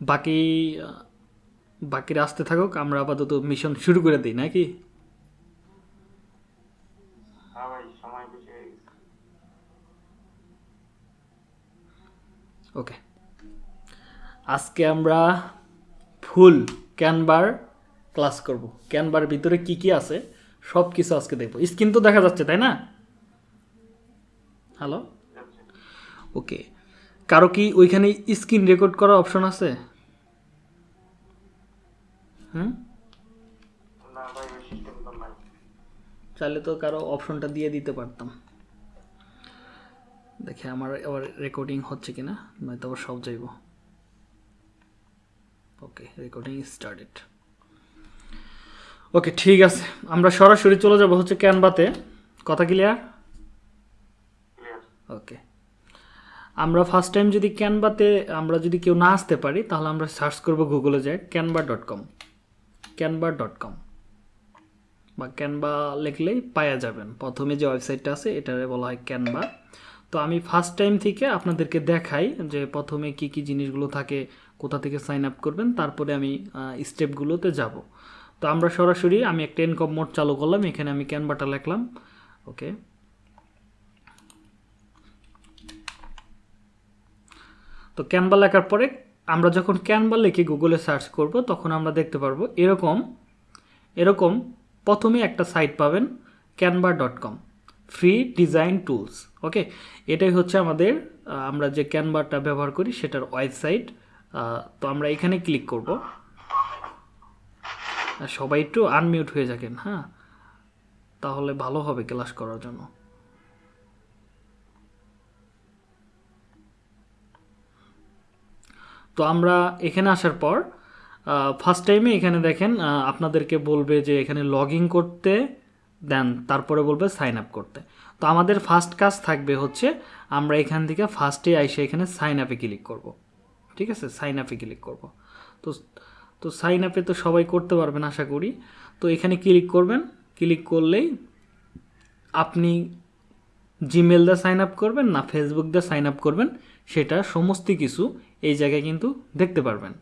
বাকি বাকিরা আসতে থাকুক আমরা আপাতত মিশন শুরু করে দিই নাকি? বেশি হয়ে ওকে আজকে আমরা ফুল ক্যানবার ক্লাস করব। ক্যানবার ভিতরে কি কি আছে সব কিছু আজকে দেখব। স্ক্রিন তো দেখা যাচ্ছে তাই না? হ্যালো ওকে কারও কি ওইখানে স্ক্রিন রেকর্ড করার অপশন আছে? হুম? চাইলে তো কারও অপশনটা দিয়ে দিতে পারতাম। দেখে আমার আবার রেকর্ডিং হচ্ছে কিনা নয়তো আবার সব যাইব। ওকে রেকর্ডিং স্টার্টেড ওকে ঠিক আছে। আমরা সরাসরি চলে যাব হচ্ছে ক্যানভাতে। কথা ক্লিয়ার ক্লিয়ার ওকে আমরা ফার্স্ট টাইম যদি ক্যানভাতে আমরা যদি কেউ না আসতে পারি তাহলে আমরা সার্চ করব গুগলে যাই Canva dot com Canva dot com বা ক্যানভা লিখলেই পাওয়া যাবেন। প্রথমে যে ওয়েবসাইটটা আছে, এটারে বলা হয় ক্যানভা তো আমি ফার্স্ট টাইম থেকে আপনাদেরকে দেখাই যে প্রথমে কি কি জিনিসগুলো থাকে, কোথা থেকে সাইন আপ করবেন, তারপরে আমি স্টেপগুলোতে যাব। তো আমরা সরাসরি আমি একটা ইনকম মোড চালু করলাম, এখানে আমি ক্যানভাটা লিখলাম। ওকে। তো ক্যানভা লেখার পরে আমরা যখন ক্যানভা লিখে গুগলে সার্চ করব, তখন আমরা দেখতে পারব এরকম এরকম প্রথমে একটা সাইট পাবেন Canva dot com free design tools okay এটাই হচ্ছে আমাদের আমরা যে ক্যানভাটা ব্যবহার করি সেটার ওয়েবসাইট তো আমরা এখানে ক্লিক করব। সবাই একটু আনমিউট হয়ে যাবেন হ্যাঁ? তাহলে ভালো হবে ক্লাস করার জন্য। তো আমরা এখানে আসার পর ফার্স্ট টাইমে এখানে দেখেন আপনাদেরকে বলবে যে এখানে লগ করতে দেন তারপরে বলবে সাইন আপ করতে। তো আমাদের ফার্স্ট কাজ থাকবে হচ্ছে, আমরা এখান থেকে ফার্স্টে আইসে এখানে সাইন আপে ক্লিক করব। ঠিক আছে? সাইন আপে ক্লিক করব। তো তো সাইন আপে তো সবাই করতে পারবেন আশা করি। তো এখানে ক্লিক করবেন। ক্লিক করলেই আপনি জিমেল দিয়ে সাইন আপ করবেন না ফেসবুক দিয়ে সাইন আপ করবেন, সেটা সমস্ত কিছু এই জায়গায় কিন্তু দেখতে পারবেন।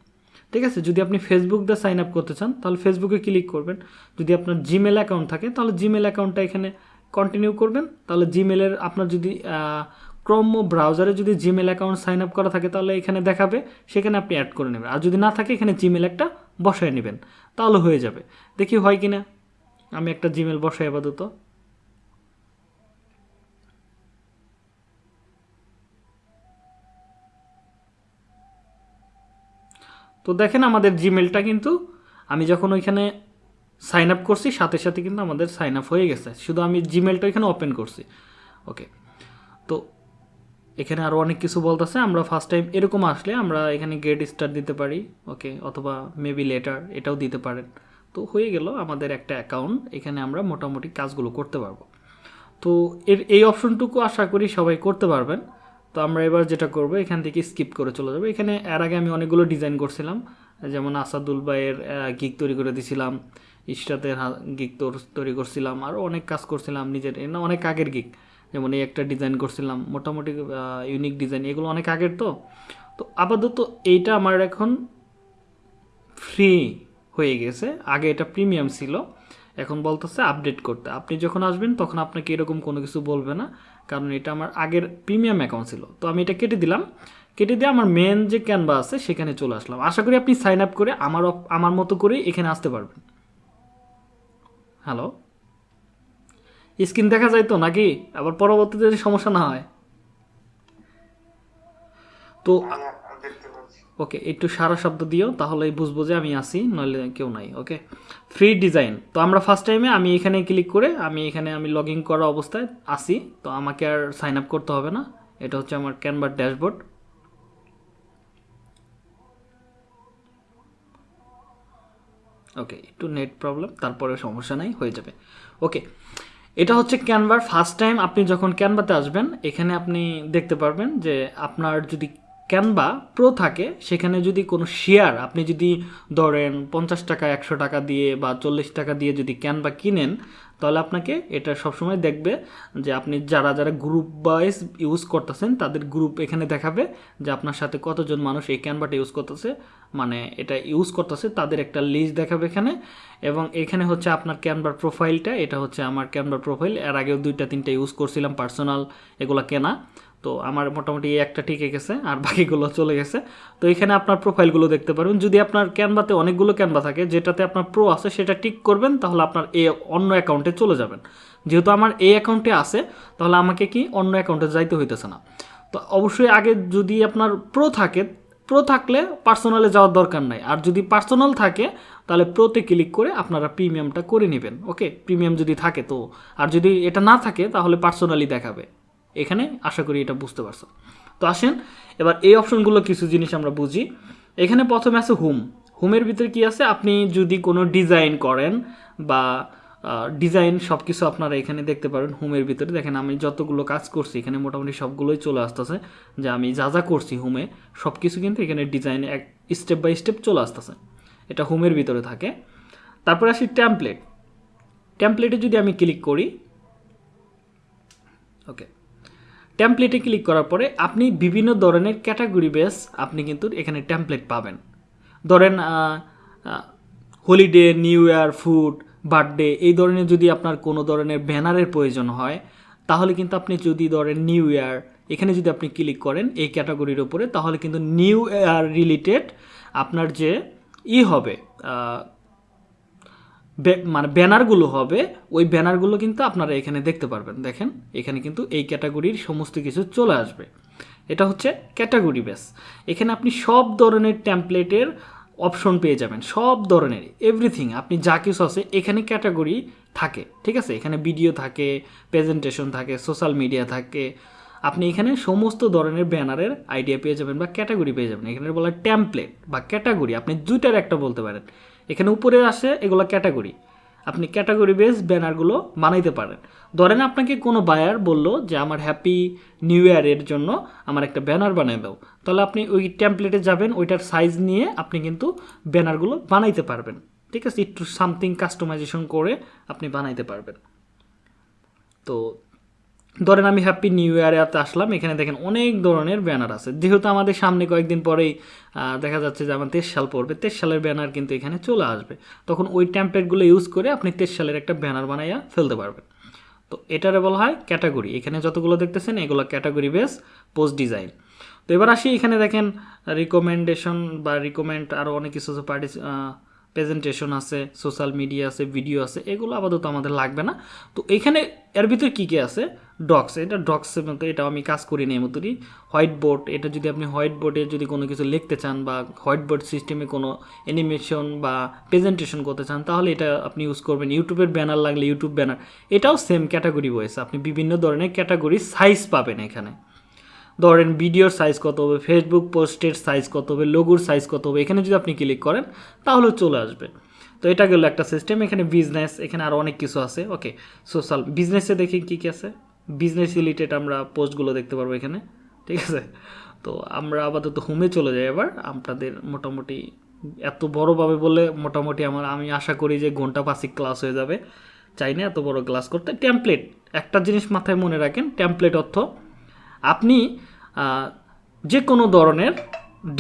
ঠিক আছে? যদি আপনি ফেসবুক দিয়ে সাইন আপ করতে চান, তাহলে ফেসবুকে ক্লিক করবেন। যদি আপনার জিমেল অ্যাকাউন্ট থাকে, তাহলে জিমেল অ্যাকাউন্টটা এখানে কন্টিনিউ করবেন। তাহলে জিমেলের আপনার যদি ক্রম ব্রাউজারে যদি জিমেল অ্যাকাউন্ট সাইন আপ করা থাকে, তাহলে এখানে দেখাবে, সেখানে আপনি অ্যাড করে নেবেন। আর যদি না থাকে, এখানে জিমেল একটা বসায় নেবেন। তাহলে হয়ে যাবে। দেখি হয় কি না আমি একটা জিমেল বসাই আপাতত। তো দেখেন আমাদের জিমেলটা কিন্তু আমি যখন ওইখানে সাইন আপ করছি, সাথে সাথে কিন্তু আমাদের সাইন আপ হয়ে গেছে। শুধু আমি জিমেলটা এখানে ওপেন করছি। ওকে তো এখানে আরও অনেক কিছু বলতেছে। আমরা ফার্স্ট টাইম এরকম আসলে আমরা এখানে গেট স্টার দিতে পারি। ওকে অথবা মেবি লেটার এটাও দিতে পারেন। তো হয়ে গেল আমাদের একটা অ্যাকাউন্ট এখানে আমরা মোটামুটি কাজগুলো করতে পারব। তো এর এই অপশনটুকু আশা করি সবাই করতে পারবেন। তো আমরা এবার যেটা করব, এখান থেকে স্কিপ করে চলে যাব। এখানে এর আগে আমি অনেকগুলো ডিজাইন করছিলাম, যেমন আসাদুল ভাইয়ের গিক তৈরি করে দিছিলাম, ইশরাতের গিক তৈরি করছিলাম আরও অনেক কাজ করছিলাম নিজের না, অনেক আগের গিক যেমন এই একটা ডিজাইন করছিলাম, মোটামুটি ইউনিক ডিজাইন এগুলো অনেক আগের তো। তো আপাতত এইটা আমার এখন ফ্রি হয়ে গেছে। আগে এটা প্রিমিয়াম ছিল, এখন বলতেছে আপডেট করতে। আপনি যখন আসবেন, তখন আপনাকে এরকম কোনো কিছু বলবে না। কারণ এটা আমার আগের প্রিমিয়াম অ্যাকাউন্ট ছিল। তো আমি এটা কেটে দিলাম। কেটে দিয়ে আমার মেন যে ক্যানভা আছে, সেখানে চলে আসলাম। আশা করি আপনি সাইন আপ করে আমার আমার মতো করেই এখানে আসতে পারবেন। হ্যালো স্ক্রিন দেখা যায় তো নাকি? আবার পরবর্তীতে সমস্যা না হয়। তো ওকে একটু সারা শব্দ দিও, তাহলেই বুঝব যে আমি আসি নইলে কেউ নাই ওকে ফ্রি ডিজাইন তো আমরা ফার্স্ট টাইমে আমি এখানে ক্লিক করে, আমি এখানে আমি লগ ইন করা অবস্থায় আসি তো আমাকে আর সাইন আপ করতে হবে না। এটা হচ্ছে আমার ক্যানভার ড্যাশবোর্ড ওকে একটু নেট প্রবলেম তারপরে সমস্যা নাই, হয়ে যাবে। ওকে এটা হচ্ছে ক্যানভার ফার্স্ট টাইম আপনি যখন ক্যানভাতে আসবেন, এখানে আপনি দেখতে পারবেন যে আপনার যদি ক্যানভা প্রো থাকে, সেখানে যদি কোনো শেয়ার আপনি যদি ধরেন পঞ্চাশ টাকা, একশো টাকা দিয়ে বা চল্লিশ টাকা দিয়ে যদি ক্যানভা কিনেন, তাহলে আপনাকে এটা সবসময় দেখবে যে আপনি যারা যারা গ্রুপ ওয়াইজ ইউজ করতেছেন, তাদের গ্রুপ এখানে দেখাবে যে আপনার সাথে কতজন মানুষ এই ক্যানভাটা ইউজ করতেছে। মানে এটা ইউজ করতেছে, তাদের একটা লিস্ট দেখাবে এখানে। এবং এখানে হচ্ছে আপনার ক্যানভার প্রোফাইলটা এটা হচ্ছে আমার ক্যানভার প্রোফাইল এর আগেও দুইটা, তিনটা ইউজ করছিলাম পার্সোনাল এগুলো কেনা। তো আমার মোটামুটি এই একটা টিকে গেছে, আর বাকিগুলো চলে গেছে। তো এখানে আপনার প্রোফাইলগুলো দেখতে পারবেন। যদি আপনার ক্যানভাতে অনেকগুলো ক্যানভা থাকে, যেটাতে আপনার প্রো আছে, সেটা টিক করবেন, তাহলে আপনার এ অন্য অ্যাকাউন্টে চলে যাবেন। যেহেতু আমার এই অ্যাকাউন্টে আছে, তাহলে আমাকে কি অন্য অ্যাকাউন্টে যাইতে হইতেছে না। তো অবশ্যই আগে যদি আপনার প্রো থাকে প্রো থাকলে পার্সোনালে যাওয়ার দরকার নাই। আর যদি পার্সোনাল থাকে, তাহলে প্রোতে ক্লিক করে আপনারা প্রিমিয়ামটা করে নেবেন ওকে প্রিমিয়াম যদি থাকে তো। আর যদি এটা না থাকে, তাহলে পার্সোনালি দেখাবে। এখানে আশা করি এটা বুঝতে পারছ। তো আসেন, এবার এই অপশনগুলো কিছু জিনিস আমরা বুঝি। এখানে প্রথমে আছে হোম। হোমের ভিতরে কি আছে? আপনি যদি কোনো ডিজাইন করেন বা ডিজাইন সব কিছু আপনারা এখানে দেখতে পারেন হোমের ভিতরে। দেখেন, আমি যতগুলো কাজ করছি, এখানে মোটামুটি সবগুলোই চলে আসতেছে। যে আমি যা যা করছি হোমে সব কিছু কিন্তু এখানে ডিজাইন এক স্টেপ বাই স্টেপ চলে আসতেছে। এটা হোমের ভিতরে থাকে। তারপরে আসি ট্যাম্পলেট ট্যাম্পলেটে যদি আমি ক্লিক করি, ওকে ট্যাম্পলেটে ক্লিক করার পরে আপনি বিভিন্ন ধরনের ক্যাটাগরি বেস আপনি কিন্তু এখানে ট্যাম্পলেট পাবেন। ধরেন holiday new year food birthday এই ধরনের যদি আপনার কোনো ধরনের ব্যানারের প্রয়োজন হয়, তাহলে কিন্তু আপনি যদি ধরেন নিউ ইয়ার এখানে যদি আপনি ক্লিক করেন এই ক্যাটাগরির উপরে, তাহলে কিন্তু নিউ ইয়ার রিলেটেড আপনার যে ই হবে মানে ব্যানারগুলো হবে, ওই ব্যানারগুলো কিন্তু আপনারা এখানে দেখতে পারবেন। দেখেন, এখানে কিন্তু এই ক্যাটাগরির সমস্ত কিছু চলে আসবে। এটা হচ্ছে ক্যাটাগরি বেস। এখানে আপনি সব ধরনের ট্যাম্পলেটের অপশন পেয়ে যাবেন, সব ধরনের এভরিথিং আপনি যা কিছু আছে, এখানে ক্যাটাগরি থাকে, ঠিক আছে? এখানে ভিডিও থাকে প্রেজেন্টেশন থাকে সোশ্যাল মিডিয়া থাকে। আপনি এখানে সমস্ত ধরনের ব্যানারের আইডিয়া পেয়ে যাবেন বা ক্যাটাগরি পেয়ে যাবেন। এখানে বলা ট্যাম্পলেট বা ক্যাটাগরি, আপনি দুইটার একটা বলতে পারেন। এখানে উপরে আসে এগুলো ক্যাটাগরি। আপনি ক্যাটাগরি বেস ব্যানারগুলো বানাইতে পারেন। ধরেন আপনাকে কোনো বায়ার বলল যে, আমার হ্যাপি নিউ ইয়ারের জন্য আমার একটা ব্যানার বানিয়ে দাও। তাহলে আপনি ওই ট্যাম্পলেটে যাবেন, ওইটার সাইজ নিয়ে আপনি কিন্তু ব্যানারগুলো বানাইতে পারবেন। ঠিক আছে? একটু সামথিং কাস্টমাইজেশন করে আপনি বানাইতে পারবেন। তো ধরেন আমি হ্যাপি নিউ ইয়ারে আসলাম, এখানে দেখেন অনেক ধরনের ব্যানার আছে। যেহেতু আমাদের সামনে কয়েকদিন পরেই দেখা যাচ্ছে যে আমার তেইশ সাল পড়বে, তেইশ সালের ব্যানার কিন্তু এখানে চলে আসবে। তখন ওই ট্যাম্পলেটগুলো ইউজ করে আপনি তেইশ সালের একটা ব্যানার বানাইয়া ফেলতে পারবেন। তো এটারে বলা হয় ক্যাটাগরি এখানে যতগুলো দেখতেছেন, এগুলো ক্যাটাগরি বেস পোস্ট ডিজাইন তো এবার আসি, এখানে দেখেন রিকমেন্ডেশন বা রিকমেন্ড আরও অনেক কিছু আছে পার্টি প্রেজেন্টেশন আছে সোশ্যাল মিডিয়া আছে ভিডিও আছে, এগুলো আপাতত আমাদের লাগবে না। তো এখানে এর ভিতরে কী কী আছে? ডক্স এটা ডক্সের মতো এটা আমি কাজ করি না এই মতনই হোয়াইট বোর্ড এটা যদি আপনি হোয়াইট বোর্ডে যদি কোনো কিছু লিখতে চান বা হোয়াইট বোর্ড সিস্টেমে কোনো অ্যানিমেশন বা প্রেজেন্টেশন করতে চান, তাহলে এটা আপনি ইউজ করবেন। ইউটিউবের ব্যানার লাগলে ইউটিউব ব্যানার এটাও সেম ক্যাটাগরি ওয়েস আপনি বিভিন্ন ধরনের ক্যাটাগরি সাইজ পাবেন এখানে। ধরেন ভিডিওর সাইজ কত হবে ফেসবুক পোস্টের সাইজ কত হবে লোগোর সাইজ কত হবে, এখানে যদি আপনি ক্লিক করেন, তাহলে চলে আসবে। তো এটা গেল একটা সিস্টেম এখানে বিজনেস এখানে আরও অনেক কিছু আছে ওকে সোশ্যাল বিজনেসে দেখি কী কী আছে। বিজনেস রিলেটেড আমরা পোস্টগুলো দেখতে পারব এখানে, ঠিক আছে? তো আমরা আপাতত হোমে চলে যাই এবার। আপনাদের মোটামুটি এত বড়োভাবে বলে মোটামুটি আমার, আমি আশা করি যে ঘণ্টা পাঁচিক ক্লাস হয়ে যাবে। চাই না এত বড় ক্লাস করতে। টেমপ্লেট একটা জিনিস মাথায় মনে রাখেন টেমপ্লেট অর্থ আপনি যে কোনো ধরনের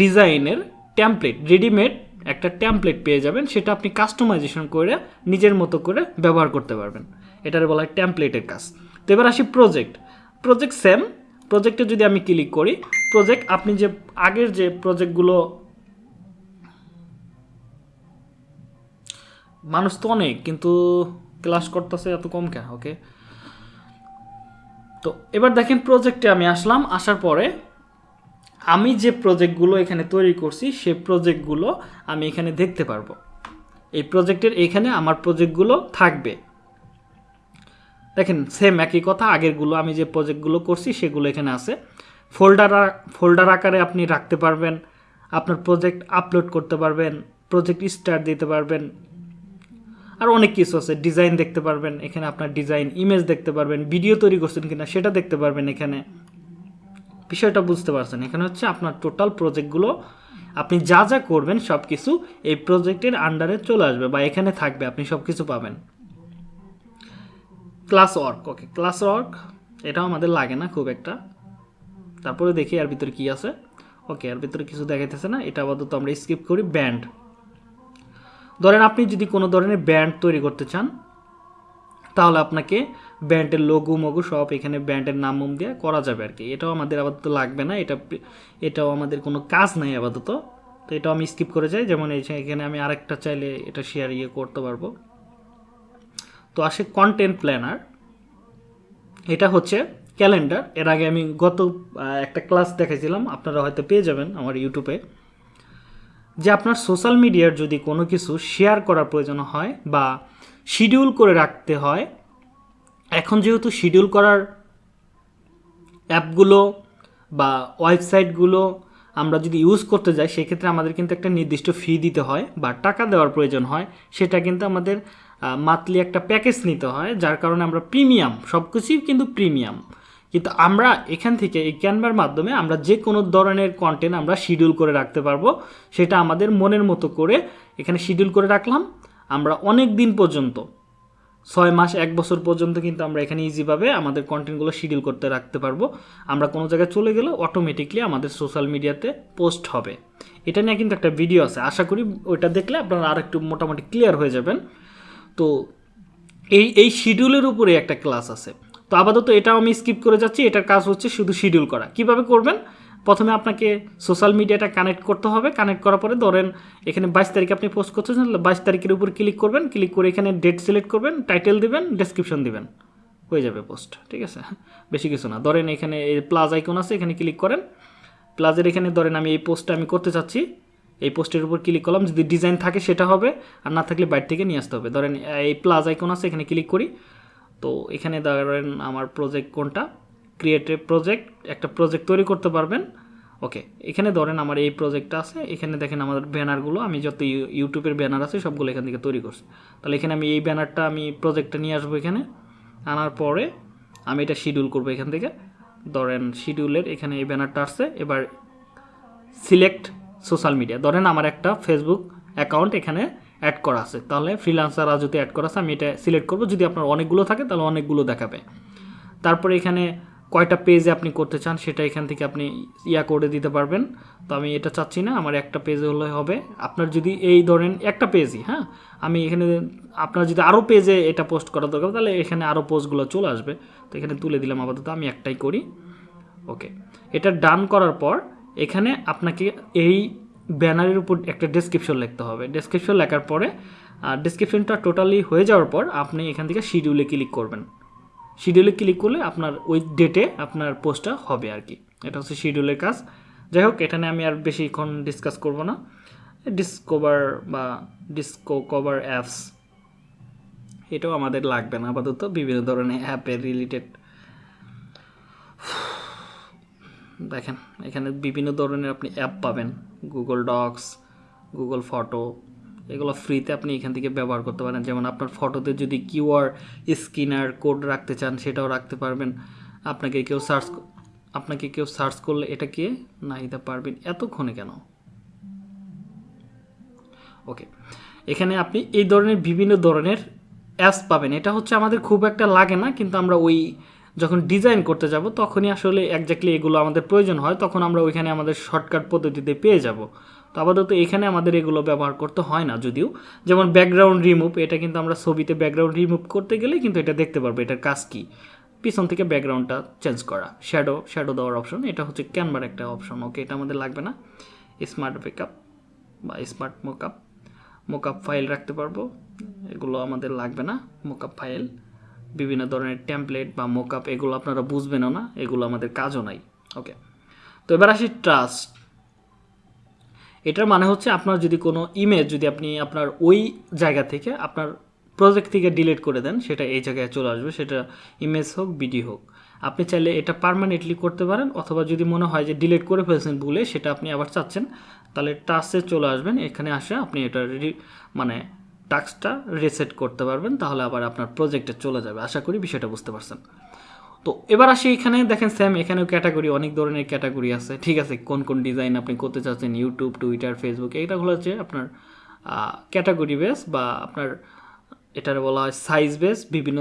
ডিজাইনের ট্যাম্পলেট রেডিমেড একটা ট্যাম্পলেট পেয়ে যাবেন, সেটা আপনি কাস্টমাইজেশন করে নিজের মতো করে ব্যবহার করতে পারবেন। এটার বলা হয় ট্যাম্পলেটের কাজ। তো এবার আসি প্রজেক্ট প্রজেক্ট সেম প্রজেক্টে যদি আমি ক্লিক করি প্রজেক্ট আপনি যে আগের যে প্রজেক্টগুলো মানুষ তো অনেক, কিন্তু ক্লাস করতেছে এত কম কেন? ওকে তো এবার দেখেন প্রজেক্টে আমি আসলাম, আসার পরে আমি যে প্রজেক্টগুলো এখানে তৈরি করছি, সে প্রজেক্টগুলো আমি এখানে দেখতে পারব। এই প্রজেক্টের এখানে আমার প্রজেক্টগুলো থাকবে। দেখেন সেম একই কথা, আগেরগুলো আমি যে প্রজেক্টগুলো করছি, সেগুলো এখানে আছে। ফোল্ডার ফোল্ডার আকারে আপনি রাখতে পারবেন, আপনার প্রজেক্ট আপলোড করতে পারবেন প্রজেক্ট স্টার্ট দিতে পারবেন আর অনেক কিছু আছে। ডিজাইন দেখতে পারবেন, এখানে আপনার ডিজাইন ইমেজ দেখতে পারবেন ভিডিও তৈরি করছেন কিনা সেটা দেখতে পারবেন এখানে। বিষয়টা বুঝতে পারছেন। এখানে হচ্ছে আপনার টোটাল প্রজেক্টগুলো আপনি যা যা করবেন সব কিছু এই প্রজেক্টের আন্ডারে চলে আসবে বা এখানে থাকবে, আপনি সব কিছু পাবেন। Class work okay class work এটাও আমাদের লাগে না খুব একটা। তারপরে দেখি এর ভিতরে কি আছে। ওকে এর ভিতরে কিছু দেখাইতেছে না, এটা আপাতত আমরা স্কিপ করি ব্যান্ড ধরেন আপনি যদি কোনো ধরনের ব্যান্ড তৈরি করতে চান, তাহলে আপনাকে ব্যান্ডের লোগো মগো সব এখানে ব্যান্ডের নাম, মুম দিয়ে করা যাবে আর কি এটাও আমাদের আপাতত লাগবে না, এটা এটাও আমাদের কোনো কাজ নাই আপাতত। তো এটাও আমি স্কিপ করে যাই, যেমন এখানে আমি আরেকটা চাইলে এটা শেয়ার ইয়ে করতে পারব। তো আসে কন্টেন্ট প্ল্যানার এটা হচ্ছে ক্যালেন্ডার এর আগে আমি গত একটা ক্লাস দেখাইছিলাম, আপনারা হয়তো পেয়ে যাবেন আমার ইউটিউবে যে আপনার সোশ্যাল মিডিয়ার যদি কোনো কিছু শেয়ার করার প্রয়োজন হয় বা শিডিউল করে রাখতে হয়, এখন যেহেতু শিডিউল করার অ্যাপগুলো বা ওয়েবসাইটগুলো আমরা যদি ইউজ করতে যাই, সেক্ষেত্রে আমাদের কিন্তু একটা নির্দিষ্ট ফি দিতে হয় বা টাকা দেওয়ার প্রয়োজন হয়। সেটা কিন্তু আমাদের মান্থলি একটা প্যাকেজ নিতে হয়, যার কারণে আমরা প্রিমিয়াম সব কিছুই কিন্তু প্রিমিয়াম কিন্তু আমরা এখান থেকে এই ক্যানভার মাধ্যমে আমরা যে কোনো ধরনের কন্টেন্ট আমরা শিডিউল করে রাখতে পারব, সেটা আমাদের মনের মতো করে এখানে শিডিউল করে রাখলাম। আমরা অনেক দিন পর্যন্ত, ছয় মাস, এক বছর পর্যন্ত কিন্তু আমরা এখানে ইজিভাবে আমাদের কন্টেন্টগুলো শিডিউল করতে রাখতে পারব। আমরা কোনো জায়গায় চলে গেলে অটোমেটিকলি আমাদের সোশ্যাল মিডিয়াতে পোস্ট হবে। এটা নিয়ে কিন্তু একটা ভিডিও আছে, আশা করি ওইটা দেখলে আপনারা আর একটু মোটামুটি ক্লিয়ার হয়ে যাবেন। তো এই এই শিডিউলের উপরে একটা ক্লাস আছে। তো আপাতত এটাও আমি স্কিপ করে যাচ্ছি, এটার কাজ হচ্ছে শুধু শিডিউল করা। কীভাবে করবেন? প্রথমে আপনাকে সোশ্যাল মিডিয়াটা কানেক্ট করতে হবে। কানেক্ট করার পরে ধরেন, এখানে বাইশ তারিখে আপনি পোস্ট করতেছেন বাইশ তারিখের উপর ক্লিক করবেন। ক্লিক করে এখানে ডেট সিলেক্ট করবেন টাইটেল দিবেন ডেসক্রিপশন দিবেন। হয়ে যাবে পোস্ট ঠিক আছে? বেশি কিছু না। ধরেন এখানে এই প্লাস আইকন আছে, এখানে ক্লিক করেন। প্লাজের এখানে ধরেন আমি এই পোস্টটা আমি করতে চাচ্ছি। এই পোস্টের উপর ক্লিক করলাম, যদি ডিজাইন থাকে সেটা হবে, আর না থাকলে বাইরে থেকে নিয়ে আসতে হবে। ধরেন এই প্লাস আইকন আছে, এখানে ক্লিক করি। তো এখানে ধরেন আমার প্রজেক্ট কোনটা? ক্রিয়েটিভ প্রজেক্ট একটা প্রজেক্ট তৈরি করতে পারবেন। ওকে এখানে ধরেন আমার এই প্রজেক্টটা আছে, এখানে দেখেন আমাদের ব্যানারগুলো আমি যত ইউ- ইউটিউবের ব্যানার আছে সবগুলো এখান থেকে তৈরি করছি। তাহলে এখানে আমি এই ব্যানারটা আমি প্রজেক্টটা নিয়ে আসব এখানে। আনার পরে আমি এটা শিডিউল করব এখান থেকে। ধরেন শিডিউলের এখানে এই ব্যানারটা আসছে, এবার সিলেক্ট সোশ্যাল মিডিয়া ধরেন আমার একটা ফেসবুক অ্যাকাউন্ট এখানে অ্যাড করা আছে। তাহলে ফ্রিলান্সার যদি অ্যাড করা আছে, আমি এটা সিলেক্ট করব। যদি আপনার অনেকগুলো থাকে, তাহলে অনেকগুলো দেখাবে। তারপরে এখানে কয়টা পেজে আপনি করতে চান, সেটা এখান থেকে আপনি ইয়া করে দিতে পারবেন। তো আমি এটা চাচ্ছি না, আমার একটা পেজে হলে হবে। আপনার যদি এই ধরেন একটা পেজই হ্যাঁ? আমি এখানে আপনার যদি আরও পেজে এটা পোস্ট করা দরকার, তাহলে এখানে আরও পোস্টগুলো চলে আসবে। তো এখানে তুলে দিলাম, আপাতত আমি একটাই করি। ওকে এটা ডান করার পর, এখানে আপনাকে এই ব্যানারের উপর একটা ডেসক্রিপশন লিখতে হবে। ডেসক্রিপশন লেখার পরে ডেসক্রিপশনটা টোটালি হয়ে যাওয়ার পর আপনি এখান থেকে শিডিউলে ক্লিক করবেন। শিডিউলে ক্লিক করলে আপনার ওই ডেটে আপনার পোস্টটা হবে আর কি। এটা হচ্ছে শিডিউলের কাজ। যাই হোক, এখানে আমি আর বেশিক্ষণ ডিসকাস করব না। ডিসকভার বা ডিসকো কভার অ্যাপস এটাও আমাদের লাগবে না আপাতত। বিভিন্ন ধরনের অ্যাপের রিলেটেড দেখেন, এখানে বিভিন্ন ধরনের আপনি অ্যাপ পাবেন। গুগল ডক্স গুগল ফটো এগুলো ফ্রিতে আপনি এখান থেকে ব্যবহার করতে পারেন। যেমন আপনার ফটোতে যদি কিউআর স্ক্যানার কোড রাখতে চান, সেটাও রাখতে পারবেন। আপনাকে কেউ সার্চ আপনাকে কেউ সার্চ করলে এটা কে? না এটা পারবেন। এতক্ষণে কেন? ওকে এখানে আপনি এই ধরনের বিভিন্ন ধরনের অ্যাপস পাবেন। এটা হচ্ছে আমাদের খুব একটা লাগে না, কিন্তু আমরা ওই যখন ডিজাইন করতে যাব, তখনই আসলে একজাক্টলি এগুলো আমাদের প্রয়োজন হয়, তখন আমরা ওইখানে আমাদের শর্টকাট পদ্ধতিতে পেয়ে যাব। তো আপাতত এখানে আমাদের এগুলো ব্যবহার করতে হয় না যদিও। যেমন ব্যাকগ্রাউন্ড রিমুভ এটা কিন্তু আমরা ছবিতে ব্যাকগ্রাউন্ড রিমুভ করতে গেলে কিন্তু এটা দেখতে পারব, এটার কাজ কী? পিছন থেকে ব্যাকগ্রাউন্ডটা চেঞ্জ করা শ্যাডো শ্যাডো দেওয়ার অপশন এটা হচ্ছে ক্যানভার একটা অপশন ওকে এটা আমাদের লাগবে না। স্মার্ট ব্যাকআপ বা স্মার্ট মোকআপ মোকআপ ফাইল রাখতে পারব, এগুলো আমাদের লাগবে না মোকআপ ফাইল বিভিন্ন ধরনের টেমপ্লেট বা মোকআপ এগুলো আপনারা বুঝবেনও না, এগুলো আমাদের কাজও নাই। ওকে তো এবার আসি ট্রাস্ট এটার মানে হচ্ছে আপনার যদি কোনো ইমেজ যদি আপনি আপনার ওই জায়গা থেকে আপনার প্রজেক্ট থেকে ডিলিট করে দেন, সেটা এই জায়গায় চলে আসবে, সেটা ইমেজ হোক ভিডিও হোক। আপনি চাইলে এটা পারমানেন্টলি করতে পারেন, অথবা যদি মনে হয় যে ডিলিট করে ফেলছেন ভুলে, সেটা আপনি আবার চাচ্ছেন, তাহলে টাচে চলে আসবেন, এখানে আসে আপনি এটা মানে টাস্কটা রিসেট করতে পারবেন, তাহলে আবার আপনার প্রজেক্টে চলে যাবে। আশা করি বিষয়টা বুঝতে পারছেন। তো এবার আসি এখানে, দেখেন স্যাম এখানেও ক্যাটাগরি অনেক ধরনের ক্যাটাগরি আছে। ঠিক আছে, কোন কোন ডিজাইন আপনি করতে চাচ্ছেন ইউটিউব টুইটার ফেসবুক এইটাগুলো হচ্ছে আপনার ক্যাটাগরি বেস বা আপনার, এটার বলা হয় সাইজ বেস বিভিন্ন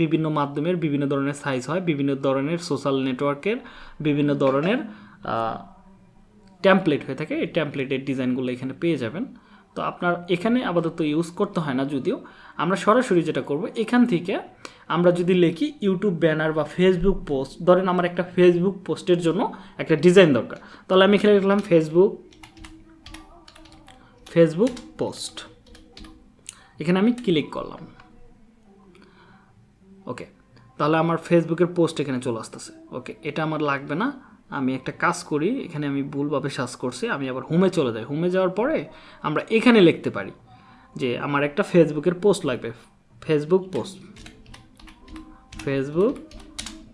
বিভিন্ন মাধ্যমের বিভিন্ন ধরনের সাইজ হয়, বিভিন্ন ধরনের সোশ্যাল নেটওয়ার্কের বিভিন্ন ধরনের ট্যাম্পলেট হয়ে থাকে। এই ট্যাম্পলেটের ডিজাইনগুলো এখানে পেয়ে যাবেন। তো আপনার এখানে আপাতত ইউজ করতে হয় না যদিও, আমরা সরাসরি যেটা করব, এখান থেকে আমরা যদি লিখি ইউটিউব ব্যানার বা ফেসবুক পোস্ট ধরেন আমার একটা ফেসবুক পোস্টের জন্য একটা ডিজাইন দরকার। তাহলে আমি এখানে লিখলাম ফেসবুক ফেসবুক পোস্ট এখানে আমি ক্লিক করলাম। ওকে তাহলে আমার ফেসবুকের পোস্ট এখানে চলে আসতেছে। ওকে এটা আমার লাগবে না। আমি একটা কাজ করি, এখানে আমি ভুলভাবে সার্চ করছি, আমি আবার হোমে চলে যাই। হোমে যাওয়ার পরে আমরা এখানে লিখতে পারি যে আমার একটা ফেসবুকের পোস্ট লাগবে। Facebook post. ফেসবুক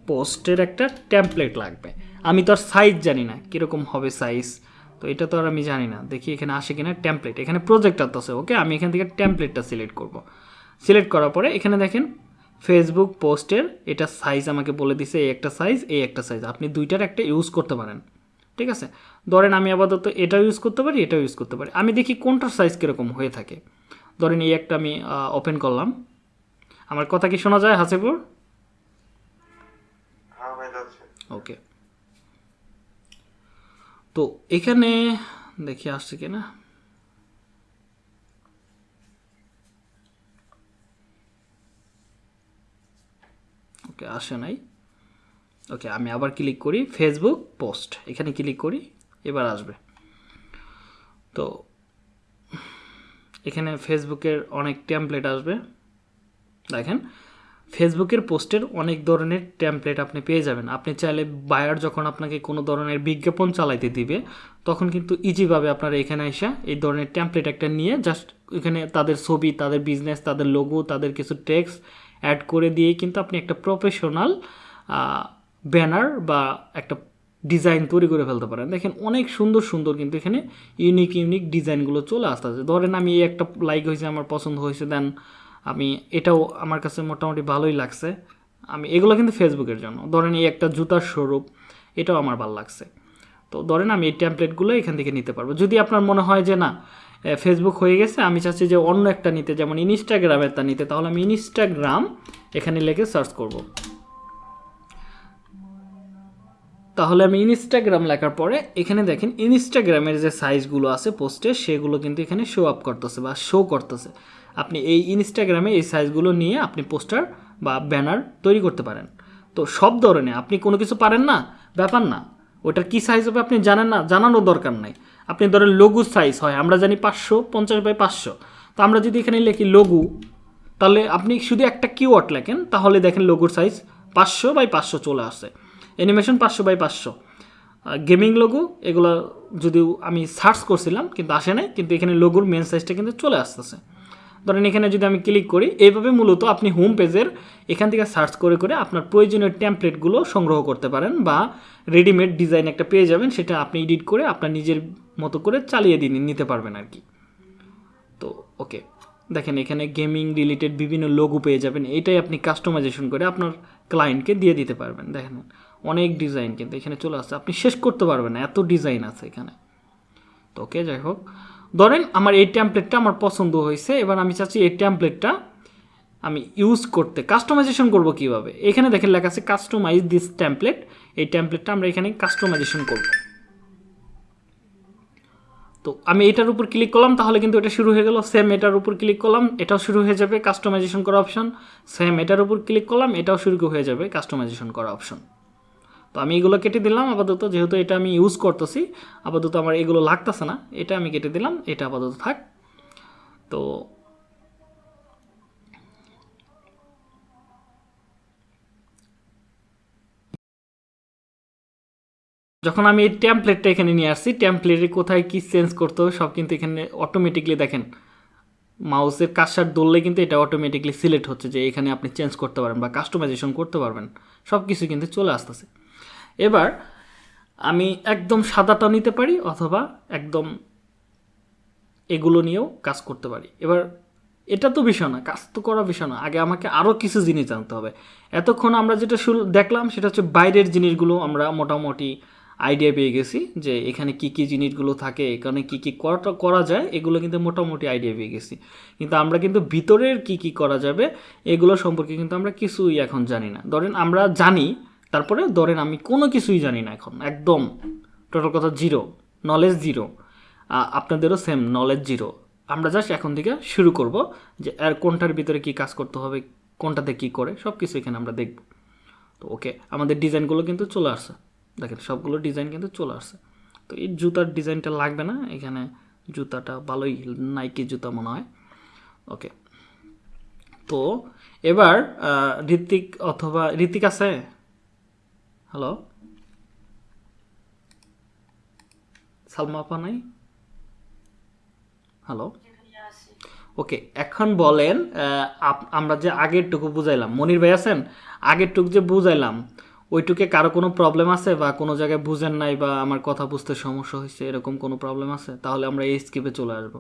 পোস্টের একটা টেমপ্লেট লাগবে। আমি তো আর সাইজ জানি না, কীরকম হবে সাইজ তো এটা তো আর আমি জানি না। দেখি এখানে আসে কিনা টেমপ্লেট এখানে প্রজেক্ট আছে ওকে আমি এখান থেকে টেমপ্লেটটা সিলেক্ট করব। সিলেক্ট করার পরে এখানে দেখেন ফেসবুক পোস্টের এটা সাইজ আমাকে বলে দিছে এই একটা সাইজ এই একটা সাইজ আপনি দুইটার একটা ইউজ করতে পারেন। ঠিক আছে? ধরেন আমি আপাতত এটাও ইউজ করতে পারি এটাও ইউজ করতে পারি। আমি দেখি কোনটার সাইজ কীরকম হয়ে থাকে। ধরেন এই একটা আমি ওপেন করলাম। আমার কথা কি শোনা যায় হাসিপুর হ্যাঁ ওকে তো এখানে দেখি আসছে কিনা। ওকে আসে নাই। ওকে আমি আবার ক্লিক করি ফেসবুক পোস্ট এখানে ক্লিক করি, এবার আসবে। তো, এখানে ফেসবুকের অনেক টেমপ্লেট আসবে। দেখেন ফেসবুকের পোস্টের অনেক ধরনের টেমপ্লেট আপনি পেয়ে যাবেন। আপনি চাইলে বায়ার যখন আপনাকে কোনো ধরনের বিজ্ঞাপন চালাইতে দিবে, তখন কিন্তু ইজিভাবে আপনারা এখানে এসে এই ধরনের টেমপ্লেট একটা নিয়ে জাস্ট এখানে তাদের ছবি, তাদের বিজনেস তাদের লোগো তাদের কিছু টেক্সট অ্যাড করে দিয়েই কিন্তু আপনি একটা প্রফেশনাল ব্যানার বা একটা ডিজাইন তৈরি করে ফেলতে পারেন। দেখেন অনেক সুন্দর সুন্দর কিন্তু এখানে ইউনিক ইউনিক ডিজাইনগুলো চলে আসতেছে। ধরেন আমি এই একটা লাইক হয়েছে, আমার পছন্দ হয়েছে দেন আমি এটাও আমার কাছে মোটামুটি ভালোই লাগছে। আমি এগুলো কিন্তু ফেসবুকের জন্য। ধরেন এই একটা জুতার স্বরূপ এটাও আমার ভালো লাগছে। তো ধরেন আমি এই ট্যাম্পলেটগুলো এখান থেকে নিতে পারব। যদি আপনার মনে হয় যে না ফেসবুক হয়ে গেছে। আমি চাচ্ছি যে অন্য একটা নিতে, যেমন ইনস্টাগ্রামেরটা নিতে। তাহলে আমি ইনস্টাগ্রাম এখানে লিখে সার্চ করব। তাহলে আমি ইনস্টাগ্রাম লেখার পরে এখানে দেখেন ইনস্টাগ্রামের যে সাইজগুলো আছে পোস্টে সেগুলো কিন্তু এখানে শো আপ করতেছে বা শো করতেছে। আপনি এই ইনস্টাগ্রামে এই সাইজগুলো নিয়ে আপনি পোস্টার বা ব্যানার তৈরি করতে পারেন। তো সব ধরনের, আপনি কোনো কিছু পারেন না? ব্যাপার না। ওটার কী সাইজ হবে আপনি জানেন না, জানানোর দরকার নাই। আপনি ধরেন লঘু সাইজ হয়, আমরা জানি পাঁচশো, পঞ্চাশ বাই পাঁচশো। তো আমরা যদি এখানে লিখি লঘু, তাহলে আপনি শুধু একটা কিওয়ার্ড লেখেন, তাহলে দেখেন লোগোর সাইজ পাঁচশো বাই পাঁচশো চলে আসে। অ্যানিমেশন পাঁচশো বাই পাঁচশো। গেমিং লোগো এগুলো যদিও আমি সার্চ করছিলাম, কিন্তু আসে নাই, কিন্তু এখানে লোগোর মেন সাইজটা কিন্তু চলে আসতেছে। ধরেন এখানে যদি আমি ক্লিক করি, এইভাবে মূলত আপনি হোম পেজের এখান থেকে সার্চ করে করে আপনার প্রয়োজনীয় টেমপ্লেটগুলো সংগ্রহ করতে পারেন, বা রেডিমেড ডিজাইন একটা পেয়ে যাবেন, সেটা আপনি এডিট করে আপনার নিজের মতো করে চালিয়ে দিন, নিতে পারবেন আর কি। তো, ওকে। দেখেন, এখানে গেমিং রিলেটেড বিভিন্ন লোগো পেয়ে যাবেন। এটাই আপনি কাস্টমাইজেশন করে আপনার ক্লায়েন্টকে দিয়ে দিতে পারবেন। দেখেন, অনেক ডিজাইন কিন্তু এখানে চলে আসছে। আপনি শেষ করতে পারবেন না, এত ডিজাইন আছে এখানে। তো, ওকে, যাই হোক। ধরেন, আমার এই ট্যাম্পলেটটা আমার পছন্দ হয়েছে। এবার আমি চাচ্ছি এই ট্যাম্পলেটটা আমি ইউজ করতে কাস্টমাইজেশন করব কীভাবে? এখানে দেখেন লেখা আছে কাস্টমাইজ দিস ট্যাম্পলেট এই ট্যাম্পলেটটা আমরা এখানে কাস্টমাইজেশন করব। তো আমি এটার উপর ক্লিক করলাম, তাহলে কিন্তু এটা শুরু হয়ে গেল। সেম এটার উপর ক্লিক করলাম, এটাও শুরু হয়ে যাবে কাস্টমাইজেশন করা অপশন সেম এটার উপর ক্লিক করলাম, এটাও শুরু হয়ে যাবে কাস্টমাইজেশন করা অপশন তো আমি এগুলো কেটে দিলাম আপাতত, যেহেতু এটা আমি ইউজ করতেছি, আপাতত আমার এগুলো লাগতেছে না, এটা আমি কেটে দিলাম, এটা আপাতত থাক। তো যখন আমি এই ট্যাম্পলেটটা এখানে নিয়ে আসছি ট্যাম্পলেটে কোথায় কি চেঞ্জ করতে হবে সব কিন্তু এখানে অটোমেটিকলি দেখেন। মাউসের কাজসার দললে কিন্তু এটা অটোমেটিকলি সিলেক্ট হচ্ছে যে এখানে আপনি চেঞ্জ করতে পারেন বা কাস্টমাইজেশন করতে পারবেন। সব কিছু কিন্তু চলে আসতেছে। এবার আমি একদম সাদাটা নিতে পারি অথবা একদম এগুলো নিয়েও কাজ করতে পারি। এবার এটা তো বিষয় না, কাজ তো করা বিষয় না। আগে আমাকে আরও কিছু জিনিস জানতে হবে। এতক্ষণ আমরা যেটা দেখলাম সেটা হচ্ছে বাইরের জিনিসগুলো আমরা মোটামুটি আইডিয়া পেয়ে গেছি যে এখানে কি কি জিনিসগুলো থাকে, এখানে কি কি করা যায়, এগুলো কিন্তু মোটামুটি আইডিয়া পেয়ে গেছি। কিন্তু আমরা কিন্তু ভিতরের কি কি করা যাবে, এগুলো সম্পর্কে কিন্তু আমরা কিছুই এখন জানি না। ধরেন আমরা জানি, তারপরে ধরেন আমি কোনো কিছুই জানি না এখন, একদম টোটাল কথা জিরো নলেজ জিরো আপনাদেরও সেম নলেজ জিরো আমরা জাস্ট এখন থেকে শুরু করব যে আর কোনটার ভিতরে কি কাজ করতে হবে, কোনটাতে কি করে সব কিছু এখানে আমরা দেখব। তো ওকে আমাদের ডিজাইনগুলো কিন্তু চলে আসছে। দেখেন, সবগুলো ডিজাইন কিন্তু চলে আসছে। তো এই জুতার ডিজাইনটা লাগবে না, এখানে জুতাটা ভালোই নাইকি জুতা মনে হয়। ওকে। তো এবার ঋত্বিক অথবা ঋত্বিক আছে? হ্যালো? সালমা আপা নাই? হ্যালো? ওকে, এখন বলেন আমরা যে আগেরটুকু বুঝাইলাম, মনির ভাই আছেন? আগেরটুকু যে বুঝাইলাম ওইটুকে কারও কোনো প্রবলেম আছে বা কোনো জায়গায় বুঝেন নাই বা আমার কথা বুঝতে সমস্যা হয়েছে এরকম কোনো প্রবলেম আছে? তাহলে আমরা এই স্কিপে চলে আসব।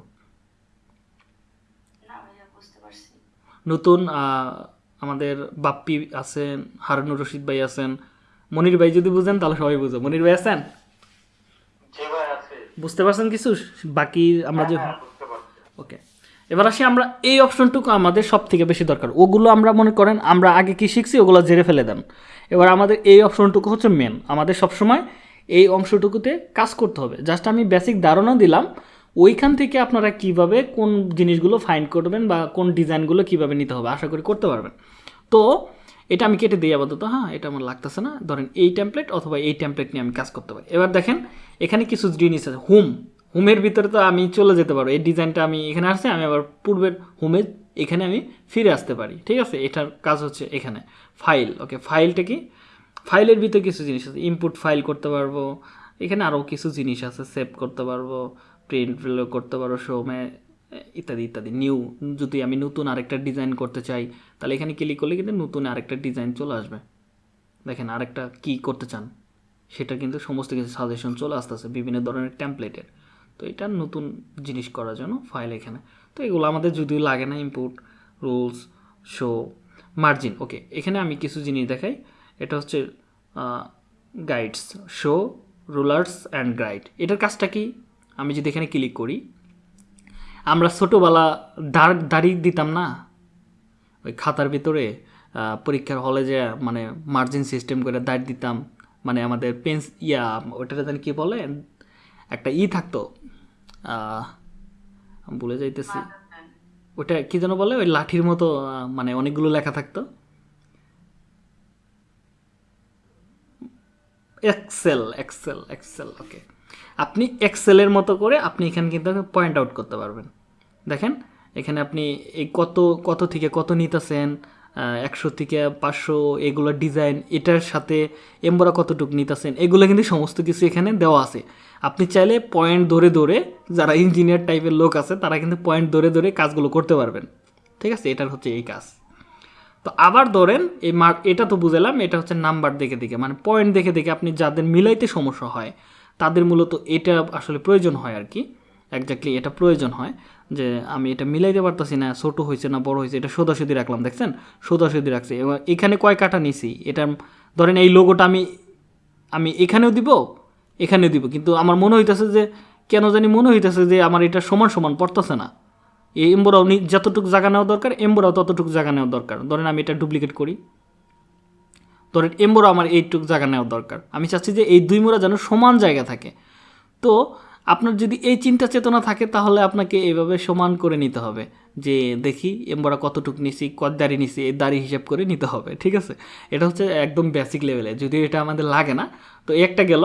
না ভাইয়া বুঝতে পারছি। নতুন আহ, আমাদের বাপ্পি আছেন হারুনুর রশিদ ভাই আছেন মনির ভাই যদি বুঝেন তাহলে সবাই বুঝো। মনির ভাই আছেন? যে ভাই আছে। বুঝতে পারছেন কিছু? বাকি আমরা যে হ্যাঁ পারছি। ওকে। এবার আসি আমরা এই অপশনটুকু আমাদের সব থেকে বেশি দরকার। ওগুলো আমরা মনে করেন আমরা আগে কি শিখছি ওগুলো জেরে ফেলে দেন। এবার আমাদের এই অপশনটুকু হচ্ছে মেন আমাদের সবসময় এই অংশটুকুতে কাজ করতে হবে। জাস্ট আমি বেসিক ধারণা দিলাম, ওইখান থেকে আপনারা কীভাবে কোন জিনিসগুলো ফাইন্ড করবেন বা কোন ডিজাইনগুলো কীভাবে নিতে হবে, আশা করি করতে পারবেন। তো, এটা আমি কেটে দিই আপাতত হ্যাঁ? এটা আমার লাগতেছে না। ধরেন এই টেমপ্লেট অথবা এই টেমপ্লেট নিয়ে আমি কাজ করতে পারি। এবার দেখেন, এখানে কিছু জিনিস আছে। হোম। হোমের ভিতরে তো আমি চলে যেতে পারব। এই ডিজাইনটা আমি এখানে আসছে, আমি আবার পূর্বের হোমে এখানে আমি ফিরে আসতে পারি, ঠিক আছে? এটার কাজ হচ্ছে এখানে। ফাইল ওকে ফাইলটা কি? ফাইলের ভিতরে কিছু জিনিস আছে। ইনপুট ফাইল করতে পারব। এখানে আরও কিছু জিনিস আছে। সেভ করতে পারব। প্রিন্ট করতে পারব শোমে ইত্যাদি ইত্যাদি। নিউ যদি আমি নতুন আরেকটা ডিজাইন করতে চাই, তাহলে এখানে ক্লিক করলে কিন্তু নতুন আরেকটা ডিজাইন চলে আসবে। দেখেন আরেকটা কি করতে চান? সেটা কিন্তু সমস্ত কিছু সাজেশন চলে আসতেছে বিভিন্ন ধরনের টেমপ্লেটের তো এটা নতুন জিনিস করার জন্য ফাইল এখানে। তো এগুলো আমাদের যদিও লাগে না input rules show margin okay এখানে আমি কিছু জিনিস দেখাই। এটা হচ্ছে guides show rulers and guide এটার কাজটা কি? আমি যদি এখানে ক্লিক করি, আমরা ছোটোবেলা দাঁড় দাড়ি দিতাম না? ওই খাতার ভিতরে পরীক্ষার হলে যে মানে মার্জিন সিস্টেম করে দাঁড় দিতাম। মানে আমাদের পেন্স ইয়া ওটাতে কী বলে? একটা ই থাকতো ভুলে যাইতেছি। ওটা কি যেন বলে? ওই লাঠির মতো মানে অনেকগুলো লেখা থাকতো। এক্সেল এক্সেল এক্সেল ওকে আপনি এক্সেলের মতো করে আপনি এখানে কিন্তু পয়েন্ট আউট করতে পারবেন। দেখেন এখানে আপনি এই কত কত থেকে কত নিতেছেন একশো থেকে পাঁচশো এগুলো ডিজাইন এটার সাথে এম্বরা কতটুকু নিতেছেন এগুলো কিন্তু সমস্ত কিছু এখানে দেওয়া আছে। আপনি চাইলে পয়েন্ট ধরে ধরে যারা ইঞ্জিনিয়ার টাইপের লোক আছে, তারা কিন্তু পয়েন্ট ধরে ধরে কাজগুলো করতে পারবেন। ঠিক আছে? এটার হচ্ছে এই কাজ। তো আবার ধরেন, এই মার্ক এটা তো বুঝলাম, এটা হচ্ছে নাম্বার দেখে দেখে। মানে পয়েন্ট দেখে দেখে আপনি যাদের মিলাইতে সমস্যা হয়, তাদের মূলত এটা আসলে প্রয়োজন হয় আর কি। একজাক্টলি এটা প্রয়োজন হয় যে আমি এটা মিলাইতে পারতাছি না, ছোটো হয়েছে না, বড় হয়েছে এটা সোদাসুদি রাখলাম, দেখছেন? সোদাসুদি রাখছি। এবার এখানে কয় কাটা নিছি এটা ধরেন এই লোগোটা আমি আমি এখানেও দিব এখানেও দিব। কিন্তু আমার মনে হইতেছে যে কেন জানি মনে হইতেছে যে আমার এটা সমান সমান পড়তেছে না। এই এম্বোরাও যতটুকু জায়গা নেওয়া দরকার, এম্বোরাও ততটুকু জায়গা নেওয়া দরকার। ধরেন আমি এটা ডুপ্লিকেট করি। ধরেন এম্বোরা আমার এইটুকু জায়গা নেওয়া দরকার। আমি চাচ্ছি যে এই দুই মোড়া যেন সমান জায়গা থাকে। তো আপনার যদি এই চিন্তা চেতনা থাকে, তাহলে আপনাকে এইভাবে সমান করে নিতে হবে। যে দেখি এম্বোরা কতটুকু নিছি, কত দাড়ি নিছি, এই দাড়ি হিসাব করে নিতে হবে, ঠিক আছে? এটা হচ্ছে একদম বেসিক লেভেলে যদিও এটা আমাদের লাগে না, তো একটা গেল।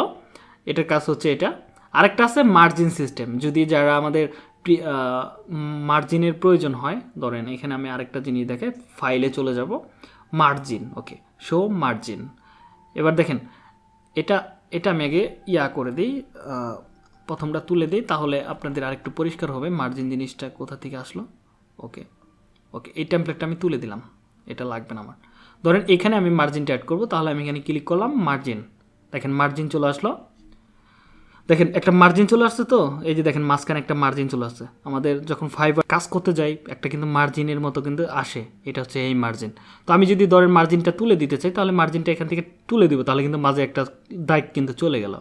এটার কাজ হচ্ছে এটা। আরেকটা আছে মার্জিন সিস্টেম যদি যারা আমাদের মার্জিনের প্রয়োজন হয়, ধরেন এখানে আমি আরেকটা জিনিস দেখে ফাইলে চলে যাব। মার্জিন ওকে শো মার্জিন এবার দেখেন, এটা এটা আমি আগে ইয়া করে দিই প্রথমটা তুলে দিই, তাহলে আপনাদের আরেকটু পরিষ্কার হবে মার্জিন জিনিসটা কোথা থেকে আসলো। ওকে ওকে এই টেমপ্লেটটা আমি তুলে দিলাম, এটা লাগবে না আমার। ধরেন এখানে আমি মার্জিনটা অ্যাড করব, তাহলে আমি এখানে ক্লিক করলাম মার্জিন দেখেন মার্জিন চলে আসলো। দেখেন, একটা মার্জিন চলে আসছে তো, এই যে দেখেন মাঝখানে একটা মার্জিন চলে আসছে। আমাদের যখন ফাইবার কাজ করতে যাই, একটা কিন্তু মার্জিনের মতো কিন্তু আসে। এটা হচ্ছে এই মার্জিন তো আমি যদি দরের মার্জিনটা তুলে দিতে চাই, তাহলে মার্জিনটা এখান থেকে তুলে দিব, তাহলে কিন্তু মাঝে একটা দাগ কিন্তু চলে গেল।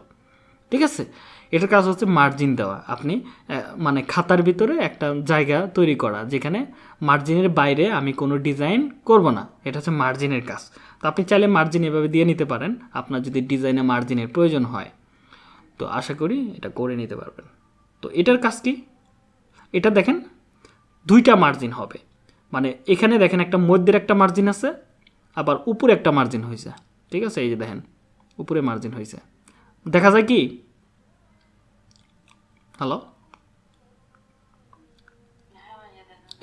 ঠিক আছে? এটার কাজ হচ্ছে মার্জিন দেওয়া। আপনি মানে খাতার ভিতরে একটা জায়গা তৈরি করা, যেখানে মার্জিনের বাইরে আমি কোনো ডিজাইন করব না। এটা হচ্ছে মার্জিনের কাজ। তো আপনি চাইলে মার্জিন এভাবে দিয়ে নিতে পারেন। আপনার যদি ডিজাইনে মার্জিনের প্রয়োজন হয়। তো আশা করি এটা করে নিতে পারবেন। তো এটার কাজ কি? এটা দেখেন, দুইটা মার্জিন হবে। মানে এখানে দেখেন একটা মধ্যের একটা মার্জিন আছে, আবার উপরে একটা মার্জিন হয়েছে ঠিক আছে? এই যে দেখেন, উপরে মার্জিন হয়েছে দেখা যায় কি? হ্যালো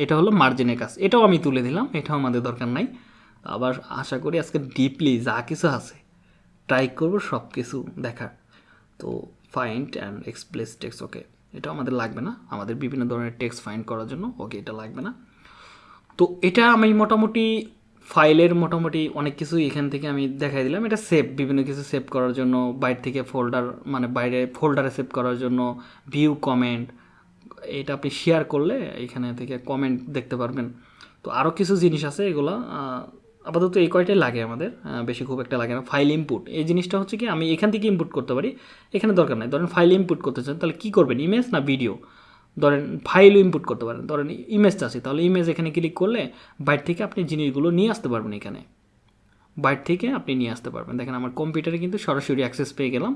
এটা হলো মার্জিনের কাজ। এটাও আমি তুলে দিলাম, এটাও আমাদের দরকার নাই। আবার আশা করি আজকে ডিপলি যা কিছু আছে ট্রাই করব সব কিছু দেখার। তো find and replace text okay এটা আমাদের লাগবে না। আমাদের বিভিন্ন ধরনের টেক্স ফাইন্ড করার জন্য ওকে এটা লাগবে না। তো এটা আমি মোটামুটি ফাইলের মোটামুটি অনেক কিছু এখান থেকে আমি দেখাই দিলাম। এটা সেভ বিভিন্ন কিছু সেভ করার জন্য, বাইরে থেকে ফোল্ডার মানে বাইরে ফোল্ডারে সেভ করার জন্য ভিউ কমেন্ট এটা আপনি শেয়ার করলে এখানে থেকে কমেন্ট দেখতে পারবেন। তো আরও কিছু জিনিস আছে এগুলো আপাতত এই কয়টাই লাগে আমাদের বেশি খুব একটা লাগে না। ফাইল ইনপুট এই জিনিসটা হচ্ছে কি, আমি এখান থেকে ইনপুট করতে পারি, এখানে দরকার নাই। ধরেন ফাইল ইনপুট করতে চান, তাহলে কী করবেন ইমেজ না ভিডিও ধরেন ফাইলও ইনপুট করতে পারেন, ধরেন ইমেজটা আছে, তাহলে ইমেজ এখানে ক্লিক করলে বাইরে থেকে আপনি জিনিসগুলো নিয়ে আসতে পারবেন এখানে। বাইরে থেকে আপনি নিয়ে আসতে পারবেন। দেখেন আমার কম্পিউটারে কিন্তু সরাসরি অ্যাক্সেস পেয়ে গেলাম,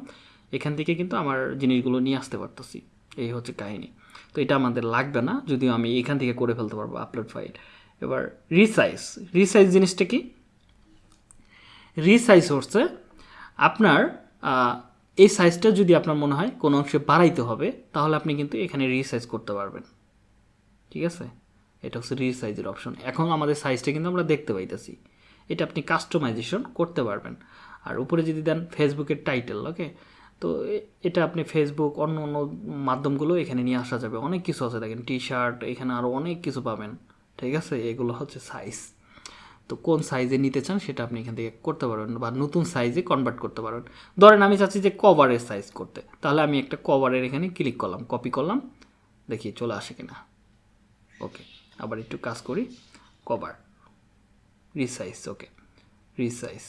এখান থেকে কিন্তু আমার জিনিসগুলো নিয়ে আসতে পারতেছি। এই হচ্ছে কাহিনী। তো এটা আমাদের লাগবে না, যদিও আমি এখান থেকে করে ফেলতে পারব আপলোড ফাইল এবার রিসাইজ রিসাইজ জিনিসটা কি? রিসাইজ হচ্ছে আপনার এই সাইজটা যদি আপনার মনে হয় কোনো অংশে বাড়াইতে হবে, তাহলে আপনি কিন্তু এখানে রিসাইজ করতে পারবেন। ঠিক আছে? এটা হচ্ছে রিসাইজের অপশন এখন আমাদের সাইজটা কিন্তু আমরা দেখতে পাইতেছি। এটা আপনি কাস্টমাইজেশন করতে পারবেন। আর উপরে যদি দেন ফেসবুকের টাইটেল ওকে তো এটা আপনি ফেসবুক অন্য অন্য মাধ্যমগুলো এখানে নিয়ে আসা যাবে। অনেক কিছু আছে দেখেন টি শার্ট এখানে আরও অনেক কিছু পাবেন। ঠিক আছে? এগুলো হচ্ছে সাইজ তো কোন সাইজে নিতে চান সেটা আপনি এখান থেকে করতে পারবেন বা নতুন সাইজে কনভার্ট করতে পারবেন। ধরেন আমি চাচ্ছি যে কভারের সাইজ করতে। তাহলে আমি একটা কভারের এখানে ক্লিক করলাম কপি করলাম, দেখি চলে আসে কিনা। ওকে আবার একটু কাজ করি cover resize okay resize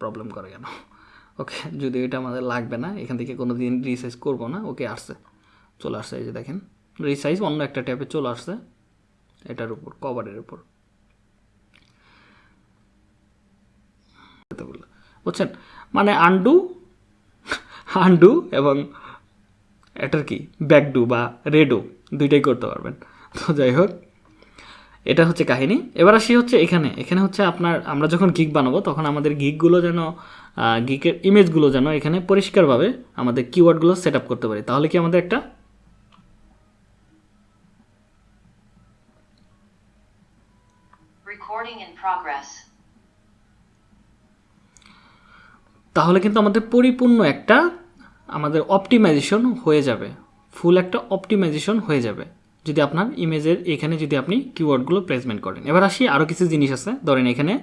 problem করে কেন? ওকে যদি এটা আমাদের লাগবে না, এখান থেকে কোনো দিন রিসাইজ করব না ওকে আসছে। চলে আসছে, এই যে দেখেন। রিসাইজ অন্য একটা ট্যাপে চলে আসছে। এটার উপর, কভারের উপর। বুঝছেন? মানে আন্ডু আন্ডু এবং এটার কি? ব্যাকডু বা রেডো দুইটাই করতে পারবেন। তো যাই হোক, এটা হচ্ছে কাহিনী। এবার আসি হচ্ছে এখানে। এখানে হচ্ছে আপনার, আমরা যখন গিগ বানাবো, তখন আমাদের গিকগুলো যেন গিকের ইমেজগুলো যেন এখানে পরিষ্কারভাবে আমাদের কিওয়ার্ডগুলো সেট আপ করতে পারি। তাহলে কি আমাদের একটা Recording in progress. তাহলে কিন্তু আমাদের পরিপূর্ণ একটা আমাদের অপটিমাইজেশন হয়ে যাবে। ফুল একটা অপটিমাইজেশন হয়ে যাবে। যদি আপনার ইমেজের এখানে যদি আপনি কিওয়ার্ডগুলো প্লেসমেন্ট করেন। এবার আসি আরও কিছু জিনিস আছে। ধরেন এখানে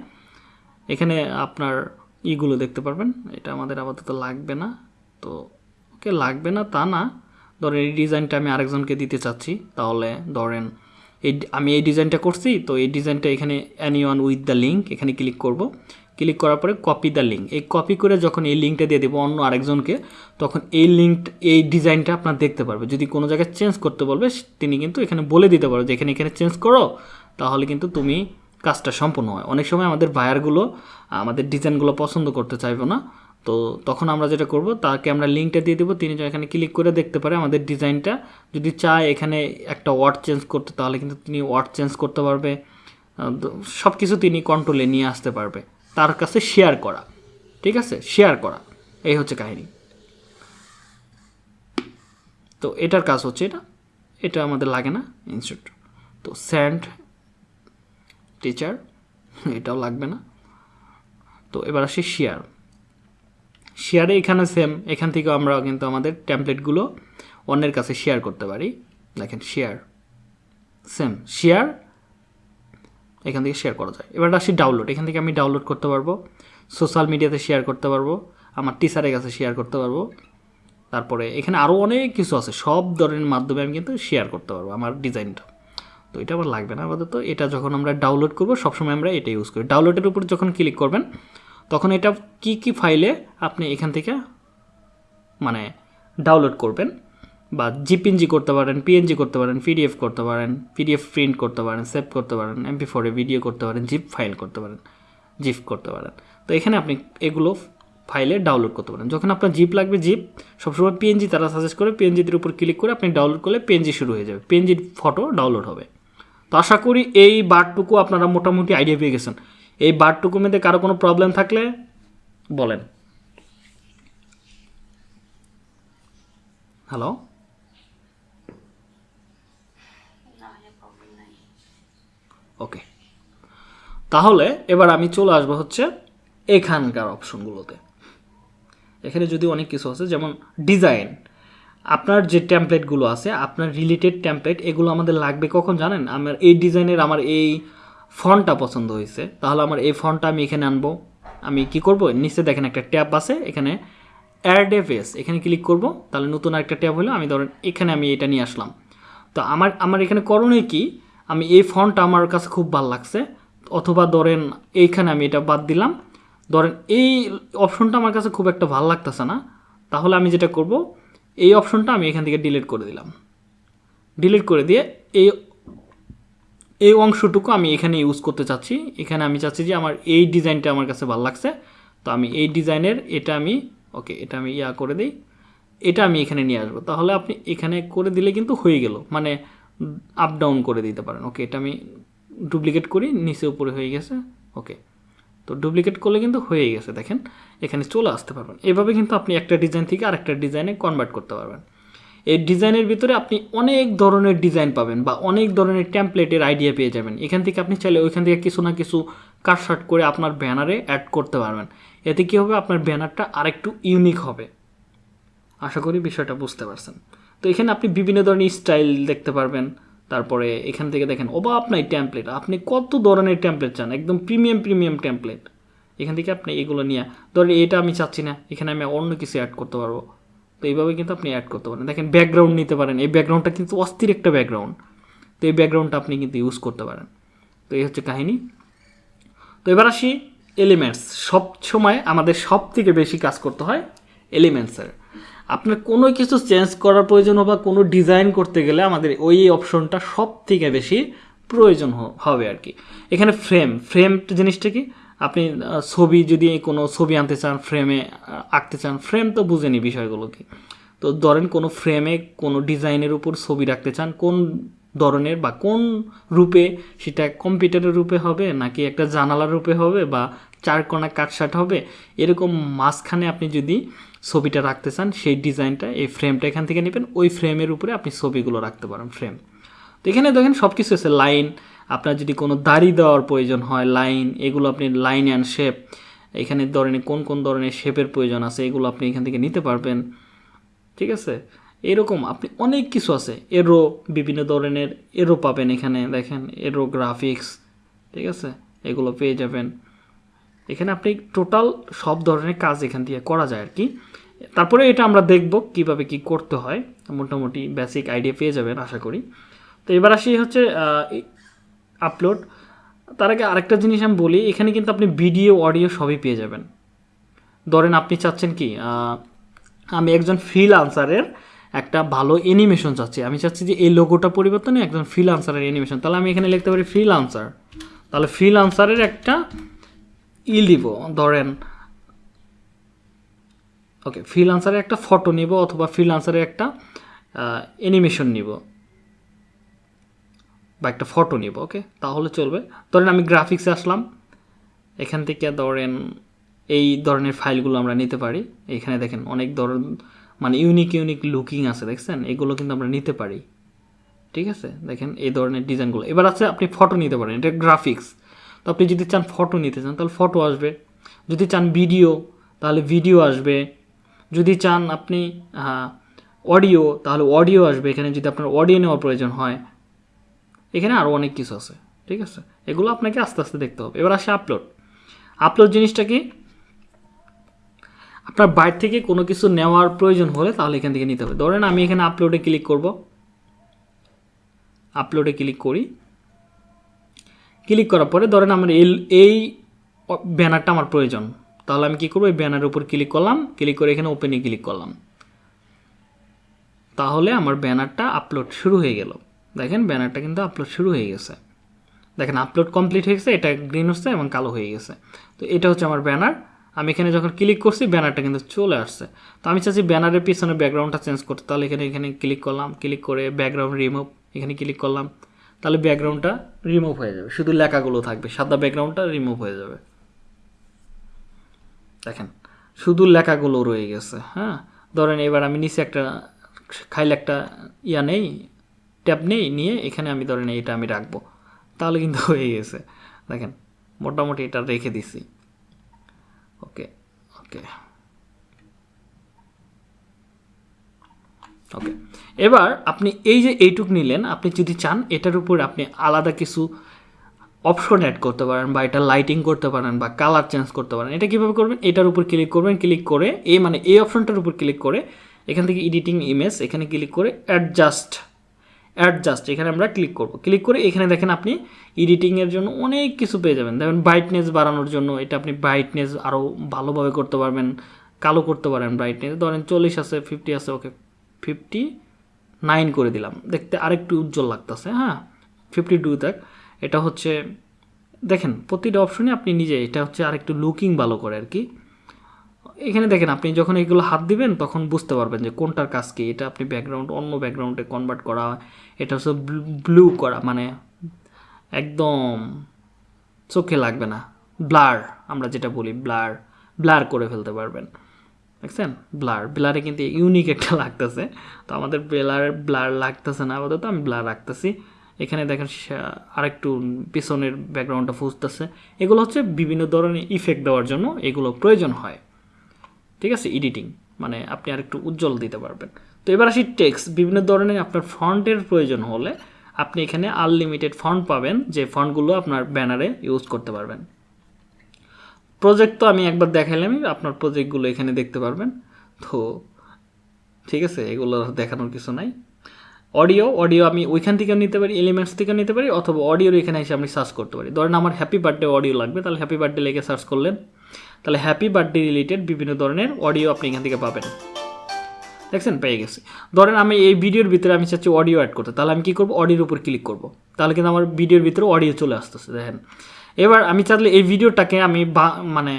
এখানে আপনার ইগুলো দেখতে পারবেন। এটা আমাদের আপাতত লাগবে না। তো, ওকে, লাগবে না তা না। ধরেন এই ডিজাইনটা আমি আরেকজনকে দিতে চাচ্ছি। তাহলে ধরেন এই আমি এই ডিজাইনটা করছি, তো এই ডিজাইনটা এখানে any one with the link এখানে ক্লিক করব। ক্লিক করার পরে কপি দ্য লিঙ্ক এই কপি করে যখন এই লিঙ্কটা দিয়ে দেবো অন্য আরেকজনকে, তখন এই লিঙ্ক এই ডিজাইনটা আপনার দেখতে পারবে। যদি কোনো জায়গায় চেঞ্জ করতে বলবে, তিনি কিন্তু এখানে বলে দিতে পারবে যে, এখানে এখানে চেঞ্জ করো। তাহলে কিন্তু তুমি কাজটা সম্পূর্ণ হয়। অনেক সময় আমাদের বায়ারগুলো আমাদের ডিজাইনগুলো পছন্দ করতে চাইব না। তো তখন আমরা যেটা করব, তাকে আমরা লিঙ্কটা দিয়ে দেবো, তিনি এখানে ক্লিক করে দেখতে পারে আমাদের ডিজাইনটা যদি চায় এখানে একটা ওয়ার্ড চেঞ্জ করতে, তাহলে কিন্তু তিনি ওয়ার্ড চেঞ্জ করতে পারবে। সব কিছু তিনি কন্ট্রোলে নিয়ে আসতে পারবে। তার কাছে শেয়ার করা। ঠিক আছে? শেয়ার করা। এই হচ্ছে কাহিনী। তো এটার কাজ হচ্ছে এটা। এটা আমাদের লাগে না ইনস্টিটিউট তো স্যান্ড টিচার এটাও লাগবে না। তো এবার আসি শেয়ার শেয়ারে এখানে সেম এখান থেকে আমরা কিন্তু আমাদের ট্যাম্পলেটগুলো অন্যের কাছে শেয়ার করতে পারি। দেখেন শেয়ার সেম শেয়ার এখান থেকে শেয়ার করা যায়। এবার আসি ডাউনলোড এখান থেকে আমি ডাউনলোড করতে পারব। সোশ্যাল মিডিয়াতে শেয়ার করতে পারব। আমার টিচারের কাছে শেয়ার করতে পারব। তারপরে এখানে আরও অনেক কিছু আছে, সব ধরনের মাধ্যমে আমি কিন্তু শেয়ার করতে পারব আমার ডিজাইনটা তো এটা আমার লাগবে না আপাতত। এটা যখন আমরা ডাউনলোড করব, সবসময় আমরা এটা ইউজ করি। ডাউনলোডের উপর যখন ক্লিক করবেন তখন এটা কি কি ফাইলে আপনি এখান থেকে মানে ডাউনলোড করবেন বা জিপিএনজি করতে পারেন পিএনজি করতে পারেন পিডিএফ করতে পারেন পিডিএফ প্রিন্ট করতে পারেন সেভ করতে পারেন এমপি ফোরে ভিডিও করতে পারেন জিপ ফাইল করতে পারেন জিপ করতে পারেন। তো এখানে আপনি এগুলো ফাইলে ডাউনলোড করতে পারেন। যখন আপনার জিপ লাগবে জিপ সবসময় পিএনজি তারা সাজেস্ট করে পিএনজির উপর ক্লিক করে আপনি ডাউনলোড করলে পিএনজি শুরু হয়ে যাবে। পিএনজির ফটো ডাউনলোড হবে। তো আশা করি এই বারটুকু আপনারা মোটামুটি আইডিয়া পেয়ে গেছেন। এই বারটুকু মধ্যে কারও কোনো প্রবলেম থাকলে বলেন। হ্যালো ওকে তাহলে এবার আমি চলে আসব হচ্ছে এখানকার অপশনগুলোতে এখানে যদি অনেক কিছু আছে, যেমন ডিজাইন আপনার যে ট্যাম্পলেটগুলো আছে, আপনার রিলেটেড ট্যাম্পলেট এগুলো আমাদের লাগবে কখন জানেন? আমার এই ডিজাইনের আমার এই ফন্টটা পছন্দ হয়েছে। তাহলে আমার এই ফন্টটা আমি এখানে আনব। আমি কি করব? নিচে দেখেন একটা ট্যাব আছে, এখানে অ্যাড এ ফেস এখানে ক্লিক করব। তাহলে নতুন একটা ট্যাব হলো, আমি ধরেন এখানে আমি এটা নিয়ে আসলাম। তো আমার আমার এখানে করণীয় কি? আমি এই ফন্টটা আমার কাছে খুব ভালো লাগছে। অথবা ধরেন এইখানে আমি এটা বাদ দিলাম। ধরেন এই অপশনটা আমার কাছে খুব একটা ভালো লাগতেছে না। তাহলে আমি যেটা করব, এই অপশনটা আমি এখান থেকে ডিলিট করে দিলাম। ডিলিট করে দিয়ে এই এই অংশটুকু আমি এখানে ইউজ করতে চাচ্ছি। এখানে আমি চাচ্ছি যে আমার এই ডিজাইনটা আমার কাছে ভালো লাগছে। তো আমি এই ডিজাইনের এটা আমি, ওকে, এটা আমি ইয়া করে দিই। এটা আমি এখানে নিয়ে আসব। তাহলে আপনি এখানে করে দিলে কিন্তু হয়ে গেল। মানে আপ ডাউন করে দিতে পারেন। ওকে, এটা আমি ডুপ্লিকেট করি, নিচে উপরে হয়ে গেছে। ওকে, তো ডুপ্লিকেট করলে কিন্তু হয়ে গেছে। দেখেন, এখানে চলে আসতে পারবেন। এভাবে কিন্তু আপনি একটা ডিজাইন থেকে আরেকটা ডিজাইনে কনভার্ট করতে পারবেন। এই ডিজাইনের ভিতরে আপনি অনেক ধরনের ডিজাইন পাবেন বা অনেক ধরনের ট্যাম্পলেটের আইডিয়া পেয়ে যাবেন। এখান থেকে আপনি চাইলে ওইখান থেকে কিছু না কিছু কাটশাট করে আপনার ব্যানারে অ্যাড করতে পারবেন। এতে কী হবে? আপনার ব্যানারটা আরেকটু ইউনিক হবে। আশা করি বিষয়টা বুঝতে পারছেন। তো এখানে আপনি বিভিন্ন ধরনের স্টাইল দেখতে পারবেন। তারপরে এখান থেকে দেখেন অভাব নাই ট্যাম্পলেট আপনি কত ধরনের ট্যাম্পলেট চান? একদম প্রিমিয়াম প্রিমিয়াম ট্যাম্পলেট এখান থেকে আপনি এগুলো নিয়ে, ধরেন এটা আমি চাচ্ছি না, এখানে আমি অন্য কিছু অ্যাড করতে পারব। এইভাবে কিন্তু আপনি অ্যাড করতে পারেন। দেখেন ব্যাকগ্রাউন্ড নিতে পারেন। এই ব্যাকগ্রাউন্ডটা কিন্তু অস্থির একটা ব্যাকগ্রাউন্ড তো এই ব্যাকগ্রাউন্ডটা আপনি কিন্তু ইউজ করতে পারেন। তো এই হচ্ছে কাহিনী। তো এবার আসি এলিমেন্টস সব সময় আমাদের সব থেকে বেশি কাজ করতে হয় এলিমেন্টসের আপনার কোনো কিছু চেঞ্জ করার প্রয়োজন বা কোনো ডিজাইন করতে গেলে আমাদের ওই অপশনটা সব থেকে বেশি প্রয়োজন হবে আর কি। এখানে ফ্রেম ফ্রেম জিনিসটা কি? আপনি ছবি যদি কোনো ছবি আনতে চান ফ্রেমে আঁকতে চান ফ্রেম তো বুঝেনি বিষয়গুলো কি তো ধরেন কোনো ফ্রেমে কোনো ডিজাইনের উপর ছবি রাখতে চান, কোন ধরনের বা কোন রূপে সেটা কম্পিউটারের রূপে হবে, নাকি একটা জানালার রূপে হবে বা চার কোনা কাটসাট হবে? এরকম মাঝখানে আপনি যদি ছবিটা রাখতে চান, সেই ডিজাইনটা, এই ফ্রেমটা এখান থেকে নেবেন, ওই ফ্রেমের উপরে আপনি ছবিগুলো রাখতে পারেন ফ্রেম তো এখানে দেখেন সব কিছু আছে লাইন আপনার যদি কোনো দাড়ি দেওয়ার প্রয়োজন হয় লাইন এগুলো আপনি লাইন অ্যান্ড শেপ এখানে ধরনের কোন কোন ধরনের শেপের প্রয়োজন আছে, এগুলো আপনি এখান থেকে নিতে পারবেন। ঠিক আছে? এরকম আপনি অনেক কিছু আছে। এরো বিভিন্ন ধরনের এরো পাবেন এখানে, দেখেন এরো গ্রাফিক্স ঠিক আছে? এগুলো পেয়ে যাবেন। এখানে আপনি টোটাল সব ধরনের কাজ এখান থেকে করা যায় আর কি। তারপরে এটা আমরা দেখব কীভাবে কি করতে হয়। মোটামুটি বেসিক আইডিয়া পেয়ে যাবেন, আশা করি। তো এবার আসি হচ্ছে আপলোড তার আগে আরেকটা জিনিস আমি বলি, এখানে কিন্তু আপনি ভিডিও অডিও সবই পেয়ে যাবেন। ধরেন আপনি চাচ্ছেন কি আমি একজন ফ্রিল আনসারের একটা ভালো অ্যানিমেশন চাচ্ছি। আমি চাচ্ছি যে এই লোগোটা পরিবর্তনে একজন ফ্রিল আনসারের অ্যানিমেশন তাহলে আমি এখানে লিখতে পারি ফ্রিল আনসার তাহলে ফ্রিল আনসারের একটা ই দিব ধরেন ওকে ফ্রিল আনসারের একটা ফটো নিব অথবা ফ্রিল আনসারের একটা অ্যানিমেশন নিব। বা একটা ফটো নিব ওকে তাহলে চলবে। ধরেন আমি গ্রাফিক্সে আসলাম। এখান থেকে ধরেন এই ধরনের ফাইলগুলো আমরা নিতে পারি। এখানে দেখেন অনেক ধরন মানে ইউনিক ইউনিক লুকিং আছে, দেখছেন? এগুলো কিন্তু আমরা নিতে পারি। ঠিক আছে? দেখেন এই ধরনের ডিজাইনগুলো। এবার আছে আপনি ফটো নিতে পারেন, এটা গ্রাফিক্স তো আপনি যদি চান ফটো নিতে চান, তাহলে ফটো আসবে। যদি চান ভিডিও তাহলে ভিডিও আসবে। যদি চান আপনি অডিও তাহলে অডিও আসবে। এখানে যদি আপনার অডিও নেওয়ার প্রয়োজন হয় এখানে আরও অনেক কিছু আছে, ঠিক আছে? এগুলো আপনাকে আস্তে আস্তে দেখতে হবে। এবার আসে আপলোড আপলোড জিনিসটা কি? আপনার বাইরে থেকে কোনো কিছু নেওয়ার প্রয়োজন হলে তাহলে এখান থেকে নিতে হবে। ধরেন আমি এখানে আপলোডে ক্লিক করব। আপলোডে ক্লিক করি। ক্লিক করার পরে ধরেন আমার এই এই ব্যানারটা আমার প্রয়োজন। তাহলে আমি কী করব? এই ব্যানারের উপর ক্লিক করলাম। ক্লিক করে এখানে ওপেনে ক্লিক করলাম। তাহলে আমার ব্যানারটা আপলোড শুরু হয়ে গেল। দেখেন ব্যানারটা কিন্তু আপলোড শুরু হয়ে গেছে। দেখেন আপলোড কমপ্লিট হয়ে গেছে, এটা গ্রিন হচ্ছে এবং কালো হয়ে গেছে। তো এটা হচ্ছে আমার ব্যানার আমি এখানে যখন ক্লিক করছি, ব্যানারটা কিন্তু চলে আসছে। তো আমি চাচ্ছি ব্যানারের পিছনে ব্যাকগ্রাউন্ডটা চেঞ্জ করতে। তাহলে এখানে এখানে ক্লিক করলাম ক্লিক করে ব্যাকগ্রাউন্ড রিমুভ এখানে ক্লিক করলাম। তাহলে ব্যাকগ্রাউন্ডটা রিমুভ হয়ে যাবে। শুধু লেখাগুলো থাকবে, সাদা ব্যাকগ্রাউন্ডটা রিমুভ হয়ে যাবে। দেখেন, শুধু লেখাগুলো রয়ে গেছে হ্যাঁ? ধরেন এবার আমি নিচে একটা, খাইলে একটা ইয়া নেই ট্যাব নেই, নিয়ে এখানে আমি ধরেন এটা আমি রাখব। তাহলে কিন্তু হয়ে গেছে। দেখেন, মোটামুটি এটা রেখে দিছি। ওকে ওকে। ওকে, এবার আপনি এই যে এইটুক নিলেন, আপনি যদি চান, এটার উপর আপনি আলাদা কিছু অপশন অ্যাড করতে পারেন, বা এটা লাইটিং করতে পারেন, বা কালার চেঞ্জ করতে পারেন। এটা কীভাবে করবেন? এটার উপর ক্লিক করবেন ক্লিক করে, এই মানে এই অপশনটার উপর ক্লিক করে, এখান থেকে এডিটিং ইমেজ এখানে ক্লিক করে অ্যাডজাস্ট অ্যাডজাস্ট এখানে আমরা ক্লিক করব। ক্লিক করে এখানে দেখেন আপনি এডিটিংয়ের জন্য অনেক কিছু পেয়ে যাবেন। দেখেন ব্রাইটনেস বাড়ানোর জন্য এটা আপনি ব্রাইটনেস আরও ভালোভাবে করতে পারবেন, কালো করতে পারেন ব্রাইটনেস ধরেন চল্লিশ আছে ফিফটি আছে ওকে ফিফটি নাইন করে দিলাম। দেখতে আরেকটু উজ্জ্বল লাগতেছে হ্যাঁ? ফিফটি টু দেখ, এটা হচ্ছে, দেখেন প্রতিটা অপশনে আপনি নিজে, এটা হচ্ছে আরেকটু লুকিং ভালো করে আর কি। এখানে দেখেন, আপনি যখন এগুলো হাত দিবেন, তখন বুঝতে পারবেন যে কোনটার কাজ কি। এটা আপনি ব্যাকগ্রাউন্ড অন্য ব্যাকগ্রাউন্ডে কনভার্ট করা, এটা হচ্ছে ব্লু করা মানে একদম চোখে লাগবে না। ব্লার আমরা যেটা বলি ব্লার ব্লার করে ফেলতে পারবেন। দেখছেন? ব্লার ব্লারে কিন্তু ইউনিক একটা লাগতেছে। তো আমাদের ব্লার ব্লার লাগতেছে না, আপাতত আমি ব্লার রাখতেছি। এখানে দেখেন আরেকটু পিছনের ব্যাকগ্রাউন্ডটা ফুসতেছে। এগুলো হচ্ছে বিভিন্ন ধরনের ইফেক্ট দেওয়ার জন্য এগুলো প্রয়োজন হয়। ঠিক আছে? এডিটিং মানে আপনি আরেকটু উজ্জ্বল দিতে পারবেন। তো এবার আসি টেক্স বিভিন্ন ধরনের আপনার ফন্টের প্রয়োজন হলে আপনি এখানে আনলিমিটেড ফন্ট পাবেন, যে ফন্টগুলো আপনার ব্যানারে ইউজ করতে পারবেন। প্রজেক্ট তো আমি একবার দেখাইলামই, আপনার প্রজেক্টগুলো এখানে দেখতে পারবেন। তো ঠিক আছে, এগুলো দেখানোর কিছু নাই। অডিও অডিও আমি ওইখান থেকেও নিতে পারি এলিমেন্টস থেকেও নিতে পারি, অথবা অডিওর এখানে এসে আমি সার্চ করতে পারি। ধরেন আমার হ্যাপি বার্থডে অডিও লাগবে, তাহলে হ্যাপি বার্থডে লেগে সার্চ করলেন। তাহলে হ্যাপি বার্থডে রিলেটেড বিভিন্ন ধরনের অডিও আপনি এখান থেকে পাবেন। দেখছেন? পেয়ে গেছি। ধরেন আমি এই ভিডিওর ভিতরে আমি চাচ্ছি অডিও অ্যাড করতে, তাহলে আমি কী করব? অডিওর উপর ক্লিক করব। তাহলে কিন্তু আমার ভিডিওর ভিতরে অডিও চলে আসতেছে, দেখেন। এবার আমি চাইলে এই ভিডিওটাকে আমি মানে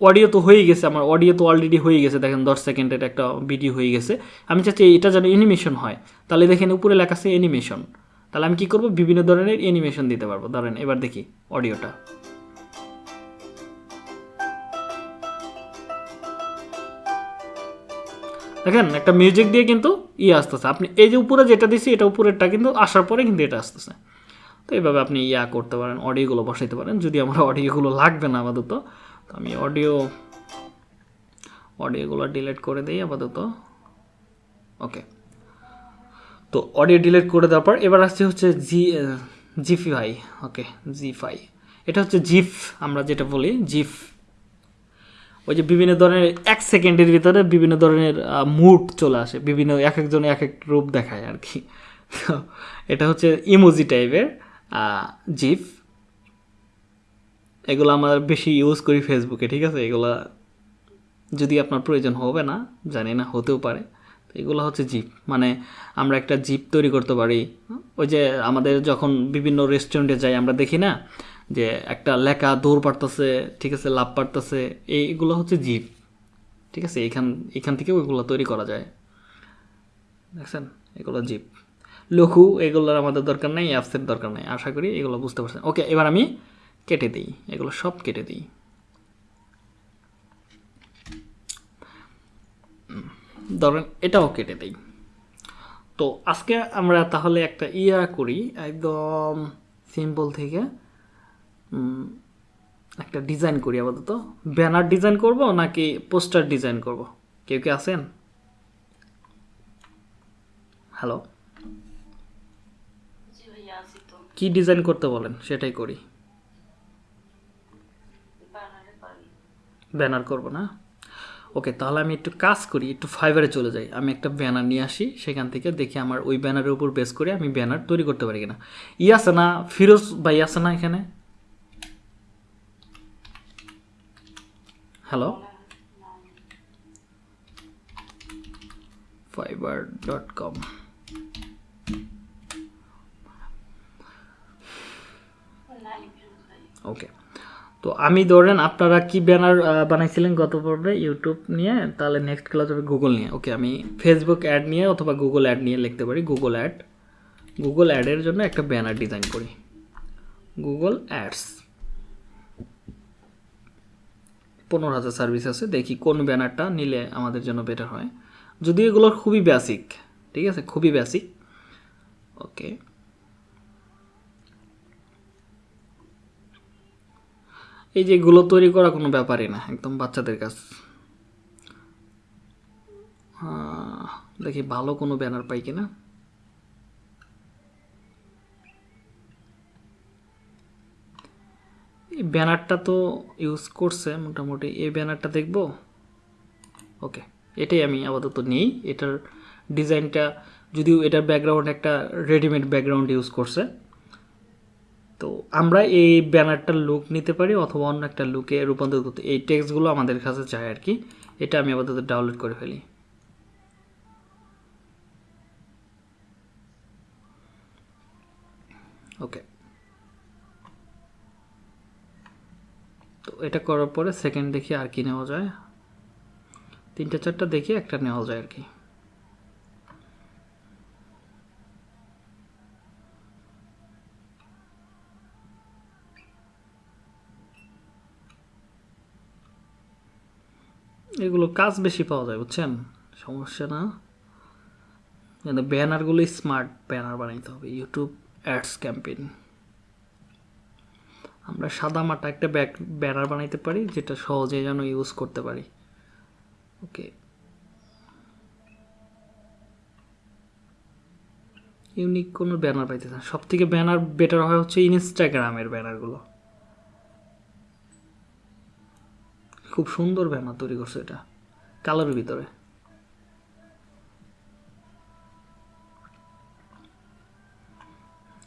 অডিও তো হয়ে গেছে, আমার অডিও তো অলরেডি হয়ে গেছে, দেখেন দশ সেকেন্ডের একটা ভিডিও হয়ে গেছে। আমি চাচ্ছি এটা যেন অ্যানিমেশন হয়। তাহলে দেখেন উপরে লেখা আছে অ্যানিমেশন তাহলে আমি কী করব? বিভিন্ন ধরনের অ্যানিমেশন দিতে পারব। ধরেন, এবার দেখি অডিওটা দেখেন, একটা মিউজিক দিয়ে কিন্তু ইয়ে আসতেছে। আপনি এই যে উপরে যেটা দিছি, এটা উপরেরটা কিন্তু আসার পরে কিন্তু এটা আসতেছে। তো এইভাবে আপনি ইয়া করতে পারেন অডিওগুলো বসাইতে পারেন। যদি আমার অডিওগুলো লাগবে না আপাতত, তো আমি অডিও অডিওগুলো ডিলিট করে দিই আপাতত। ওকে তো অডিও ডিলিট করে দেওয়ার পর এবার আসছে হচ্ছে জি জিফাই ওকে জিফাই এটা হচ্ছে জিফ আমরা যেটা বলি জিফ ওই যে বিভিন্ন ধরনের এক সেকেন্ডের ভিতরে বিভিন্ন ধরনের মুড চলে আসে, বিভিন্ন এক একজনে এক এক রূপ দেখায় আর কি। এটা হচ্ছে ইমোজি টাইপের জিফ এগুলো আমরা বেশি ইউজ করি ফেসবুকে ঠিক আছে? এগুলো যদি আপনার প্রয়োজন হবে না, জানি না, হতেও পারে। এগুলো হচ্ছে জিপ মানে আমরা একটা জিপ তৈরি করতে পারি। ওই যে আমাদের যখন বিভিন্ন রেস্টুরেন্টে যাই, আমরা দেখি না যে একটা লেখা দৌড় পারতেছে, ঠিক আছে লাভ পারতেছে, এইগুলো হচ্ছে জিপ ঠিক আছে এখান এখান থেকে ওইগুলো তৈরি করা যায়। দেখছেন? এগুলো জিপ লঘু, এগুলোর আমাদের দরকার নেই, অ্যাপসের দরকার নেই, আশা করি এগুলো বুঝতে পারছেন। ওকে, এবার আমি কেটে দিই, এগুলো সব কেটে দিই। ধরেন এটাও কেটে দিই। তো আজকে আমরা তাহলে একটা ইয়া করি, একদম সিম্পল থেকে একটা ডিজাইন করি আপাতত। ব্যানার ডিজাইন করব নাকি পোস্টার ডিজাইন করব? কেউ কি আছেন? হ্যালো কি ডিজাইন করতে বলেন? সেটাই করি। ব্যানার করব না? ওকে তাহলে আমি একটু কাজ করি একটু ফাইবারে চলে যাই। আমি একটা ব্যানার নিয়ে আসি সেখান থেকে দেখি আমার ওই ব্যানারের উপর বেস করে আমি ব্যানার তৈরি করতে পারি কিনা। ই আছে না? ফিরোজ ভাই আছে না এখানে? Hello Fiverr dot com okay তো আমি ধরেন আপনারা কি ব্যানার বানাইছিলেন গত পর্বে? ইউটিউব নিয়ে, তাহলে নেক্সট ক্লাস হবে গুগল নিয়ে। ওকে আমি ফেসবুক অ্যাড নিয়ে অথবা গুগল অ্যাড নিয়ে লিখতে পারি। গুগল অ্যাড গুগল অ্যাডের জন্য একটা ব্যানার ডিজাইন করি। গুগল অ্যাডস পনেরো হাজার সার্ভিস আছে, দেখি কোন ব্যানারটা নিলে আমাদের জন্য বেটার হয়। যদি এগুলো খুবই বেসিক ঠিক আছে? খুবই বেসিক ওকে এই যে এগুলো তৈরি করা কোনো ব্যাপারই না, একদম বাচ্চাদের কাছ দেখি ভালো কোনো ব্যানার পাই কিনা। এই ব্যানারটা তো ইউজ করছে মোটামুটি। এই ব্যানারটা দেখব? ওকে এটাই আমি আপাতত নিই। এটার ডিজাইনটা যদিও এটার ব্যাকগ্রাউন্ড একটা রেডিমেড ব্যাকগ্রাউন্ড ইউজ করছে। তো আমরা এই ব্যানারটার লুক নিতে পারি অথবা অন্য একটা লুকে রূপান্তর করতে। এই টেক্সটগুলো আমাদের কাছে চাই আর কি। এটা আমি আপাতত ডাউনলোড করে ফেলি। ওকে তো এটা করার পরে সেকেন্ড দেখি আর কি নেওয়া যায়। তিনটা চারটা দেখি, একটা নেওয়া যায় আর কি। এগুলো কাজ বেশি পাওয়া যায়, বুঝছেন? সমস্যা না। কিন্তু ব্যানারগুলো স্মার্ট ব্যানার বানাইতে হবে ইউটিউব অ্যাডস ক্যাম্পেইন আমরা সাদা মাটা একটা ব্যাক ব্যানার বানাইতে পারি, যেটা সহজে যেন ইউজ করতে পারি। ওকে। ইউনিক কোনো ব্যানার পাইতেছে সব থেকে ব্যানার বেটার হয় হচ্ছে ইনস্টাগ্রামের ব্যানারগুলো। খুব সুন্দর ব্যানার তৈরি করছে এটা কালোর ভিতরে।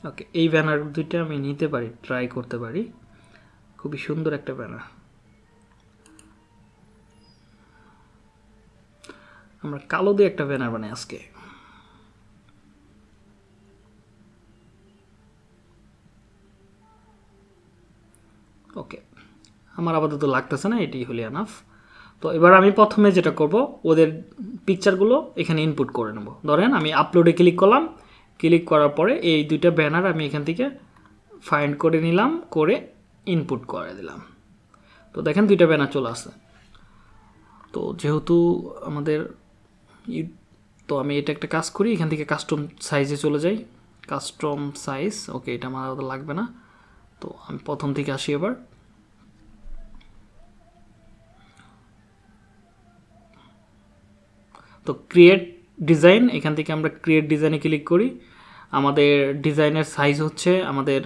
ওকে এই ব্যানার দুইটা আমি নিতে পারি ট্রাই করতে পারি। খুবই সুন্দর একটা ব্যানার। আমরা কালো দিয়ে একটা ব্যানার বানাই আজকে। ওকে আমার আপাতত লাগতেছে না, এটি হলে আনাফ তো এবার আমি প্রথমে যেটা করব, ওদের পিকচারগুলো এখানে ইনপুট করে নেব। ধরেন আমি আপলোডে ক্লিক করলাম ক্লিক করার পরে এই দুইটা ব্যানার আমি এখান থেকে ফাইন্ড করে নিলাম, করে ইনপুট করে দিলাম। তো দেখেন দুইটা ব্যানার চলে আসে তো যেহেতু আমাদের তো আমি এটা একটা কাজ করি, এখান থেকে কাস্টম সাইজে চলে যাই। কাস্টম সাইজ ওকে এটা আমার লাগবে না। তো আমি প্রথম থেকে আসি এবার। তো ক্রিয়েট ডিজাইন এখান থেকে আমরা ক্রিয়েট ডিজাইনে ক্লিক করি। আমাদের ডিজাইনের সাইজ হচ্ছে আমাদের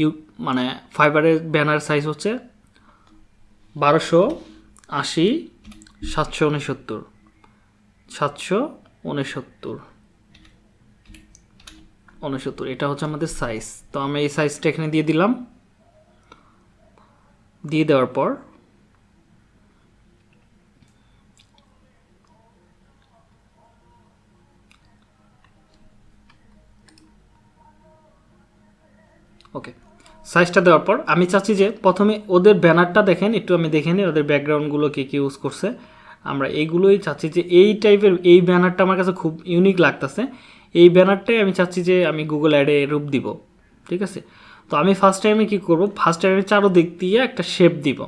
ইউ মানে ফাইবারের ব্যানার সাইজ হচ্ছে বারোশো আশি সাতশো উনসত্তর। সাতশো উনসত্তর। উনসত্তর, এটা হচ্ছে আমাদের সাইজ তো আমি এই সাইজটা এখানে দিয়ে দিলাম। দিয়ে দেওয়ার পর ওকে সাইজটা দেওয়ার পর আমি চাচ্ছি যে প্রথমে ওদের ব্যানারটা দেখেন, একটু আমি দেখে নিই ওদের ব্যাকগ্রাউন্ডগুলো কে কী ইউজ করছে। আমরা এইগুলোই চাচ্ছি যে এই টাইপের এই ব্যানারটা আমার কাছে খুব ইউনিক লাগতেছে। এই ব্যানারটাই আমি চাচ্ছি যে আমি গুগল অ্যাডে রূপ দিব। ঠিক আছে? তো আমি ফার্স্ট টাইমে কী করব? ফার্স্ট টাইমে চারোদিক দিয়ে একটা শেপ দিব।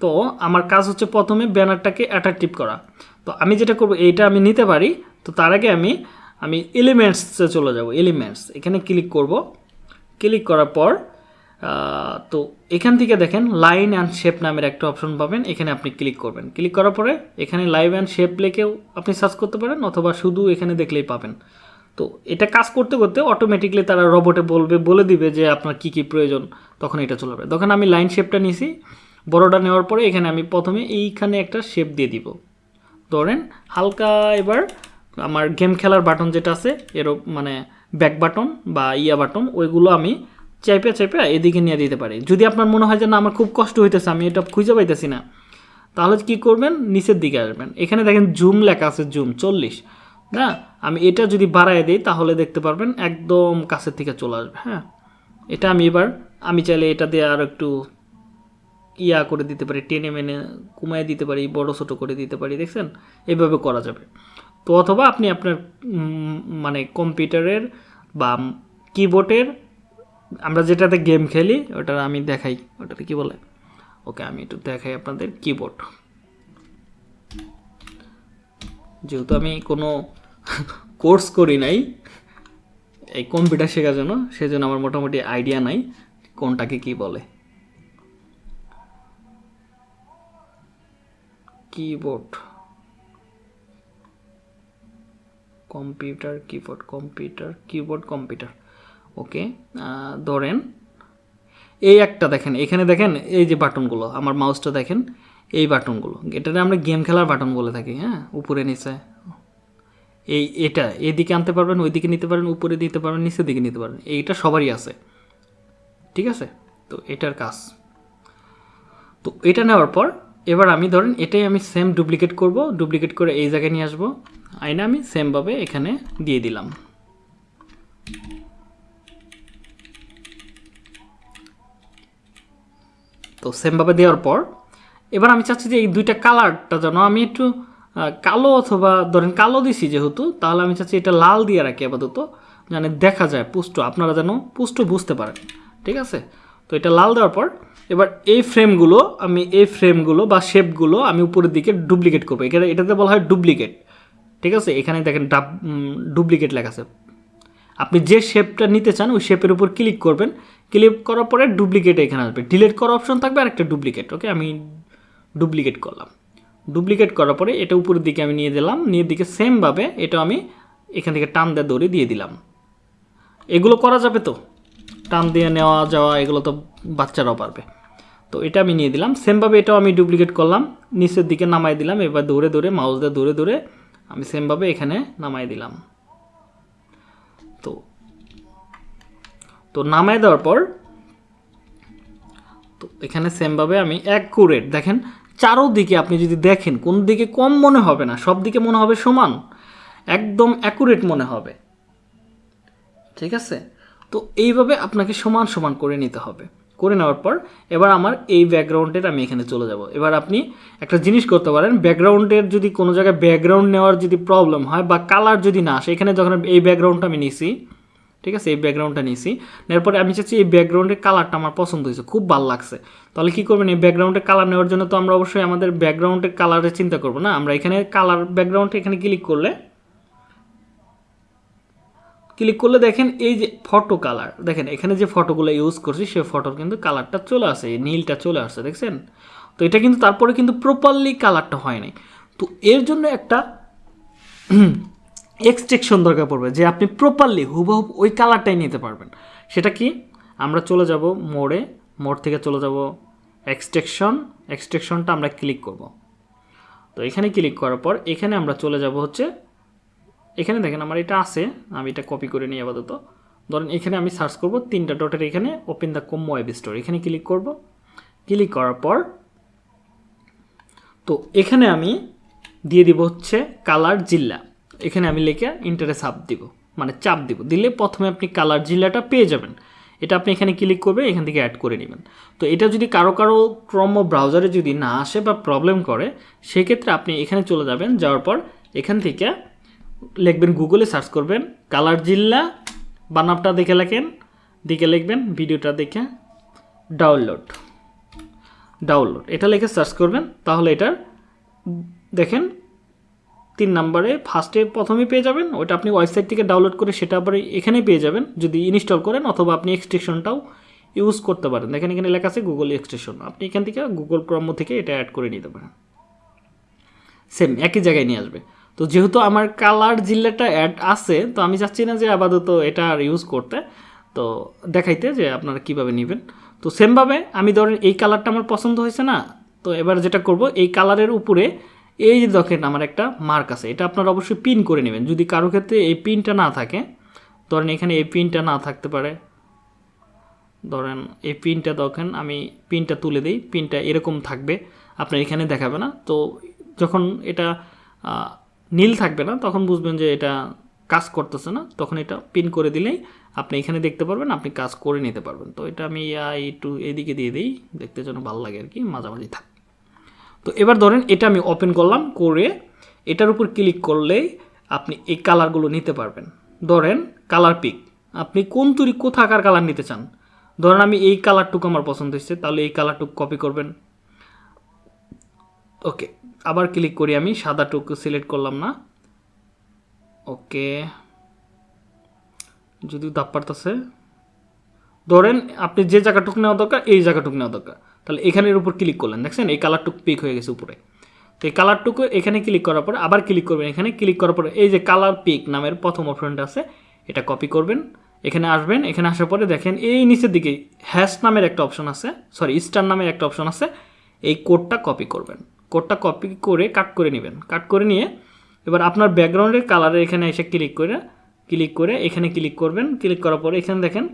তো আমার কাজ হচ্ছে প্রথমে ব্যানারটাকে অ্যাট্রাকটিভ করা। তো আমি যেটা করব, এইটা আমি নিতে পারি। তো তার আগে আমি আমি এলিমেন্টসে চলে যাব। এলিমেন্টস এখানে ক্লিক করব। ক্লিক করার পর তো এখান থেকে দেখেন লাইন অ্যান্ড শেপ নামের একটা অপশন পাবেন, এখানে আপনি ক্লিক করবেন। ক্লিক করার পরে এখানে লাইভ অ্যান্ড শেপ লেখেও আপনি সার্চ করতে পারেন অথবা শুধু এখানে দেখলেই পাবেন। তো এটা কাজ করতে করতে অটোমেটিকলি তারা রোবটে বলবে, বলে দিবে যে আপনার কি কি প্রয়োজন, তখন এটা চলে যাবে। তখন আমি লাইন শেপটা নিছি বড়টা নেওয়ার পরে এখানে আমি প্রথমে এইখানে একটা শেপ দিয়ে দিব। ধরেন হালকা এবার আমার গেম খেলার বাটন যেটা আছে, এরও মানে ব্যাক বাটন বা ইয়া বাটন ওইগুলো আমি চাইপে চাইপে এদিকে নিয়ে দিতে পারি। যদি আপনার মনে হয় যে না, আমার খুব কষ্ট হইতেছে, আমি এটা খুঁজে পাইতেছি না, তাহলে কি করবেন? নিচের দিকে আসবেন। এখানে দেখেন জুম লেখা আছে জুম চল্লিশ। না, আমি এটা যদি বাড়ায় দিই, তাহলে দেখতে পারবেন একদম কাছের থেকে চলে আসবে হ্যাঁ? এটা আমি এবার, আমি চাইলে এটা দিয়ে আর একটু ইয়া করে দিতে পারি, টেনে মেনে কমায় দিতে পারি, বড় ছোটো করে দিতে পারি, দেখছেন? এভাবে করা যাবে। তো অথবা আপনি আপনার মানে কম্পিউটারের বা কিবোর্ডের, আমরা যেটাতে গেম খেলি, ওটা আমি দেখাই। ওটাতে কি বলে? ওকে, আমি একটু দেখাই আপনাদের কিবোর্ড। যেহেতু আমি কোনো কোর্স করি নাই, এই কম্পিউটার শেখার জন্য, সেজন্য আমার মোটামুটি আইডিয়া নাই কোনটাকে কি বলে। Keyboard. Computer keyboard computer keyboard computer okay ধরেন এই একটা দেখেন, এখানে দেখেন এই যে বাটনগুলো, আমার মাউসটা দেখেন, এই বাটনগুলো। এটাতে আমরা গেম খেলার বাটন বলে থাকি হ্যাঁ? উপরে, নিচে। এই, এটা, এদিকে আনতে পারবেন, ওইদিকে নিতে পারেন, উপরে দিতে পারবেন নিচের দিকে নিতে পারবেন এইটা সবারই আছে। ঠিক আছে? তো এটার কাজ। তো এটা নেওয়ার পর, এবার আমি ধরেন এটাই আমি সেম ডুপ্লিকেট করব ডুপ্লিকেট করে এই জায়গায় নিয়ে আসব। আইনা আমি সেমভাবে এখানে দিয়ে দিলাম। তো সেমভাবে দেওয়ার পর, এবার আমি চাচ্ছি যে এই দুইটা কালারটা যেন আমি একটু কালো অথবা ধরেন কালো দিছি যেহেতু, তাহলে আমি চাচ্ছি এটা লাল দিয়ে রাখি আপাতত মানে দেখা যায় পুষ্ট, আপনারা যেন পুষ্ট বুঝতে পারেন, ঠিক আছে? তো এটা লাল দেওয়ার পর, এবার এই ফ্রেমগুলো আমি, এই ফ্রেমগুলো বা শেপগুলো আমি উপরের দিকে ডুপ্লিকেট করব। এখানে এটাতে বলা হয় ডুপ্লিকেট ঠিক আছে? এখানে দেখেন ডাব ডুপ্লিকেট লেখা আছে। আপনি যে শেপটা নিতে চান, ওই শেপের উপর ক্লিক করবেন। ক্লিক করার পরে ডুপ্লিকেট এখানে আসবে। ডিলেট করার অপশন থাকবে আর একটা ডুপ্লিকেট ওকে আমি ডুপ্লিকেট করলাম। ডুপ্লিকেট করার পরে এটা উপরের দিকে আমি নিয়ে দিলাম। নিয়ে দিকে সেমভাবে এটা আমি এখান থেকে টান দিয়ে দৌড়ে দিয়ে দিলাম। এগুলো করা যাবে তো? টান দিয়ে নেওয়া যাওয়া, এগুলো তো বাচ্চারাও পারবে। তো এটা আমি নিয়ে দিলাম। সেমভাবে এটাও আমি ডুপ্লিকেট করলাম। নিচের দিকে নামাই দিলাম। এবার দৌড়ে দৌড়ে মাউস দিয়ে দৌড়ে দৌড়ে আমি সেমভাবে এখানে নামাই দিলাম। তো তো নামাই দেওয়ার পর, তো এখানে সেমভাবে আমি অ্যাকুরেট দেখেন, চারোদিকে আপনি যদি দেখেন, কোন দিকে কম মনে হবে না, সব দিকে মনে হবে সমান, একদম অ্যাকুরেট মনে হবে। ঠিক আছে? তো এইভাবে আপনাকে সমান সমান করে নিতে হবে। করে নেওয়ার পর এবার আমার এই ব্যাকগ্রাউন্ডের আমি এখানে চলে যাব। এবার আপনি একটা জিনিস করতে পারেন ব্যাকগ্রাউন্ডের যদি কোনো জায়গায় ব্যাকগ্রাউন্ড নেওয়ার যদি প্রবলেম হয় বা কালার যদি না আসে, এখানে যখন এই ব্যাকগ্রাউন্ডটা আমি নিছি, ঠিক আছে? এই ব্যাকগ্রাউন্ডটা নিয়েছি নেওয়ার পরে আমি চাচ্ছি এই ব্যাকগ্রাউন্ডের কালারটা আমার পছন্দ হয়েছে, খুব ভালো লাগছে। তাহলে কী করবেন? এই ব্যাকগ্রাউন্ডের কালার নেওয়ার জন্য তো আমরা অবশ্যই আমাদের ব্যাকগ্রাউন্ডের কালারের চিন্তা করব না। আমরা এখানে কালার ব্যাকগ্রাউন্ডে এখানে ক্লিক করলে ক্লিক করলে দেখেন এই যে ফটো কালার দেখেন এখানে যে ফটোগুলো ইউজ করছি, সে ফটোর কিন্তু কালারটা চলে আসে নীলটা চলে আসছে দেখছেন? তো এটা কিন্তু তারপরে কিন্তু প্রপারলি কালারটা হয় নাই। তো এর জন্য একটা এক্সট্রেকশন দরকার পড়বে, যে আপনি প্রপারলি হুবহুব ওই কালারটাই নিতে পারবেন। সেটা কি? আমরা চলে যাব মোড়ে, মোড় থেকে চলে যাব এক্সট্রেকশন এক্সট্রেকশনটা আমরা ক্লিক করব। তো এখানে ক্লিক করার পর এখানে আমরা চলে যাব হচ্ছে এখানে দেখেন আমার এটা আছে, আমি এটা কপি করে নিই আপাতত। ধরেন এখানে আমি সার্চ করব তিনটা ডটের এখানে open the com web store এখানে ক্লিক করব। ক্লিক করার পর, তো এখানে আমি দিয়ে দিব হচ্ছে কালার জিল্লা। এখানে আমি লিখে ইন্টারে চাপ দিব মানে চাপ দিব। দিলে প্রথমে আপনি কালার জিল্লাটা পেয়ে যাবেন। এটা আপনি এখানে ক্লিক করবে, এখান থেকে অ্যাড করে নেবেন। তো এটা যদি কারও কারও ক্রম ব্রাউজারে যদি না আসে বা প্রবলেম করে, সেক্ষেত্রে আপনি এখানে চলে যাবেন, যাওয়ার পর এখান থেকে লিখবেন গুগলে সার্চ করবেন কালার জিল্লা বানাবটা দেখে লেখেন দিকে লিখবেন, ভিডিওটা দেখে ডাউনলোড। ডাউনলোড, এটা লিখে সার্চ করবেন, তাহলে এটার দেখেন তিন নম্বরে ফার্স্টে প্রথমে পেয়ে যাবেন ওটা আপনি ওয়েবসাইট থেকে ডাউনলোড করে সেটা আবার এখানে পেয়ে যাবেন, যদি ইনস্টল করেন অথবা আপনি এক্সটেনশনটাও ইউজ করতে পারেন। দেখেন এখানে লেখা আছে গুগল এক্সটেনশন আপনি এখান থেকে গুগল ক্রম থেকে এটা অ্যাড করে নিতে পারেন। সেম একই জায়গায় নিয়ে আসবে। তো যেহেতু আমার কালার জিল্লাটা অ্যাড আছে, তো আমি চাচ্ছি না যে আপাতত এটা আর ইউজ করতে। তো দেখাইতে যে আপনারা কীভাবে নেবেন। তো সেমভাবে আমি ধরেন এই কালারটা আমার পছন্দ হয়েছে না, তো এবার যেটা করব, এই কালারের উপরে এই যে দেখেন আমার একটা মার্ক আছে, এটা আপনারা অবশ্যই পিন করে নেবেন। যদি কারও ক্ষেত্রে এই পিনটা না থাকে, ধরেন এখানে এই পিনটা না থাকতে পারে, ধরেন এই পিনটা দেখেন, আমি পিনটা তুলে দিই পিনটা এরকম থাকবে, আপনার এখানে দেখাবে না। তো যখন এটা নীল থাকবে না, তখন বুঝবেন যে এটা কাজ করতেছে না, তখন এটা পিন করে দিলেই আপনি এখানে দেখতে পারবেন, আপনি কাজ করে নিতে পারবেন। তো এটা আমি একটু এদিকে দিয়ে দিই, দেখতে যেন ভালো লাগে আর কি, মাঝামাঝি থাক। তো এবার ধরেন এটা আমি ওপেন করলাম, করে এটার উপর ক্লিক করলেই আপনি এই কালারগুলো নিতে পারবেন। ধরেন কালার পিক আপনি কোন তুরি কোথাকার কালার নিতে চান? ধরেন আমি এই কালারটুকু আমার পছন্দ হয়েছে, তাহলে এই কালারটুকু কপি করবেন। ওকে আবার ক্লিক করি আমি সাদা সাদাটুকু সিলেক্ট করলাম না। ওকে। যদি দাপ পারতেছে। ধরেন আপনি যে জায়গাটুকু নেওয়া দরকার, এই জায়গাটুকু নেওয়া দরকার। তাহলে এখানের উপর ক্লিক করলেন, দেখছেন? এই কালারটুকু পিক হয়ে গেছে উপরে। তো এই কালারটুকু এখানে ক্লিক করার পরে আবার ক্লিক করবেন এখানে। ক্লিক করার পরে এই যে কালার পিক নামের প্রথম অপশনটা আছে, এটা কপি করবেন। এখানে আসবেন, এখানে আসার পরে দেখেন এই নিচের দিকে হ্যাশ নামের একটা অপশন আছে সরি স্টার নামের একটা অপশন আছে, এই কোডটা কপি করবেন। কোডটা কপি করে কাট করে নেবেন। কাট করে নিয়ে এবার আপনার ব্যাকগ্রাউন্ডের কালারে এখানে এসে ক্লিক করে ক্লিক করে এখানে ক্লিক করবেন। ক্লিক করার পরে এখানে দেখেন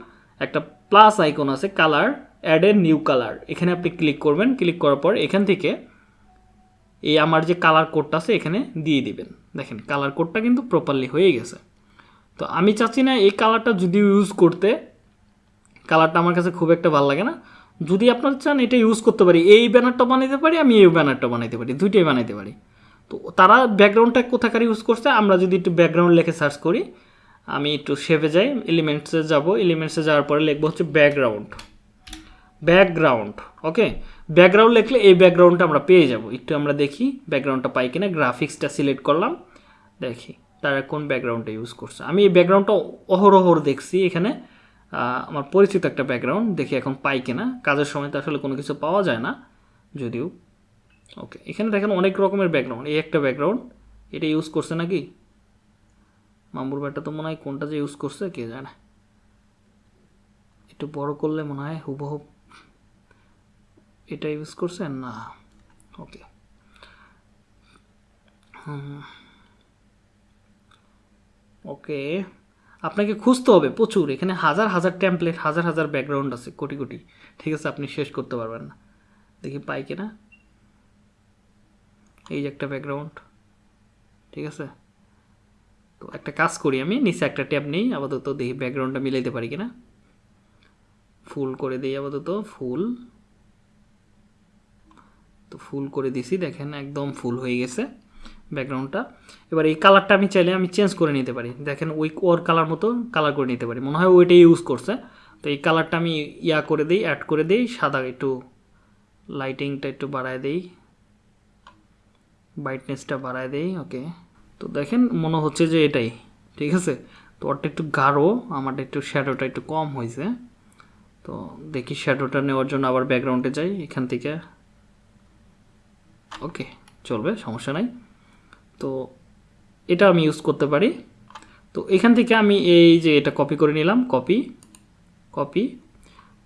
একটা প্লাস আইকন আছে colour add a new colour এখানে আপনি ক্লিক করবেন। ক্লিক করার পর এখান থেকে এই আমার যে কালার কোডটা আছে এখানে দিয়ে দিবেন। দেখেন কালার কোডটা কিন্তু প্রপারলি হয়ে গেছে। তো আমি চাচ্ছি না এই কালারটা যদি ইউজ করতে কালারটা আমার কাছে খুব একটা ভালো লাগে না। যদি আপনারা চান এটা ইউজ করতে পারি, এই ব্যানারটা বানাইতে পারি, আমি এই ব্যানারটা বানাইতে পারি, দুইটাই বানাইতে পারি। তো তারা ব্যাকগ্রাউন্ডটা কোথাকার ইউজ করছে, আমরা যদি একটু ব্যাকগ্রাউন্ড লেখে সার্চ করি, আমি একটু শেপে যাই এলিমেন্টসে যাব এলিমেন্টসে যাওয়ার পরে লিখব হচ্ছে ব্যাকগ্রাউন্ড ব্যাকগ্রাউন্ড ওকে ব্যাকগ্রাউন্ড লিখলে এই ব্যাকগ্রাউন্ডটা আমরা পেয়ে যাব। একটু আমরা দেখি ব্যাকগ্রাউন্ডটা পাই কিনা গ্রাফিক্সটা সিলেক্ট করলাম, দেখি তারা কোন ব্যাকগ্রাউন্ডটা ইউজ করছে। আমি এই ব্যাকগ্রাউন্ডটা অহরহর দেখছি এখানে। আমার পরিচিত একটা ব্যাকগ্রাউন্ড দেখি এখন পাই কিনা। কাজের সময় তো আসলে কোনো কিছু পাওয়া যায় না, যদিও। ওকে এখানে দেখেন অনেক রকমের ব্যাকগ্রাউন্ড এই একটা ব্যাকগ্রাউন্ড এটা ইউজ করছে নাকি? মামুর ব্যাটা তো মনে হয় কোনটা যে ইউজ করছে, কে জানে। একটু বড় করলে মনে হয় হুবহুব এটা ইউজ করছেন না। ওকে ওকে আপনাকে খুঁজতে হবে প্রচুর। এখানে হাজার হাজার ট্যাম্পলেট হাজার হাজার ব্যাকগ্রাউন্ড আছে, কোটি কোটি। ঠিক আছে, আপনি শেষ করতে পারবেন না। দেখি পাই কিনা। এই যে একটা ব্যাকগ্রাউন্ড ঠিক আছে? তো একটা কাজ করি আমি, নিচে একটা ট্যাব নেই, আপাতত দেখি ব্যাকগ্রাউন্ডটা মিলাইতে পারি কিনা। ফুল করে দিই আপাতত, ফুল। তো ফুল করে দিছি, দেখেন একদম ফুল হয়ে গেছে। ব্যাকগ্রাউন্ডটা। এবার এই কালারটা আমি চাইলে আমি চেঞ্জ করে নিতে পারি। দেখেন ওই ওর কালার মতো কালার করে নিতে পারি। মনে হয় ওইটাই ইউজ করছে। তো এই কালারটা আমি ইয়া করে দিই অ্যাড করে দিই, সাদা একটু লাইটিংটা একটু বাড়ায় দিই। ব্রাইটনেসটা বাড়ায় দেই ওকে তো দেখেন মনে হচ্ছে যে এটাই, ঠিক আছে? তো ওরটা একটু গাঢ়, আমারটা একটু শ্যাডোটা একটু কম হয়েছে। তো দেখি শ্যাডোটা নেওয়ার জন্য আবার ব্যাকগ্রাউন্ডে যাই এখান থেকে। ওকে চলবে, সমস্যা নাই। তো এটা আমি ইউজ করতে পারি। তো এখান থেকে আমি এই যে এটা কপি করে নিলাম কপি কপি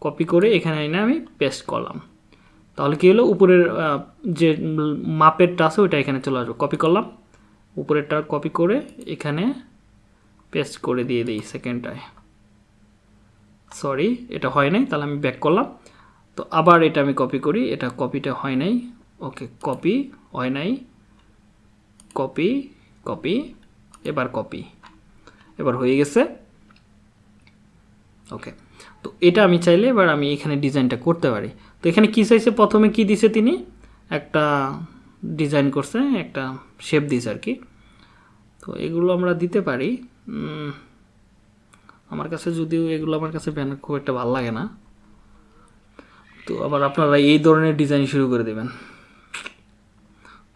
কপি করে এখানে এনে আমি পেস্ট করলাম। তাহলে কী হলো? উপরের যে মাপেরটা আছে ওইটা এখানে চলে আসবে। কপি করলাম, উপরেরটা কপি করে এখানে পেস্ট করে দিয়ে দিই সেকেন্ডটায় সরি এটা হয় নাই, তাহলে আমি ব্যাক করলাম। তো আবার এটা আমি কপি করি, এটা কপিটা হয় নাই। ওকে কপি হয় নাই। কপি কপি, এবার কপি। এবার হয়ে গেছে। ওকে। তো এটা আমি চাইলে এবার আমি এখানে ডিজাইনটা করতে পারি। তো এখানে কী চাইছে? প্রথমে কি দিছে তিনি? একটা ডিজাইন করছে, একটা শেপ দিছে আর কি। তো এগুলো আমরা দিতে পারি। আমার কাছে যদিও এগুলো আমার কাছে ব্যানার খুব একটা ভালো লাগে না। তো আবার আপনারা এই ধরনের ডিজাইন শুরু করে দেবেন।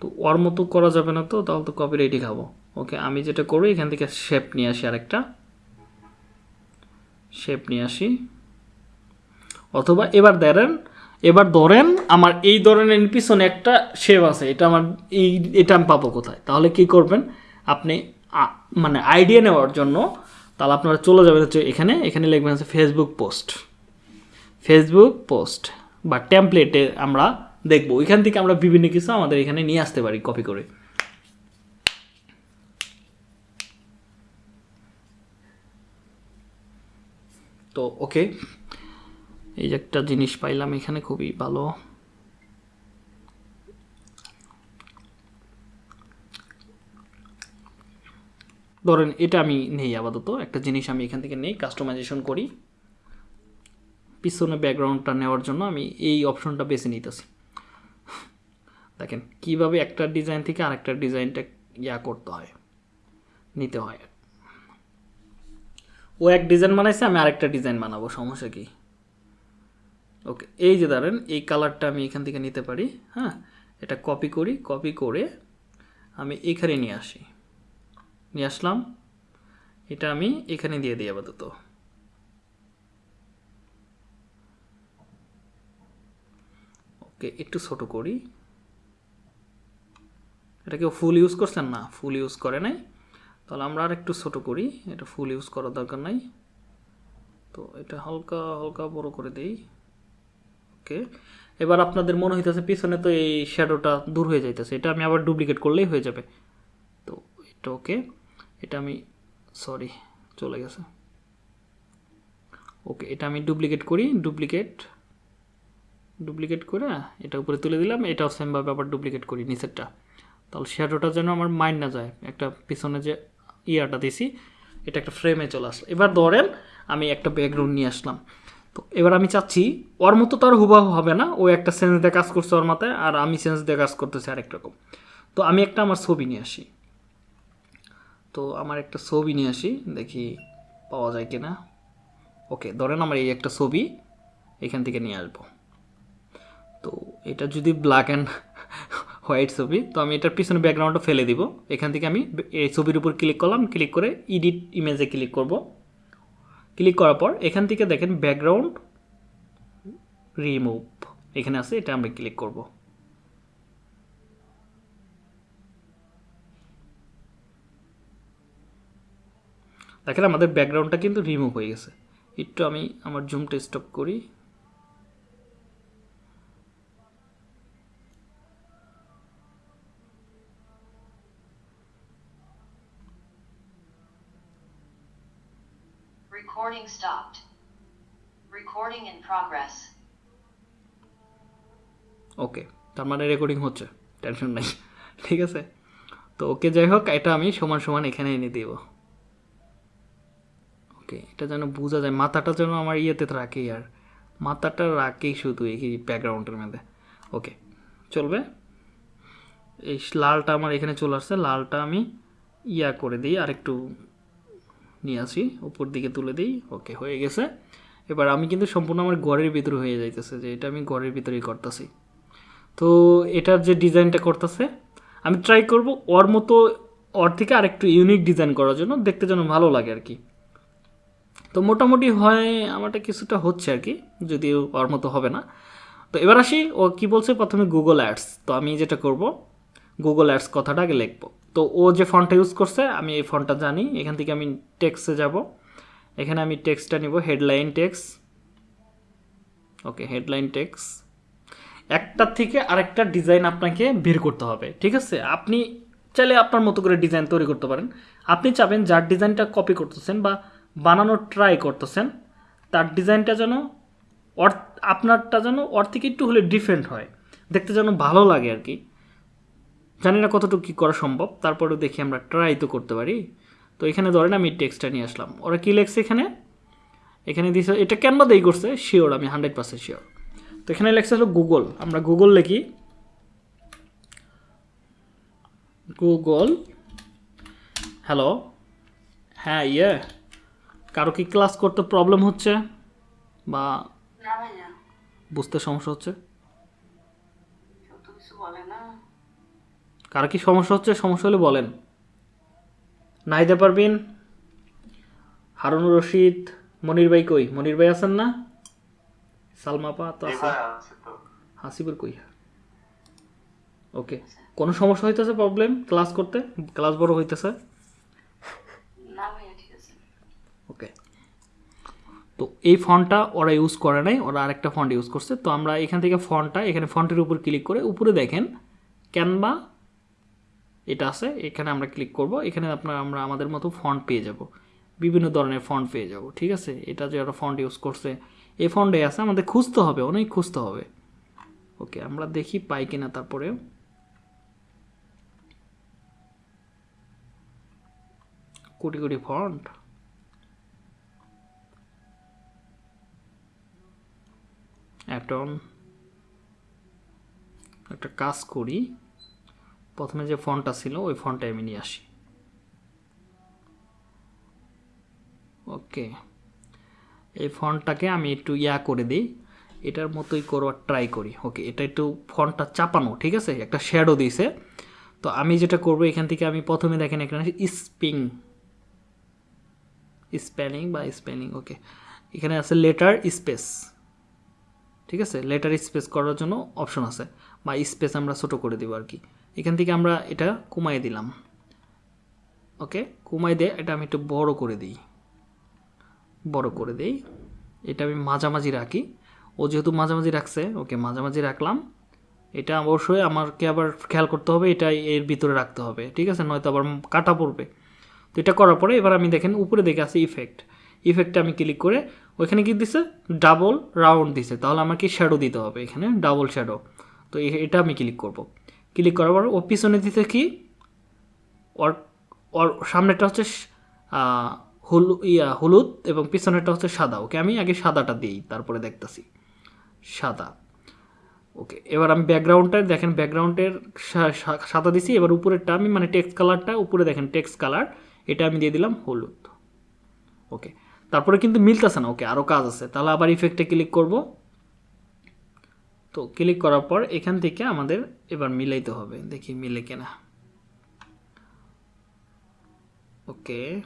তো ওর মতো করা যাবে না তো, তাহলে তো কপিরাইটই খাব। ওকে, আমি যেটা করি এখান থেকে শেপ নিয়ে আসি আরেকটা। শেপ নিয়ে আসি। অথবা এবার ধরেন এবার ধরেন আমার এই ধরনের পিছনে একটা শেপ আছে, এটা আমার এই, এটা আমি পাবো কোথায়? তাহলে কি করবেন? আপনি মানে আইডিয়া নেওয়ার জন্য তাহলে আপনারা চলে যাবেন হচ্ছে এখানে এখানে লিখবেন হচ্ছে ফেসবুক পোস্ট ফেসবুক পোস্ট বা টেমপ্লেটে আমরা দেখব। ওইখান থেকে আমরা বিভিন্ন কিছু আমাদের এখানে নিয়ে আসতে পারি কপি করে। তো ওকে এই একটা জিনিস পাইলাম এখানে খুবই ভালো। ধরেন এটা আমি নেই আপাতত। একটা জিনিস আমি এখান থেকে নেই কাস্টমাইজেশন করি। পিছনে ব্যাকগ্রাউন্ডটা নেওয়ার জন্য আমি এই অপশনটা বেছে নিতেছি। দেখেন, কীভাবে একটা ডিজাইন থেকে আরেকটা ডিজাইনটা ইয়া করতে হয়, নিতে হয়। ও এক ডিজাইন বানাইছে, আমি আরেকটা ডিজাইন বানাবো, সমস্যা কি? ওকে, এই যে ধরেন, এই কালারটা আমি এখান থেকে নিতে পারি হ্যাঁ? এটা কপি করি কপি করে আমি এখানে নিয়ে আসি। নিয়ে আসলাম, এটা আমি এখানে দিয়ে দিই আপাতত। ওকে, একটু ছোট করি। এটা কেউ ফুল ইউজ করছেন না ফুল ইউজ করে নাই। তাহলে আমরা আর একটু ছোটো করি, এটা ফুল ইউজ করার দরকার নাই। তো এটা হালকা হালকা বড় করে দেই। ওকে এবার আপনাদের মনে হইতেছে পিছনে তো এই শ্যাডোটা দূর হয়ে যাইতেছে, এটা আমি আবার ডুপ্লিকেট করলেই হয়ে যাবে। তো এটা ওকে এটা আমি সরি চলে গেছে। ওকে এটা আমি ডুপ্লিকেট করি ডুপ্লিকেট ডুপ্লিকেট করে এটা উপরে তুলে দিলাম, এটাও সেমভাবে আবার ডুপ্লিকেট করি নিচেরটা। তাহলে শ্যাডোটা যেন আমার মাইন্ড না যায়। একটা পিছনে যে ইয়াটা দিছি, এটা একটা ফ্রেমে চলে আসলো। এবার ধরেন আমি একটা ব্যাকগ্রাউন্ড নিয়ে আসলাম। তো এবার আমি চাচ্ছি, ওর মতো তো আর হুবাহু হবে না। ও একটা সেন্স দিয়ে কাজ করছে ওর মাথায়, আর আমি সেন্স দিয়ে কাজ করতেছি আরেক রকম। তো আমি একটা আমার ছবি নিয়ে আসি। তো আমার একটা ছবি নিয়ে আসি, দেখি পাওয়া যায় কিনা। ওকে, ধরেন আমার এই একটা ছবি এখান থেকে নিয়ে আসব। তো এটা যদি ব্ল্যাক অ্যান্ড হোয়াইট ছবি। তো আমি এটার পিছনে ব্যাকগ্রাউন্ডটা ফেলে দিব। এখান থেকে আমি এই ছবির উপর ক্লিক করলাম। ক্লিক করে ইডিট ইমেজে ক্লিক করব। ক্লিক করার পর এখান থেকে দেখেন ব্যাকগ্রাউন্ড রিমুভ এখানে আছে, এটা আমরা ক্লিক করব। দেখেন আমাদের ব্যাকগ্রাউন্ডটা কিন্তু রিমুভ হয়ে গেছে। একটু আমি আমার জুমটা স্টপ করি। Recording stopped. Recording in progress. Okay তার মানে রেকর্ডিং হচ্ছে। টেনশন নাই। ঠিক আছে? তো ওকে যাই হোক, এটা আমি সমান সমান এখানে এনে দেব। ওকে এটা যেন বোঝা যায়। মাথাটা যেন আমার ইয়েতে রাখে আর। মাথাটা রাখেই শুধু এই ব্যাকগ্রাউন্ডের মধ্যে। ওকে চলবে? এই লালটা আমার এখানে চলে আসছে। লালটা আমি ইয়া করে দিই। আর একটু নিয়ে আসি, উপর দিকে তুলে দিই ওকে হয়ে গেছে। এবার আমি কিন্তু সম্পূর্ণ আমার ঘরের ভিতরে হয়ে যাইতেছে, যে এটা আমি ঘরের ভিতরেই করতেছি। তো এটার যে ডিজাইনটা করতেছে, আমি ট্রাই করব ওর মতো, ওর থেকে আরেকটু ইউনিক ডিজাইন করার জন্য, দেখতে যেন ভালো লাগে আর কি। তো মোটামুটি হয়, আমারটা কিছুটা হচ্ছে আর কি, যদিও ওর মতো হবে না। তো এবার আসি, ও কি বলছে? প্রথমে গুগল অ্যাডস তো আমি যেটা করব গুগল অ্যাডস কথাটা আগে লিখব। তো ও যে ফন্টটা ইউজ করছে, আমি এই ফন্টটা জানি। এখান থেকে আমি টেক্সে যাব। এখানে আমি টেক্সটা নিব headline text okay headline text একটার থেকে আরেকটা ডিজাইন আপনাকে বের করতে হবে, ঠিক আছে? আপনি চাইলে আপনার মতো করে ডিজাইন তৈরি করতে পারেন। আপনি চাবেন যার ডিজাইনটা কপি করতেছেন বা বানানোর ট্রাই করতেছেন, তার ডিজাইনটা যেন আপনারটা যেন ওর একটু হলে ডিফারেন্ট হয়। দেখতে যেন ভালো লাগে আর কি। জানি না কতটুকু কী করা সম্ভব তারপরেও দেখি আমরা ট্রাই তো করতে পারি। তো এখানে ধরেন আমি টেক্সটটা নিয়ে আসলাম। ওরা কী লেখছে এখানে? এখানে দিয়েছে এটা ক্যানভা দেই করছে? শিওর আমি হান্ড্রেড পার্সেন্ট শিওর তো এখানে লেখছে হলো গুগল আমরা গুগল লিখি। গুগল হ্যালো হ্যাঁ ইয়ে। কারও কি ক্লাস করতে প্রবলেম হচ্ছে? বা বুঝতে সমস্যা হচ্ছে কেউ তো কিছু বলে না কারও কি সমস্যা হচ্ছে? সমস্যা হলে বলেন। নাইদা পারবিন হারুনুর রশিদ মনির ভাই কই? মনির ভাই আছেন না? সালমা পা তো আছে। তো। হাসিবুর কই? ওকে। কোনো সমস্যা হইতেছে প্রবলেম ক্লাস করতে? ক্লাস বড় হইতেছে? না ভাইয়া ঠিক আছে। ওকে। তো এই ফন্টটা ওরা ইউজ করে নাই ওরা আরেকটা ফন্ট ইউজ করছে। তো আমরা এখান থেকে ফন্টটা এখানে ফন্টের উপর ক্লিক করে উপরে দেখেন ক্যানভা এটা আছে, এখানে আমরা ক্লিক করব, এখানে আপনার আমরা আমাদের মতো ফন্ট পেয়ে যাব। বিভিন্ন ধরনের ফন্ট পেয়ে যাব, ঠিক আছে? এটা যে একটা ফন্ট ইউজ করছে, এই ফন্টে আছে, আমাদের খুঁজতে হবে, অনেক খুঁজতে হবে। ওকে, আমরা দেখি পাই কিনা তারপরেও কোটি কোটি ফন্ট একটা কাজ করি। প্রথমে যে ফন্টটা ছিল, ওই ফন্টটা আমি নিয়ে আসি। ওকে। এই ফন্টটাকে আমি একটু ইয়া করে দিই। এটার মতোই করবার ট্রাই করি। ওকে, এটা একটু ফন্টটা চাপানো, ঠিক আছে? একটা শ্যাডো দিয়েছে তো আমি যেটা করব, এখান থেকে আমি প্রথমে দেখেন, এখানে স্পিং স্পেলিং বা স্পেলিং ওকে। এখানে আছে লেটার স্পেস ঠিক আছে? লেটার স্পেস করার জন্য অপশন আছে। বা স্পেস আমরা ছোটো করে দেবো আর কি। এখান থেকে আমরা এটা কমাই দিলাম। ওকে? কমাই দিয়ে এটা আমি একটু বড় করে দিই। বড় করে দিই। এটা আমি মাঝামাঝি রাখি। ও যেহেতু মাঝামাঝি রাখছে, ওকে মাঝামাঝি রাখলাম। এটা অবশ্যই আমাকে আবার খেয়াল করতে হবে, এটা এর ভিতরে রাখতে হবে, ঠিক আছে? নয়তো আবার কাটা পড়বে। তো এটা করার পরে এবার আমি দেখেন উপরে দেখে আছে ইফেক্ট ইফেক্টে আমি ক্লিক করে ওইখানে কি দিছে? ডাবল রাউন্ড দিছে। তাহলে আমাকে শ্যাডো দিতে হবে এখানে ডাবল শ্যাডো তো এটা আমি ক্লিক করব। ক্লিক করার পর ও পিছনে দিতে কি? ওর ওর সামনেটা হচ্ছে হলু, ইয়া, হলুদ এবং পিছনেরটা হচ্ছে সাদা। ওকে, আমি আগে সাদাটা দিই, তারপরে দেখতেছি। সাদা। ওকে, এবার আমি ব্যাকগ্রাউন্ডটা, দেখেন ব্যাকগ্রাউন্ডের সাদা দিছি, এবার উপরেরটা আমি মানে টেক্সট কালারটা, উপরে দেখেন টেক্সট কালার, এটা আমি দিয়ে দিলাম হলুদ। ওকে, তারপরে কিন্তু মিলতেছে না, ওকে আরও কাজ আছে। তাহলে আবার ইফেক্টে ক্লিক করব। তো ক্লিক করার পর এখান থেকে আমাদের এবার মিলাইতে হবে। দেখি মিলে কিনা। ওকে।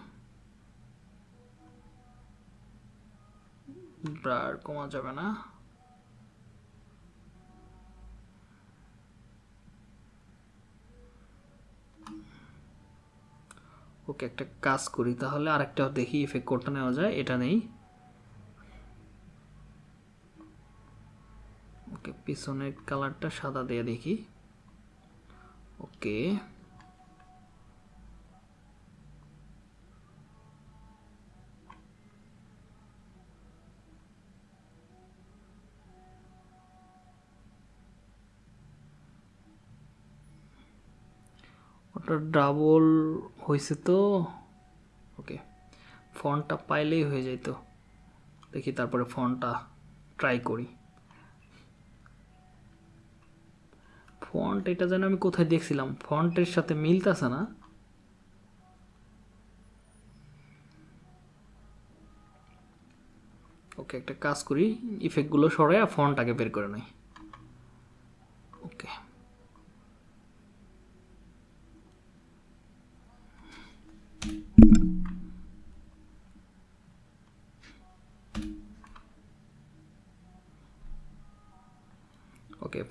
ব্রার, কমা যাবে না। ওকে, একটা কাজ করি তাহলে আরেকটা দেখি ইফেক্ট কোডটা নেওয়া যায়। এটা নেই। ওকে, পিছনের কালারটা সাদা দিয়ে দেখি। ওকে। ওটা ডাবল হয়েছে তো? ওকে। ফন্টটা পাইলেই হয়ে যেত দেখি তারপরে ফন্টটা ট্রাই করি। ফন্ট এটা যেন আমি কোথায় দেখছিলাম? ফন্টের সাথে মিলতেছে না। ওকে, একটা কাজ করি। ইফেক্টগুলো সরাই ফন্ট আগে বের করে নেই। ওকে।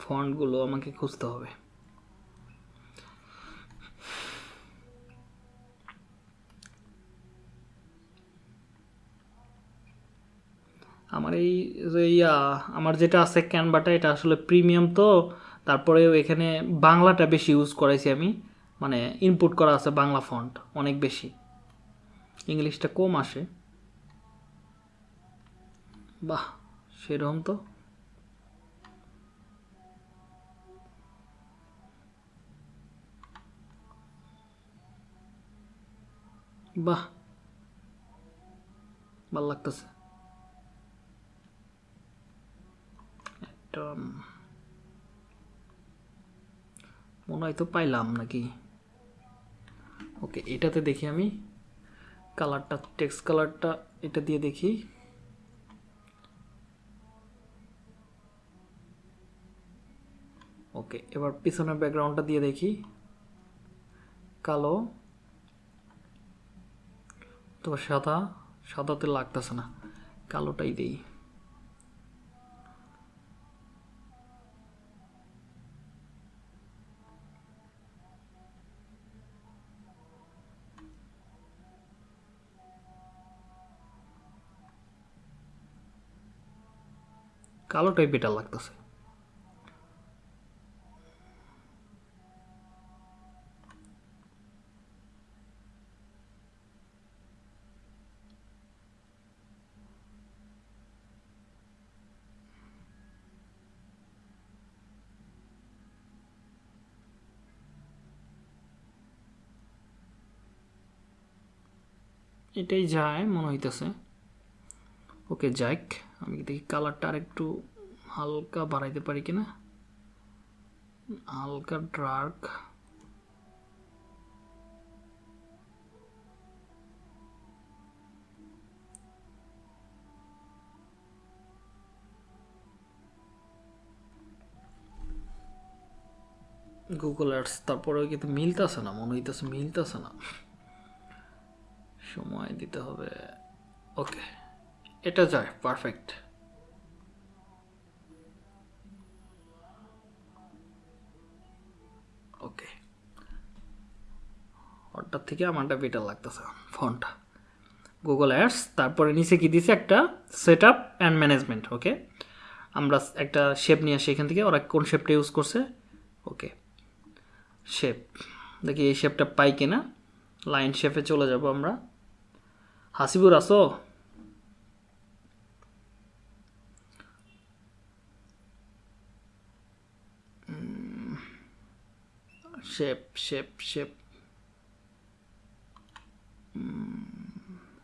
ফন্টগুলো আমাকে খুঁজতে হবে। আমার এই যে ইয়া, আমার যেটা আছে ক্যানভাটা এটা আসলে প্রিমিয়াম তো। তারপরে এখানে বাংলাটা বেশি ইউজ করাইছি আমি। মানে ইনপুট করা আছে বাংলা ফন্ট অনেক বেশি। ইংলিশটা কম আসে। বাহ, সেরকম তো। বাহ, ভালো লাগতেছে। মনে হয় তো পাইলাম নাকি? ওকে, এটাতে দেখি আমি। কালারটা, টেক্সট কালারটা এটা দিয়ে দেখি। ওকে, এবার পিছনের ব্যাকগ্রাউন্ডটা দিয়ে দেখি। কালো। তো সাদা সাদাতে লাগতেছে না কালোটাই দেই। কালোটাই বেটার লাগতেছে। এটাই যায়, মনে হইতেছে। ওকে যাক আমি দেখি কালারটা আর একটু হালকা বাড়াইতে পারি কিনা। হালকা ডার্ক। গুগল অ্যাডস তারপরেও কিন্তু মিলতেছে না? মনে হইতেছে মিলতেছে না। সময় দিতে হবে। ওকে, এটা যায় পারফেক্ট ওকে। ওটার থেকে আমারটা বেটার লাগতেছে, ফোনটা। গুগল অ্যাডস তারপরে নিচে কি দিছে একটা? Set up and management okay আমরা একটা শেপ নিয়ে আসি এখান থেকে, ওরা কোন শেপটা ইউজ করছে? ওকে। শেপ দেখি এই শেপটা পাই কিনা? লাইন শেপে চলে যাব আমরা। হাসিবুর আসো শেপ শেপ শেপ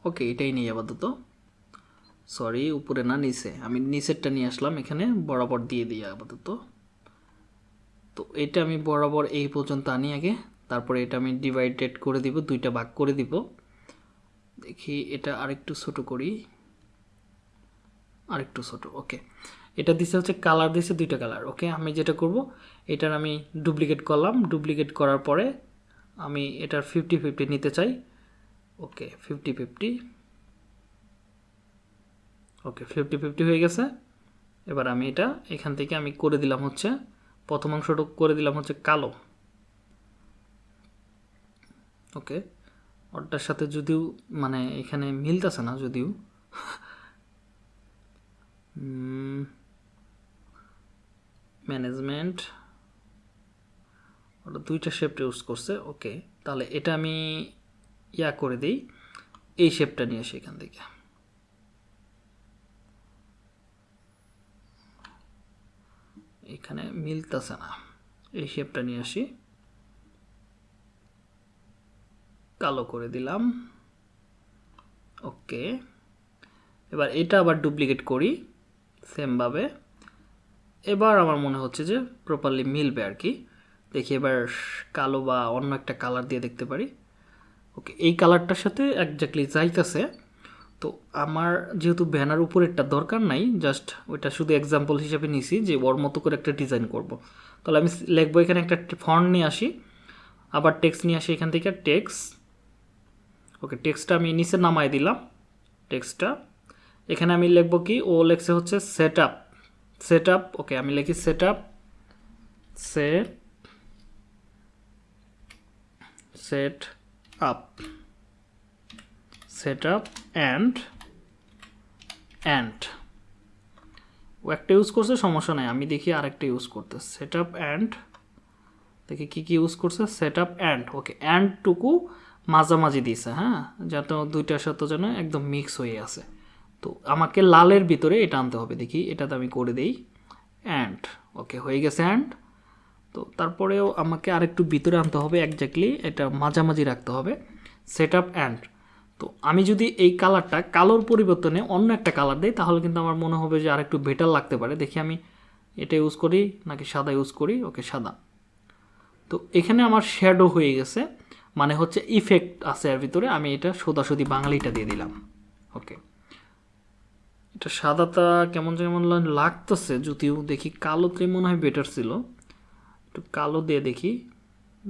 ওকে এটাই নেই আপাতত সরি উপরে না, নিচে। আমি নিচেরটা নিয়ে আসলাম, এখানে বরাবর দিয়ে দিই আপাতত। তো এটা আমি বরাবর এই পর্যন্ত আনি আগে। তারপরে এটা আমি ডিভাইডেড করে দিব, দুইটা ভাগ করে দিব। দেখি এটা আরেকটু ছোট করি। আরেকটু ছোট ওকে এটা দিছে হচ্ছে কালার দিছে দুইটা কালার ওকে আমি যেটা করব, এটার আমি ডুপ্লিকেট করলাম। ডুপ্লিকেট করার পরে আমি এটার ফিফটি ফিফটি নিতে চাই okay fifty fifty okay fifty fifty হয়ে গেছে। এবার আমি এটা এখান থেকে আমি করে দিলাম হচ্ছে, প্রথম অংশটা করে দিলাম হচ্ছে কালো ওকে ওটার সাথে যদিও মানে এখানে মিলতেছে না যদিও। ম্যানেজমেন্ট ওটা দুইটা শেপটা ইউজ করছে ওকে তাহলে এটা আমি ইয়া করে দিই, এই শেপটা নিয়ে আসি এখান থেকে। এখানে মিলতেছে না, এই শেপটা নিয়ে আসি। কালো করে দিলাম। ওকে। এবার এটা আবার ডুপ্লিকেট করি সেমভাবে। এবার আমার মনে হচ্ছে যে প্রপারলি মিলবে আর কি। দেখি এবার কালো বা অন্য একটা কালার দিয়ে দেখতে পারি। ওকে, এই কালারটার সাথে একজাক্টলি যাইতেছে। তো আমার যেহেতু ব্যানার উপরেরটা দরকার নাই জাস্ট ওইটা শুধু এক্সাম্পল হিসেবে নিছি যে ওর মতো করে একটা ডিজাইন করব। তাহলে আমি লিখব এখানে একটা ফন্ট নিয়ে আসি, আবার টেক্সট নিয়ে আসি এখান থেকে টেক্সট ওকে টেক্সটটা আমি নিচে নামাই দিলাম। টেক্সটটা এখানে আমি লিখব কি? ও লেখছে হচ্ছে set up set up okay আমি লিখি set up set set up set up and and ও একটা ইউজ করছে, সমস্যা নাই, আমি দেখি আরেকটা ইউজ করতে। সেট আপ অ্যান্ড দেখি কী কী ইউজ করছে? সেট আপ অ্যান্ড ওকে অ্যান্ডটুকু মাঝামাঝি দিছে হ্যাঁ? যাতে দুইটার সাথে যেন একদম মিক্স হয়ে আছে। তো আমাকে লালের ভিতরে এটা আনতে হবে, দেখি। এটাতে আমি করে দেই। অ্যান্ড ওকে হয়ে গেছে অ্যান্ড তো তারপরেও আমাকে আরেকটু ভিতরে আনতে হবে একজাক্টলি এটা মাঝামাঝি রাখতে হবে। সেট আপ অ্যান্ড তো আমি যদি এই কালারটা কালোর পরিবর্তনে অন্য একটা কালার দিই, তাহলে কিন্তু আমার মনে হবে যে আরেকটু বেটার লাগতে পারে। দেখি আমি এটা ইউজ করি নাকি সাদা ইউজ করি ওকে সাদা। তো এখানে আমার শ্যাডো হয়ে গেছে। মানে হচ্ছে ইফেক্ট আছে এর ভিতরে, আমি এটা সোদাসুদি বাঙালিটা দিয়ে দিলাম। ওকে এটা সাদাটা কেমন যেমন লাগতেছে, যদিও দেখি কালোতে মনে হয় বেটার ছিল। একটু কালো দিয়ে দেখি।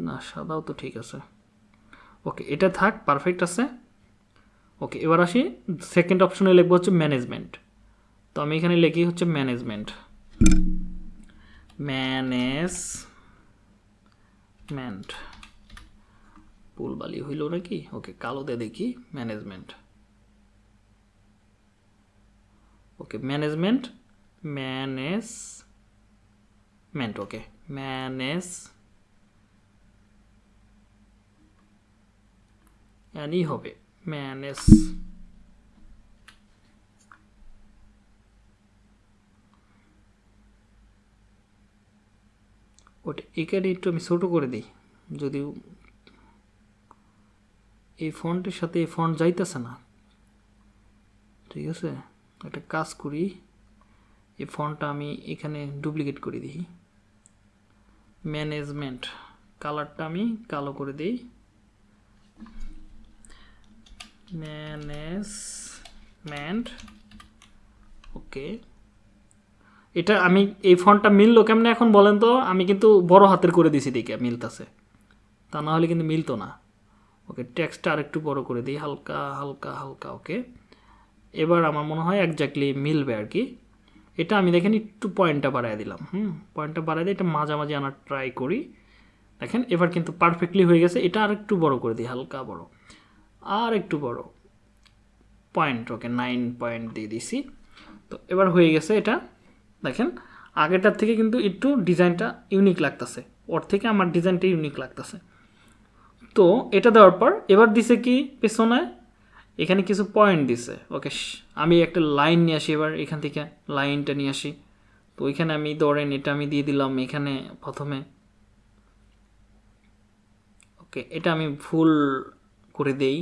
না, সাদাও তো ঠিক আছে। ওকে এটা থাক পারফেক্ট আছে। ওকে এবার আসি সেকেন্ড অপশনে লিখব হচ্ছে ম্যানেজমেন্ট তো আমি এখানে লিখি হচ্ছে ম্যানেজমেন্ট ম্যানেজমেন্ট পুলবালি হইল নাকি? ওকে, কালো দিয়ে দেখি management okay management management okay manage Annie হবে ম্যানেজ ওটা এখানে একটু আমি ছোটো করে দিই, যদিও এই ফন্টের সাথে এই ফন্ট যাইতেছে না। ঠিক আছে? একটা কাজ করি, এই ফন্টটা আমি এখানে ডুপ্লিকেট করে দিই। ম্যানেজমেন্ট কালারটা আমি কালো করে দিই। Management, okay. এটা আমি, এই ফন্টটা মিললো কেমনে এখন বলেন তো? আমি কিন্তু বড় হাতের করে দিছি দেখে, মিলতাছে। তা না হলে কিন্তু মিলতো না। ওকে টেক্সটটা আরেকটু বড় করে দিই, হালকা হালকা হালকা, ওকে। এবার আমার মনে হয় একজাক্টলি মিলবে আর কি। এটা আমি দেখেন একটু পয়েন্টটা বাড়ায় দিলাম, হুম? পয়েন্টটা বাড়ায় দিয়ে এটা মাঝামাঝি আনার ট্রাই করি। দেখেন, এবার কিন্তু পারফেক্টলি হয়ে গেছে, এটা আর একটু বড় করে দিই, হালকা বড়। আর একটু বড় পয়েন্ট ওকে নাইন পয়েন্ট দিয়ে দিছি। তো এবার হয়ে গেছে এটা, দেখেন, আগেরটার থেকে কিন্তু একটু ডিজাইনটা ইউনিক লাগতেছে। ওর থেকে আমার ডিজাইনটা ইউনিক লাগতেছে। তো এটা দেওয়ার পর এবার দিছে কি পেছনে? এখানে কিছু পয়েন্ট দিছে। ওকে আমি একটা লাইন নিয়ে আসি এবার, এখান থেকে লাইনটা নিয়ে আসি। তো ওইখানে আমি ধরেন এটা আমি দিয়ে দিলাম এখানে প্রথমে। ওকে এটা আমি ফুল করে দেই।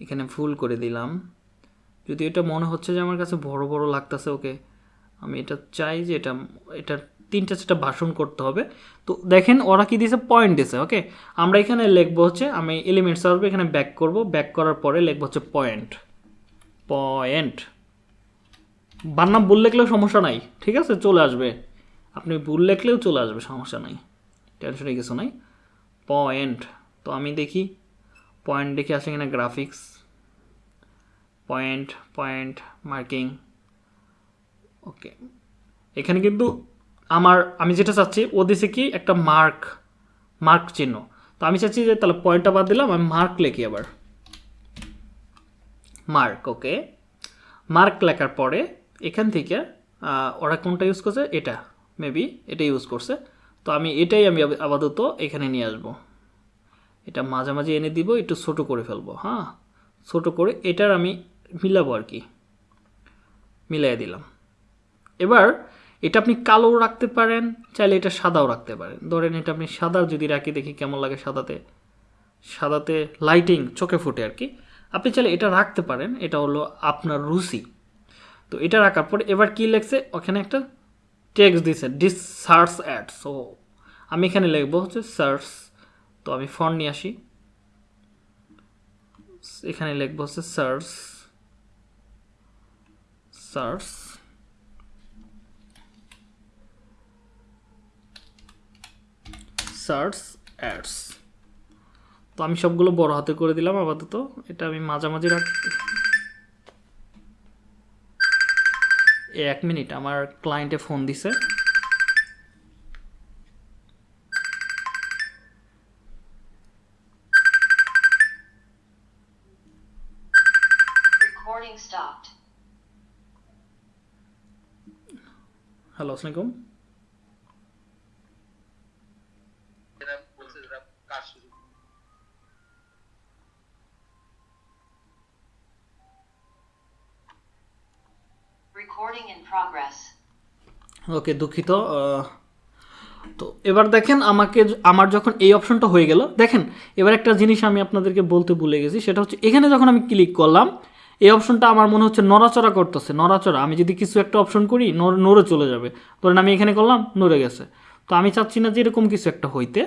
এখানে ফুল করে দিলাম। যদি এটা মনে হচ্ছে যে আমার কাছে বড় বড় লাগতেছে ওকে আমি এটা চাই যে এটা এটা তিনটা চারটা ভাষণ করতে হবে। তো দেখেন ওরা কি দিয়েছে? পয়েন্ট দিয়েছে ওকে আমরা এখানে লিখব হচ্ছে, আমি এলিমেন্টস আসবে এখানে ব্যাক করব। ব্যাক করার পরে লিখব হচ্ছে পয়েন্ট পয়েন্ট বান্নাম ভুল লিখলেও সমস্যা নাই, ঠিক আছে? চলে আসবে। আপনি ভুল লিখলেও চলে আসবে, সমস্যা নাই। টেনশনে কিছু নাই। পয়েন্ট তো আমি দেখি পয়েন্ট দেখে আসে এখানে graphics point point marking okay এখানে কিন্তু আমার, আমি যেটা চাচ্ছি, ও দিছে কি একটা মার্ক মার্ক চিহ্ন। তো আমি চাচ্ছি যে তাহলে পয়েন্টটা বাদ দিলাম, আমি মার্ক লিখি আবার। মার্ক ওকে মার্ক লেখার পরে এখান থেকে ওরা কোনটা ইউজ করছে? এটা। মেবি এটা ইউজ করছে। তো আমি এটাই আমি আপাতত এখানে নিয়ে আসব। এটা মাঝামাঝি এনে দিব, একটু ছোটো করে ফেলব হ্যাঁ? ছোটো করে এটার আমি মিলাবো আর কি। মিলাই দিলাম। এবার এটা আপনি কালোও রাখতে পারেন, চাইলে এটা সাদাও রাখতে পারেন। ধরেন এটা আপনি সাদা যদি রাখি, দেখি কেমন লাগে সাদাতে। সাদাতে লাইটিং চোখে ফুটে আর কি। আপনি চাইলে এটা রাখতে পারেন, এটা হলো আপনার রুচি। তো এটা রাখার পরে এবার কি লেখছে? ওখানে একটা টেক্সট দিছে ডিস সার্চ অ্যাড সো আমি এখানে লিখব হচ্ছে সার্চ তো আমি ফন্ট নিয়ে আসি। এখানে লিখব হচ্ছে সার্চ সার্চ সার্চ অ্যাডস তো আমি সবগুলো বড় হাতে করে দিলাম আপাতত। এটা আমি মাঝামাঝি রাখ এক মিনিট আমার ক্লায়েন্টে ফোন দিছে. হ্যালো আসসালামাইকুম এরা বলছে এরা কাজ শুরু Recording in progress. ওকে দুঃখিত তো এবার দেখেন আমাকে আমার যখন এই অপশনটা হয়ে গেল, দেখেন, এবার একটা জিনিস আমি আপনাদেরকে বলতে ভুলে গেছি, সেটা হচ্ছে এখানে যখন আমি ক্লিক করলাম, এই অপশনটা আমার মনে হচ্ছে নড়াচড়া করতেছে, নড়াচড়া, আমি যদি কিছু একটা অপশন করি নড়- চলে যাবে। ধরেন আমি এখানে করলাম, নড়ে গেছে। তো আমি চাচ্ছি না যে এরকম কিছু একটা হইতে,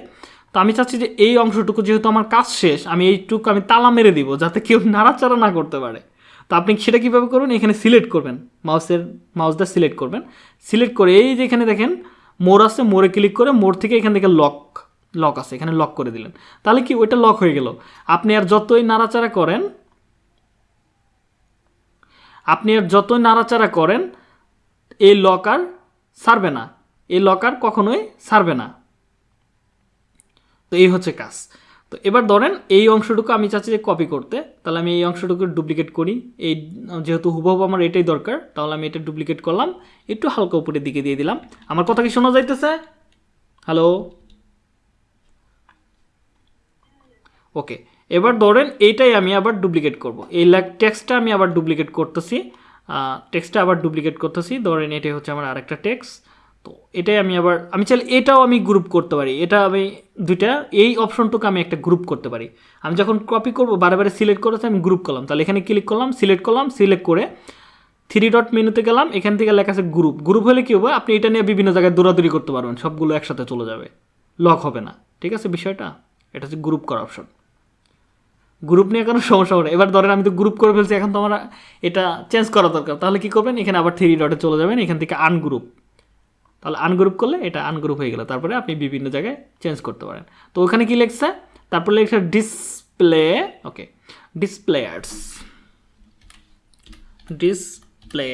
তো আমি চাচ্ছি যে এই অংশটুকু যেহেতু আমার কাজ শেষ, আমি এইটুকু আমি তালা মেরে দিব, যাতে কেউ নাড়াচাড়া না করতে পারে। তো আপনি সেটা কীভাবে করবেন? এখানে সিলেক্ট করবেন। মাউসের মাউস দিয়ে সিলেক্ট করবেন। সিলেক্ট করে এই যে এখানে দেখেন মোর আছে, মোড়ে ক্লিক করে মোড় থেকে এখান থেকে লক লক আছে, এখানে লক করে দিলেন। তাহলে কি ওইটা লক হয়ে গেল? আপনি আর যতই নাড়াচাড়া করেন, আপনি আর যতই নাড়াচাড়া করেন, এই লক আর সারবে না। এই লক আর কখনোই সারবে না। তো এই হচ্ছে কাজ। তো এবার ধরেন এই অংশটুকু আমি চাচ্ছি যে কপি করতে, তাহলে আমি এই অংশটুকু ডুপ্লিকেট করি। এই, যেহেতু হুবহু আমার এটাই দরকার, তাহলে আমি এটা ডুপ্লিকেট করলাম। একটু হালকা উপরের দিকে দিয়ে দিলাম। আমার কথা কি শোনা যাইতেছে? হ্যালো ওকে এবার ধরেন এইটাই আমি আবার ডুপ্লিকেট করব। এই টেক্সটটা আমি আবার ডুপ্লিকেট করতেছি। টেক্সটটা আবার ডুপ্লিকেট করতেছি। ধরেন এটাই হচ্ছে আমার আরেকটা টেক্সট তো এটাই আমি আবার, আমি চাইলে এটাও আমি গ্রুপ করতে পারি। এটা আমি দুইটা, এই অপশনটুকু আমি একটা গ্রুপ করতে পারি। আমি যখন কপি করব, বারে বারে সিলেক্ট করেছে, আমি গ্রুপ করলাম। তাহলে এখানে ক্লিক করলাম সিলেক্ট করলাম সিলেক্ট করে থ্রি ডট মেনুতে গেলাম। এখান থেকে লেখা আছে গ্রুপ গ্রুপ হলে কী হবে? আপনি এটা নিয়ে বিভিন্ন জায়গায় দৌড়াদৌড়ি করতে পারবেন। সবগুলো একসাথে চলে যাবে। লক হবে না। ঠিক আছে বিষয়টা? এটা হচ্ছে গ্রুপ করা অপশন গ্রুপ নিয়ে কোনো সমস্যা হবে এবার ধরেন আমি তো গ্রুপ করে ফেলছি, এখন তো আমার এটা চেঞ্জ করা দরকার। তাহলে কী করবেন? এখানে আবার থ্রি ডটে চলে যাবেন। এখান থেকে আনগ্রুপ তাহলে আনগ্রুপ করলে এটা আনগ্রুপ হয়ে গেল। তারপরে আপনি বিভিন্ন জায়গায় চেঞ্জ করতে পারেন। তো ওখানে কি লিখছে? তারপরে লিখছে display okay display ads display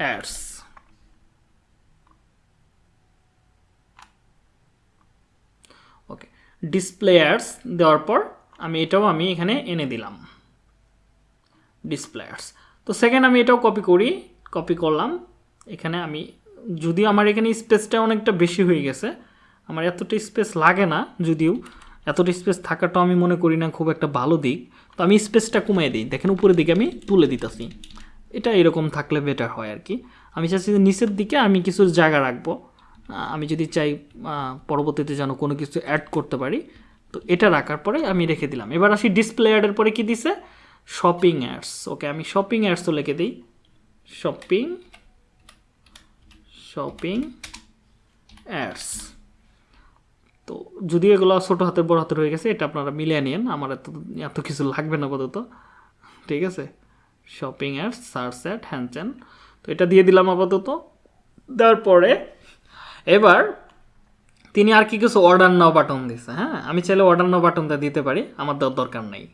ads okay display ads দেওয়ার পর আমি এটাও আমি এখানে এনে দিলাম। ডিসপ্লেয়ার্স তো সেকেন্ড আমি এটাও কপি করি কপি করলাম। এখানে আমি, যদিও আমার এখানে স্পেসটা অনেকটা বেশি হয়ে গেছে, আমার এতটা স্পেস লাগে না, যদিও এতটা স্পেস থাকাটাও আমি মনে করি না খুব একটা ভালো দিক। তো আমি স্পেসটা কমিয়ে দিই। দেখেন উপরের দিকে আমি তুলে দিতেছি। এটা এরকম থাকলে বেটার হয় আর কি। আমি চাচ্ছি যে নিচের দিকে আমি কিছু জায়গা রাখব। আমি যদি চাই পরবর্তীতে যেন কোনো কিছু অ্যাড করতে পারি, তো এটা রাখার পরে আমি রেখে দিলাম। এবার আসি ডিসপ্লে অ্যাডের পরে কি দিছে? শপিং অ্যাডস ওকে আমি শপিং অ্যাডসও লিখে দিই। শপিং শপিং অ্যাডস তো যদি এগুলো ছোটো হাতে, বড় হাতে হয়ে গেছে, এটা আপনারা মিলিয়ে নিন আমার এত এত কিছু লাগবে না আপাতত। ঠিক আছে? শপিং অ্যাডস সার্চ অ্যাড হ্যান চ্যান তো এটা দিয়ে দিলাম আপাতত। দেওয়ার পরে এবার তিনি আর কি কিছু অর্ডার নাও বাটন দিছে হ্যাঁ? আমি চাইলে অর্ডার নাও বাটনটা দিতে পারি, আমার দেওয়ার দরকার নেই।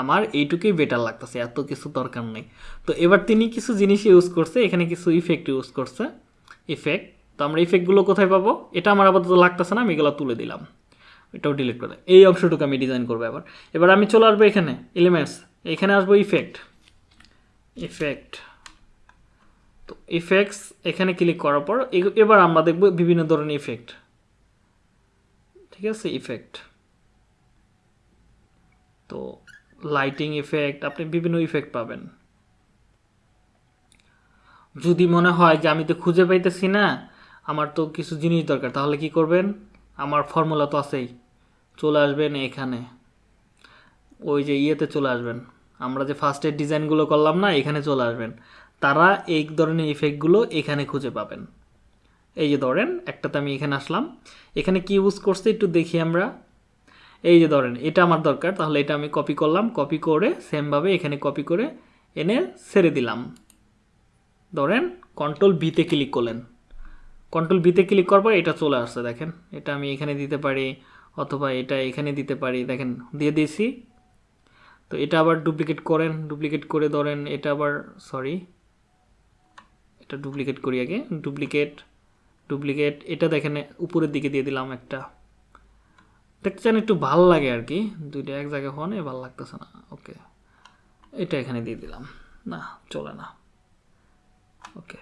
আমার এইটুকুই বেটার লাগতেছে, এত কিছু দরকার নেই। তো এবার তিনি কিছু জিনিস ইউজ করছে, এখানে কিছু ইফেক্ট ইউজ করছে। ইফেক্ট তো আমরা ইফেক্টগুলো কোথায় পাবো? এটা আমার আপাতত লাগতেছে না, আমি এগুলো তুলে দিলাম। এটাও ডিলিট করে এই অংশটুকু আমি ডিজাইন করব এবার। এবার আমি চলে আসব এখানে এলিমেন্টস এখানে আসব ইফেক্ট ইফেক্ট তো ইফেক্টস এখানে ক্লিক করার পর এবার আমরা দেখব বিভিন্ন ধরনের ইফেক্ট ঠিক আছে ইফেক্ট তো লাইটিং ইফেক্ট আপনি বিভিন্ন ইফেক্ট পাবেন। যদি মনে হয় যে আমি তো খুঁজে পাইতেছি না, আমার তো কিছু জিনিস দরকার, তাহলে কি করবেন? আমার ফর্মুলা তো আছেই। চলে আসবেন এখানে। ওই যে ইয়েতে চলে আসবেন। আমরা যে ফার্স্টের ডিজাইনগুলো করলাম না, এখানে চলে আসবেন। তারা এই ধরনের ইফেক্টগুলো এখানে খুঁজে পাবেন। এই যে ধরেন, একটাতে আমি এখানে আসলাম। এখানে কি ইউজ করছে একটু দেখি আমরা। এই যে ধরেন, এটা আমার দরকার, তাহলে এটা আমি কপি করলাম। কপি করে সেমভাবে এখানে কপি করে এনে ছেড়ে দিলাম। ধরেন কন্ট্রোল বিতে ক্লিক করলেন। কন্ট্রোল বিতে ক্লিক করার পর এটা চলে আসছে, দেখেন। এটা আমি এখানে দিতে পারি অথবা এটা এখানে দিতে পারি, দেখেন, দিয়ে দিয়েছি। তো এটা আবার ডুপ্লিকেট করেন ডুপ্লিকেট করে ধরেন, এটা আবার সরি এটা ডুপ্লিকেট করি আগে ডুপ্লিকেট ডুপ্লিকেট এটা দেখেন, উপরের দিকে দিয়ে দিলাম একটা। দেখতে চান একটু ভালো লাগে আর কি, দুইটা এক জায়গায় হনে ভালো লাগতেছে না ওকে এটা এখানে দিয়ে দিলাম। না, চলে না। ওকে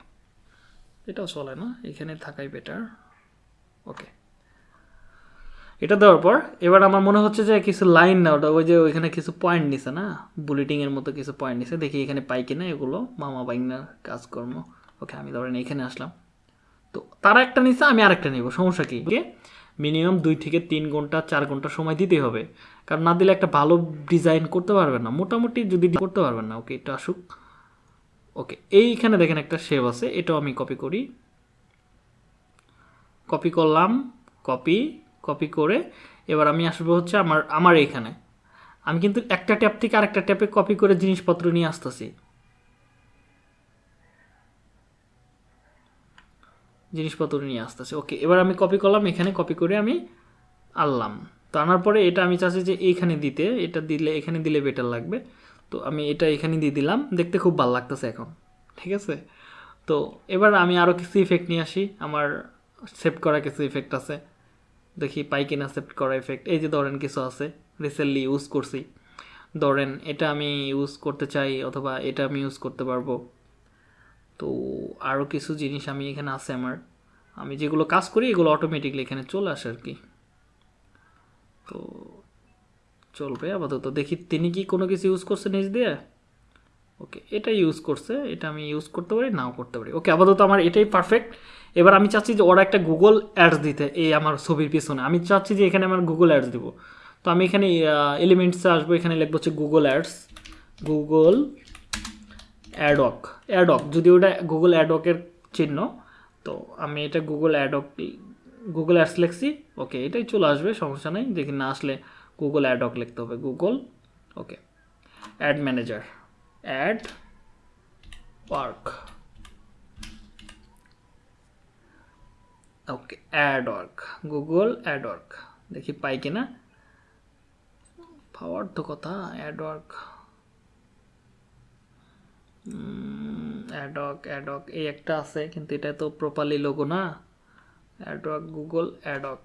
এটাও চলে না, এখানে থাকাই বেটার ওকে এটা দেওয়ার পর, এবার আমার মনে হচ্ছে যে কিছু লাইন না, ওটা ওই যে ওইখানে কিছু পয়েন্ট নিছে না? বুলেটিংয়ের মতো কিছু পয়েন্ট নিছে, দেখি এখানে পাই কিনা এগুলো, মামা বাইনার কাজকর্ম। ওকে আমি ধরেন এখানে আসলাম। তো তারা একটা নিচ্ছে আমি আরেকটা নিব, সমস্যা কি? মিনিমাম দুই থেকে তিন ঘণ্টা, চার ঘণ্টা সময় দিতেই হবে। কারণ না দিলে একটা ভালো ডিজাইন করতে পারবেন না, মোটামুটি যদি করতে পারবেন না, ওকে এটা আসুক। ওকে, এইখানে দেখেন একটা শেপ আছে, এটাও আমি কপি করি। কপি করলাম কপি কপি করে এবার আমি আসব হচ্ছে আমার আমার এইখানে। আমি কিন্তু একটা ট্যাপ থেকে আরেকটা ট্যাপে কপি করে জিনিসপত্র নিয়ে আসতেছি। জিনিসপত্র নিয়ে আসতেছে, ওকে, এবার আমি কপি করলাম, এখানে কপি করে আমি আনলাম। তো আনার পরে এটা আমি চাচ্ছি যে এইখানে দিতে, এটা দিলে, এখানে দিলে বেটার লাগবে। তো আমি এটা এখানে দিয়ে দিলাম। দেখতে খুব ভালো লাগতেছে এখন, ঠিক আছে? তো এবার আমি আরও কিছু ইফেক্ট নিয়ে আসি। আমার সেভ করা কিছু ইফেক্ট আছে। দেখি পাই কিনা সেপ্ট করা ইফেক্ট এই যে ধরেন কিছু আছে রিসেন্টলি ইউজ করছি। ধরেন এটা আমি ইউজ করতে চাই অথবা এটা আমি ইউজ করতে পারব। তো আরও কিছু জিনিস আমি এখানে আছে আমার। আমি যেগুলো কাজ করি, এগুলো অটোমেটিকলি এখানে চলে আসে আর কি। তো চলবে, আপাতত দেখি তিনি কি কোনো কিছু ইউজ করছে নিজ দিয়ে? ওকে এটা ইউজ করছে, এটা আমি ইউজ করতে পারি, নাও করতে পারি। ওকে আপাতত আমার এটাই পারফেক্ট এবার আমি চাচ্ছি যে ওরা একটা গুগল অ্যাডস দিতে, এই আমার ছবির পিছনে। আমি চাচ্ছি যে এখানে আমার গুগল অ্যাডস দিব। তো আমি এখানে এলিমেন্টসে আসব, এখানে লিখব হচ্ছে গুগল অ্যাডস গুগল অ্যাডক অ্যাডক যদি ওটা গুগল অ্যাডকের চিহ্ন, তো আমি এটা গুগল অ্যাডক গুগল অ্যাডস লিখছি। ওকে এটাই চলে আসবে, সমস্যা নেই। দেখি না আসলে গুগল অ্যাডক লিখতে হবে Google okay ad manager ad work okay ad work Google ad work দেখি পাই কিনা? পাওয়ার তো কথা অ্যাড ওয়ার্ক অ্যাডক অ্যাডক এই একটা আছে, কিন্তু এটা তো প্রপারলি লোগো না। অ্যাডক গুগল অ্যাডক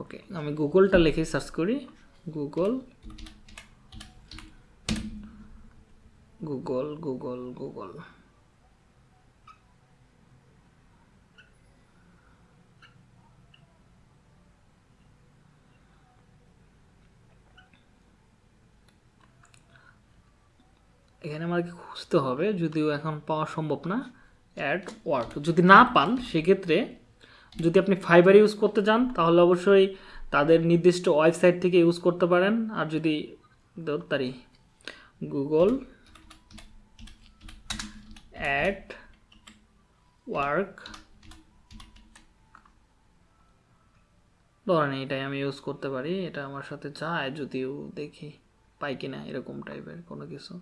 ওকে আমি গুগলটা লিখে সার্চ করি। গুগল গুগল গুগল গুগল এখানে আমাকে খুঁজতে হবে? যদিও এখন পাওয়া সম্ভব না। অ্যাড ওয়ার্ক যদি না পান, সেক্ষেত্রে যদি আপনি ফাইবার ইউজ করতে চান, তাহলে অবশ্যই তাদের নির্দিষ্ট ওয়েবসাইট থেকে ইউজ করতে পারেন। আর যদি তারি গুগল অ্যাড ওয়ার্ক ধরেন এটাই আমি ইউজ করতে পারি, এটা আমার সাথে যায় যদিও দেখি, পাই কিনা এরকম টাইপের কোনো কিছু।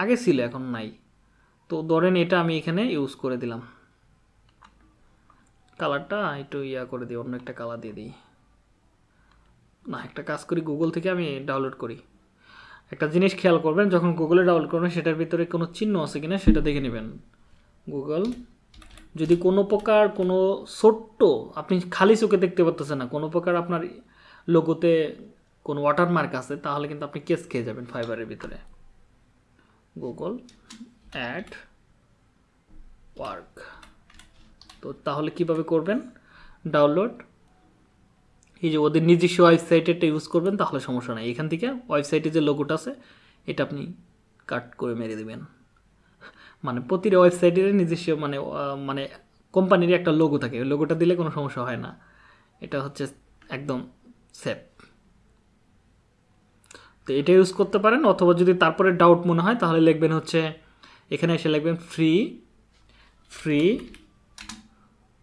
আগে ছিল, এখন নাই। তো ধরেন এটা আমি এখানে ইউজ করে দিলাম। কালারটা একটু ইয়া করে দিই, অন্য একটা কালার দিয়ে দিই। না, একটা কাজ করি গুগল থেকে আমি ডাউনলোড করি। একটা জিনিস খেয়াল করবেন, যখন গুগলে ডাউনলোড করবেন, সেটার ভিতরে কোনো চিহ্ন আছে কিনা সেটা দেখে নেবেন। গুগল যদি কোনো প্রকার কোনো ছোট্ট, আপনি খালি চোখে দেখতে পারতেছেন না, কোনো প্রকার আপনার লোগোতে কোনো ওয়াটারমার্ক আছে, তাহলে কিন্তু আপনি কেস খেয়ে যাবেন ফাইবারের ভিতরে। গুগল অ্যাড ওয়ার্ক তো তাহলে কীভাবে করবেন? ডাউনলোড। এই যে ওদের নিজস্ব ওয়েবসাইটেরটা ইউজ করবেন, তাহলে সমস্যা নেই। এখান থেকে ওয়েবসাইটে যে লোগোটা আছে, এটা আপনি কাট করে মেরে দেবেন। মানে প্রতিটা ওয়েবসাইটের নিজস্ব মানে মানে কোম্পানির একটা লোগো থাকে। ওই লোগোটা দিলে কোনো সমস্যা হয় না। এটা হচ্ছে একদম সেফ তো এটা ইউজ করতে পারেন, অথবা যদি তারপরে ডাউট মনে হয়, তাহলে লিখবেন হচ্ছে, এখানে এসে লিখবেন free free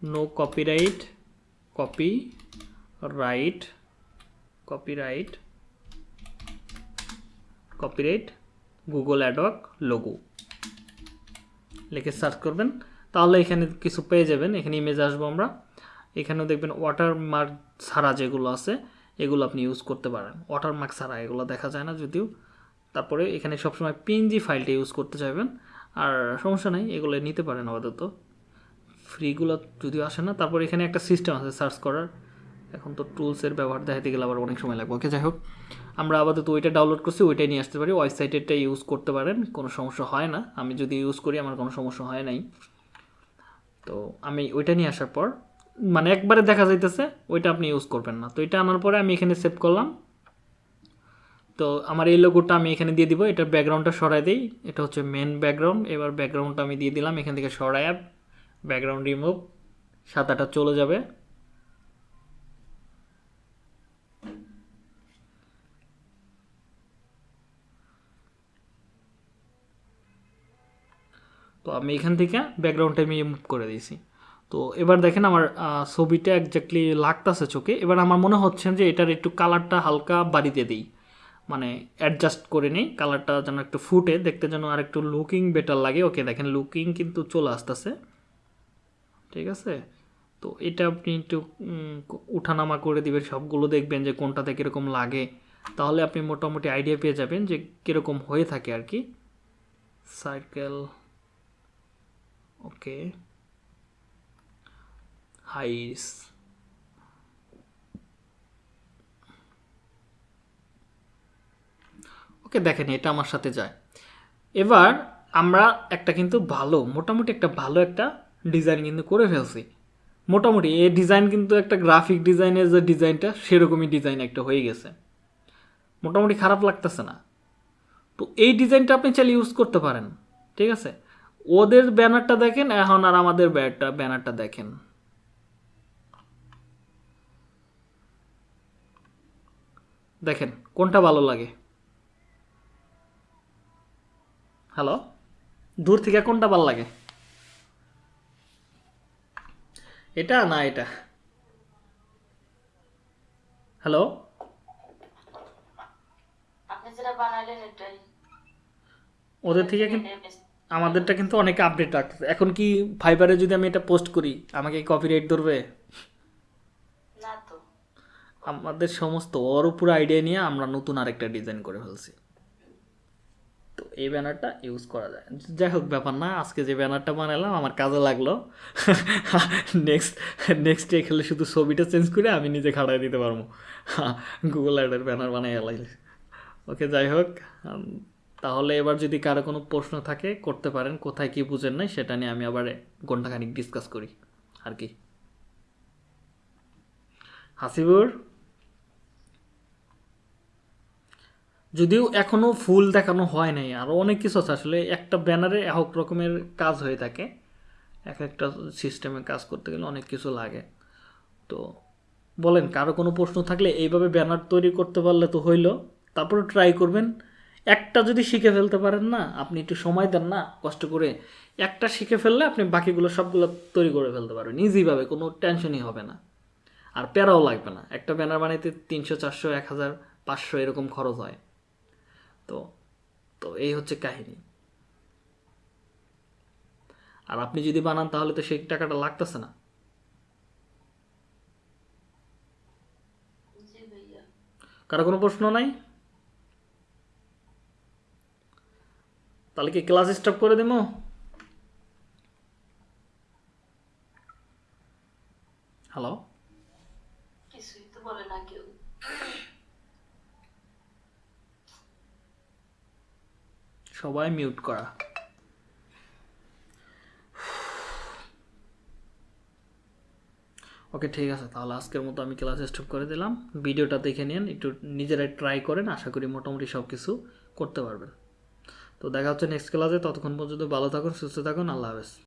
no copyright copyright copyright copyright Google ad hoc logo লিখে সার্চ করবেন। তাহলে এখানে কিছু পেয়ে যাবেন। এখানে ইমেজ আসব আমরা। এখানেও দেখবেন ওয়াটারমার্ক ছাড়া যেগুলো আছে, এগুলো আপনি ইউজ করতে পারেন। ওয়াটারমার্ক ছাড়া এগুলো দেখা যায় না যদিও। তারপরে এখানে সবসময় পিএনজি ফাইলটা ইউজ করতে চাইবেন। আর সমস্যা নেই, এগুলো নিতে পারেন আপাতত। ফ্রিগুলো যদিও আসে না, তারপর এখানে একটা সিস্টেম আছে সার্চ করার। এখন তো টুলসের ব্যবহার দেখাতে গেলে আবার অনেক সময় লাগবে। ওকে যাই হোক, আমরা আপাতত ওইটা ডাউনলোড করছি, ওইটাই নিয়ে আসতে পারি। ওয়েবসাইটেরটা ইউজ করতে পারেন, কোনো সমস্যা হয় না। আমি যদি ইউজ করি, আমার কোনো সমস্যা হয় নাই। তো আমি ওইটা নিয়ে আসার পর মানে একবারে দেখা যাইতেছে, ওইটা আপনি ইউজ করবেন না। তো এটা আনার পরে আমি এখানে সেভ করলাম। তো আমার এই লোগোটা আমি এখানে দিয়ে দিব। এটার ব্যাকগ্রাউন্ডটা সরাই দিই। এটা হচ্ছে মেন ব্যাকগ্রাউন্ড এবার ব্যাকগ্রাউন্ডটা আমি দিয়ে দিলাম এখান থেকে সরাই ব্যাকগ্রাউন্ড রিমুভ সাদাটা চলে যাবে। তো আমি এখান থেকে ব্যাকগ্রাউন্ডটা আমি মুভ করে দিয়েছি। তো এবার দেখেন আমার ছবিটা একজাক্টলি লাগতেছে চোখে। এবার আমার মনে হচ্ছে যে এটার একটু কালারটা হালকা বাড়িতে দিই। মানে অ্যাডজাস্ট করে নিই কালারটা যেন একটু ফুটে, দেখতে যেন আর একটু লুকিং বেটার লাগে। ওকে দেখেন লুকিং কিন্তু চলে আসতেছে। ঠিক আছে? তো এটা আপনি একটু উঠানামা করে দিবেন, সবগুলো দেখবেন যে কোনটাতে কীরকম লাগে। তাহলে আপনি মোটামুটি আইডিয়া পেয়ে যাবেন যে কীরকম হয়ে থাকে আর কি। সার্কেল ওকে হাইস ওকে দেখেন, এটা আমার সাথে যায়। এবার আমরা একটা কিন্তু ভালো, মোটামুটি একটা ভালো একটা ডিজাইন কিন্তু করে ফেলছি। মোটামুটি এই ডিজাইন কিন্তু একটা গ্রাফিক ডিজাইনের যে ডিজাইনটা, সেরকমই ডিজাইন একটা হয়ে গেছে। মোটামুটি খারাপ লাগতেছে না। তো এই ডিজাইনটা আপনি চাইলে ইউজ করতে পারেন, ঠিক আছে? ওদের ব্যানারটা দেখেন, এখন আর আমাদের ব্যানারটা ব্যানারটা দেখেন। দেখেন, কোনটা ভালো লাগে? হ্যালো? দূর থেকে কোনটা ভালো লাগে? এটা না এটা? হ্যালো ওদের থেকে কিন্তু আমাদেরটা কিন্তু অনেক আপডেট রাখতেছে। এখন কি ফাইবারে যদি আমি এটা পোস্ট করি আমাকে কপিরাইট ধরবে? না তো। আমাদের সমস্ত ওর উপর আইডিয়া নিয়ে আমরা নতুন আরেকটা ডিজাইন করে ফেলছি। এই ব্যানারটা ইউজ করা যায়। যাই হোক, ব্যাপার না, আজকে যে ব্যানারটা বানালাম, আমার কাজে লাগল। নেক্সট নেক্সট ডে খেলে শুধু ছবিটা চেঞ্জ করে আমি নিজে খাড়াই দিতে পারব। গুগল অ্যাডের ব্যানার বানাই এলাই। ওকে, যাই হোক তাহলে এবার যদি কারও কোনো প্রশ্ন থাকে, করতে পারেন, কোথায় কি বুঝেন নাই, সেটা নিয়ে আমি আবার ঘন্টাখানিক ডিসকাস করি। আর কি? হাসিবুর? যদিও এখনও ফুল দেখানো হয় নাই আরও অনেক কিছু আছে। আসলে একটা ব্যানারে এক রকমের কাজ হয়ে থাকে। এক একটা সিস্টেমে কাজ করতে গেলে অনেক কিছু লাগে। তো বলেন, কারও কোনো প্রশ্ন থাকলে এইভাবে ব্যানার তৈরি করতে পারলে তো হইল। তারপরে ট্রাই করবেন। একটা যদি শিখে ফেলতে পারেন না, আপনি একটু সময় দেন না, কষ্ট করে একটা শিখে ফেললে আপনি বাকিগুলো সবগুলো তৈরি করে ফেলতে পারবেন। ইজিভাবে কোনো টেনশনই হবে না। আর প্যারাও লাগবে না। একটা ব্যানার বানাইতে তিনশো, চারশো, এক হাজার, পাঁচশো এরকম খরচ হয়। তো তো এই হচ্ছে কাহিনী। আর আপনি যদি বানান তাহলে তো সেই টাকাটা লাগতেছে না। কারও কোনো প্রশ্ন নাই? তাহলে কি ক্লাস স্টপ করে দেবো? হ্যালো কিছুই তো বলে না কেউ সবাই মিউট করা। ওকে, ঠিক আছে, তাহলে আজকের মতো আমি ক্লাস স্টপ করে দিলাম। ভিডিওটা দেখে নিন, একটু নিজেরাই ট্রাই করেন, আশা করি মোটামুটি সব কিছু করতে পারবেন। তো দেখা হচ্ছে নেক্সট ক্লাসে ততক্ষণ পর্যন্ত ভালো থাকুন, সুস্থ থাকুন, আল্লাহ হাফেজ।